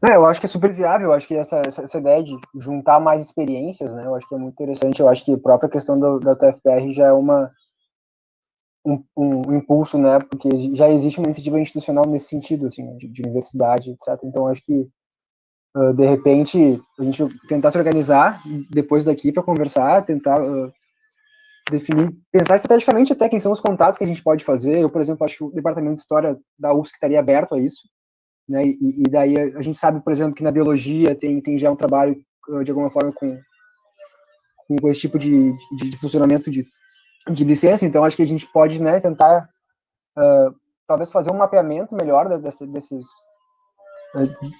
G: É, eu acho que é super viável, eu acho que essa, essa, essa, ideia de juntar mais experiências, né, eu acho que é muito interessante, eu acho que a própria questão do, da TFPR já é uma, um, um, impulso, né, porque já existe uma iniciativa institucional nesse sentido, assim, de, de universidade, etc, então acho que uh, de repente, a gente tentar se organizar depois daqui para conversar, tentar uh, definir, pensar estrategicamente até quem são os contatos que a gente pode fazer. Eu, por exemplo, acho que o departamento de história da UFSC estaria aberto a isso, né? E, e daí a, gente sabe, por exemplo, que na biologia tem, tem já um trabalho uh, de alguma forma com, com esse tipo de, de, de, funcionamento de, de licença. Então, acho que a gente pode, né, tentar uh, talvez fazer um mapeamento melhor desse, desses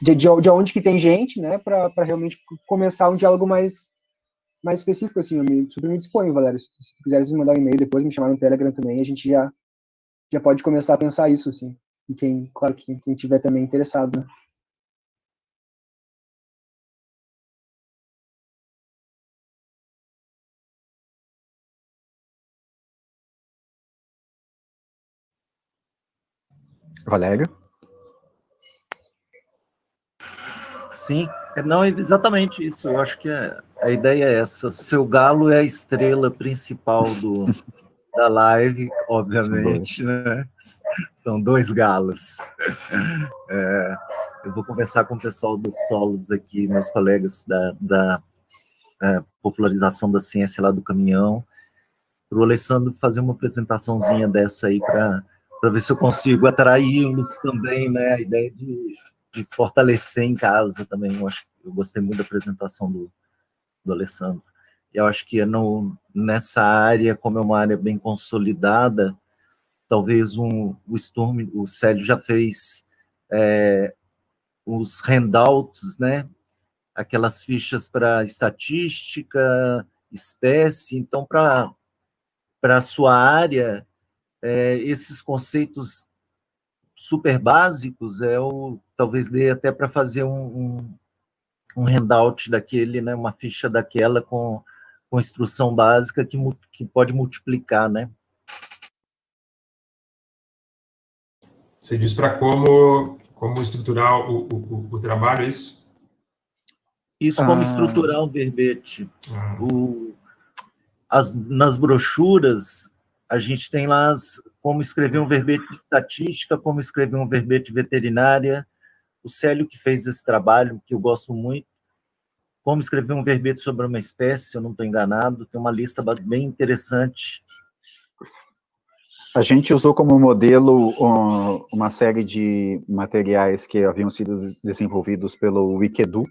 G: de, de, de onde que tem gente, né, para realmente começar um diálogo mais, mais específico, assim, eu me, super me disponho, Valério, se, se quiseres me mandar um e-mail depois, me chamar no Telegram também, a gente já, já pode começar a pensar isso, assim, e quem, claro, que quem tiver também interessado, né?
A: Valério?
E: Sim, é, não, é exatamente isso. Eu acho que a, a ideia é essa. Seu galo é a estrela principal do, da live, obviamente, São né? São dois galos. É, eu vou conversar com o pessoal dos solos aqui, meus colegas da, da é, popularização da ciência lá do caminhão, para o Alessandro fazer uma apresentaçãozinha dessa aí para ver se eu consigo atraí-los também, né? A ideia de, de fortalecer em casa também. Eu, acho, eu gostei muito da apresentação do, do Alessandro. Eu acho que é no, nessa área, como é uma área bem consolidada, talvez um, o Sturm, o Célio já fez é, os handouts, né? Aquelas fichas para estatística, espécie. Então, para a sua área, é, esses conceitos super básicos, é o, talvez dê até para fazer um, um, um, handout daquele, né? Uma ficha daquela com, com instrução básica que, que pode multiplicar, né?
D: Você diz para como como estruturar o, o, o trabalho, é isso?
E: Isso, como ah. estruturar um verbete. Ah. O, as, nas brochuras, a gente tem lá as, como escrever um verbete de estatística, como escrever um verbete veterinária. O Célio que fez esse trabalho, que eu gosto muito. Como escrever um verbete sobre uma espécie, se eu não estou enganado. Tem uma lista bem interessante
A: a gente usou como modelo uma série de materiais que haviam sido desenvolvidos pelo Wikedu,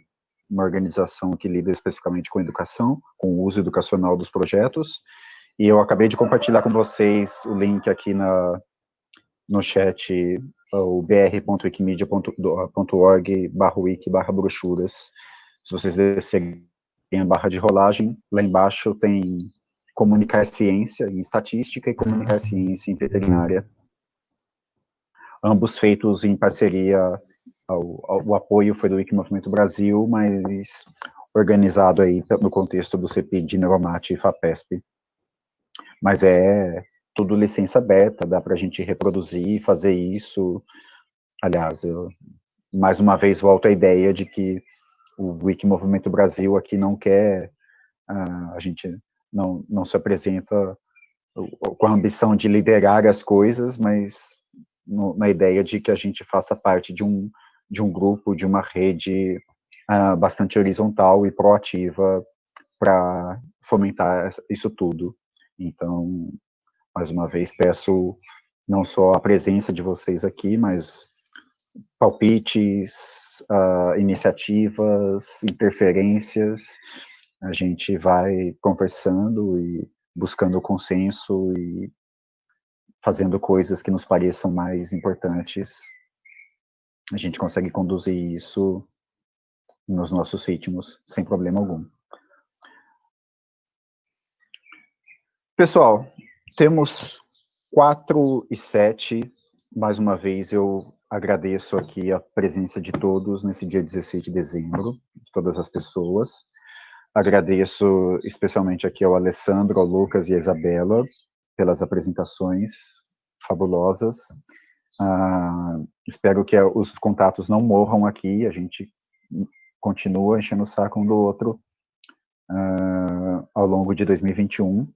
A: uma organização que lida especificamente com educação, com o uso educacional dos projetos, e eu acabei de compartilhar com vocês o link aqui na, no chat, o br.wikimedia.org barra wiki barra brochuras. Se vocês descerem a barra de rolagem, lá embaixo tem comunicar ciência em estatística e comunicar ciência em veterinária. Ambos feitos em parceria, o apoio foi do Wikimovimento Brasil, mas organizado aí no contexto do CPI, Neuromate e FAPESP. Mas é tudo licença aberta, dá para a gente reproduzir fazer isso. Aliás, eu, mais uma vez volto à ideia de que o Wikimovimento Brasil aqui não quer, uh, a gente não, não se apresenta com a ambição de liderar as coisas, mas no, na ideia de que a gente faça parte de um, de um grupo, de uma rede uh, bastante horizontal e proativa para fomentar isso tudo. Então, mais uma vez, peço não só a presença de vocês aqui, mas palpites, uh, iniciativas, interferências, a gente vai conversando e buscando consenso e fazendo coisas que nos pareçam mais importantes. A gente consegue conduzir isso nos nossos ritmos, sem problema algum. Pessoal, temos quatro e sete. Mais uma vez, eu agradeço aqui a presença de todos nesse dia 16 de dezembro, de todas as pessoas. Agradeço especialmente aqui ao Alessandro, ao Lucas e à Isabela pelas apresentações fabulosas. Uh, espero que os contatos não morram aqui, a gente continua enchendo o saco um do outro uh, ao longo de 2021.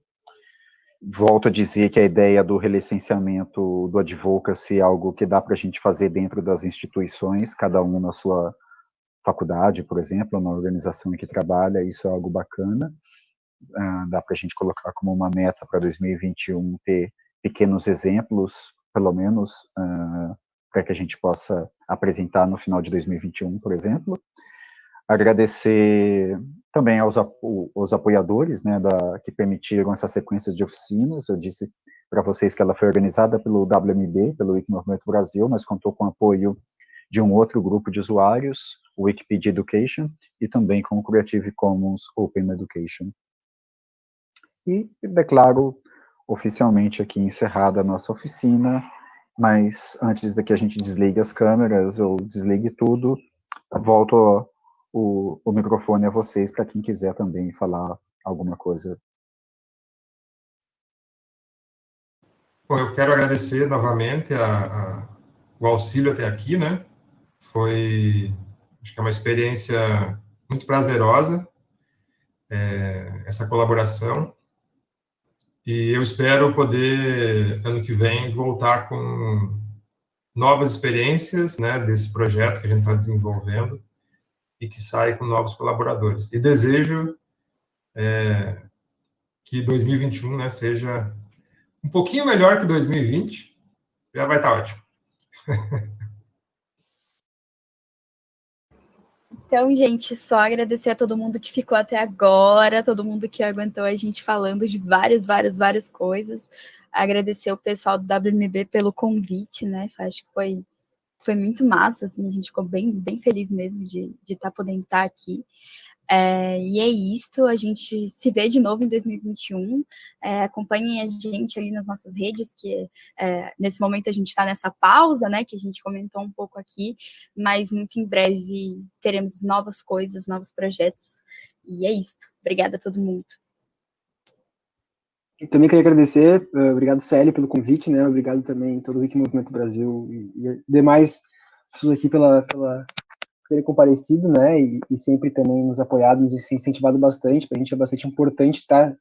A: Volto a dizer que a ideia do relicenciamento do advocacy é algo que dá para a gente fazer dentro das instituições, cada um na sua faculdade, por exemplo, na organização em que trabalha, isso é algo bacana. Uh, dá para a gente colocar como uma meta para 2021 ter pequenos exemplos, pelo menos, uh, para que a gente possa apresentar no final de 2021, por exemplo. Agradecer também aos, aos apoiadores, né, da, que permitiram essa sequência de oficinas. Eu disse para vocês que ela foi organizada pelo WMB, pelo Wikimovimento Brasil, mas contou com o apoio de um outro grupo de usuários, Wikipedia Education, e também com o Creative Commons Open Education. E declaro oficialmente aqui encerrada a nossa oficina, mas antes de que a gente desligue as câmeras ou desligue tudo, volto o, o microfone a vocês para quem quiser também falar alguma coisa.
D: Bom, eu quero agradecer novamente a, a o auxílio até aqui, né? Foi, acho que é uma experiência muito prazerosa, é, essa colaboração. E eu espero poder, ano que vem, voltar com novas experiências, né, desse projeto que a gente está desenvolvendo e que saia com novos colaboradores. E desejo é, que 2021 né, seja um pouquinho melhor que 2020, já vai estar tá ótimo.
F: Então, gente, só agradecer a todo mundo que ficou até agora, todo mundo que aguentou a gente falando de várias, várias, várias coisas. Agradecer o pessoal do WMB pelo convite, né? Acho que foi, foi muito massa, assim, a gente ficou bem, bem feliz mesmo de estar tá podendo estar aqui. É, e é isto, a gente se vê de novo em 2021. É, acompanhem a gente ali nas nossas redes, que é, nesse momento a gente está nessa pausa, né, que a gente comentou um pouco aqui, mas muito em breve teremos novas coisas, novos projetos. E é isto. Obrigada a todo mundo.
G: Também queria agradecer, uh, obrigado Célio pelo convite, né, obrigado também todo o Wiki Movimento Brasil e, demais pessoas aqui pela, pela terem comparecido, né, e, e, sempre também nos apoiado, nos incentivado bastante, para a gente é bastante importante estar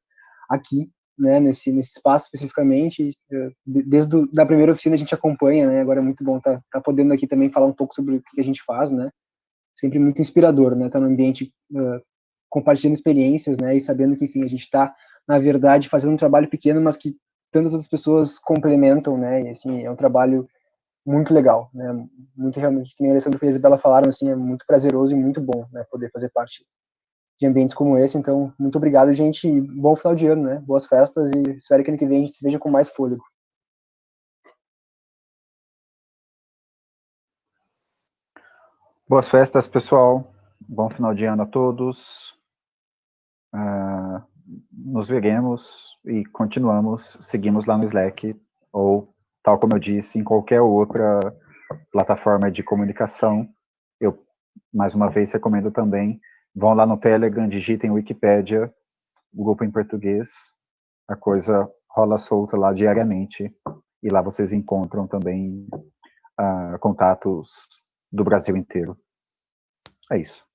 G: aqui, né, nesse, nesse espaço especificamente, eh, desde do, da primeira oficina a gente acompanha, né, agora é muito bom estar tá, tá podendo aqui também falar um pouco sobre o que a gente faz, né, sempre muito inspirador, né, estar tá no ambiente uh, compartilhando experiências, né, e sabendo que, enfim, a gente está, na verdade, fazendo um trabalho pequeno, mas que tantas outras pessoas complementam, né, e, assim, é um trabalho muito legal, né? Muito realmente, que nem a Alessandro e a Isabela falaram, assim, é muito prazeroso e muito bom, né? Poder fazer parte de ambientes como esse. Então, muito obrigado, gente. E bom final de ano, né? Boas festas e espero que ano que vem a gente se veja com mais fôlego.
A: Boas festas, pessoal. Bom final de ano a todos. Uh, nos veremos e continuamos, seguimos lá no Slack ou tal como eu disse, em qualquer outra plataforma de comunicação. Eu, mais uma vez, recomendo também, vão lá no Telegram, digitem Wikipédia, grupo em português, a coisa rola solta lá diariamente, e lá vocês encontram também uh, contatos do Brasil inteiro. É isso.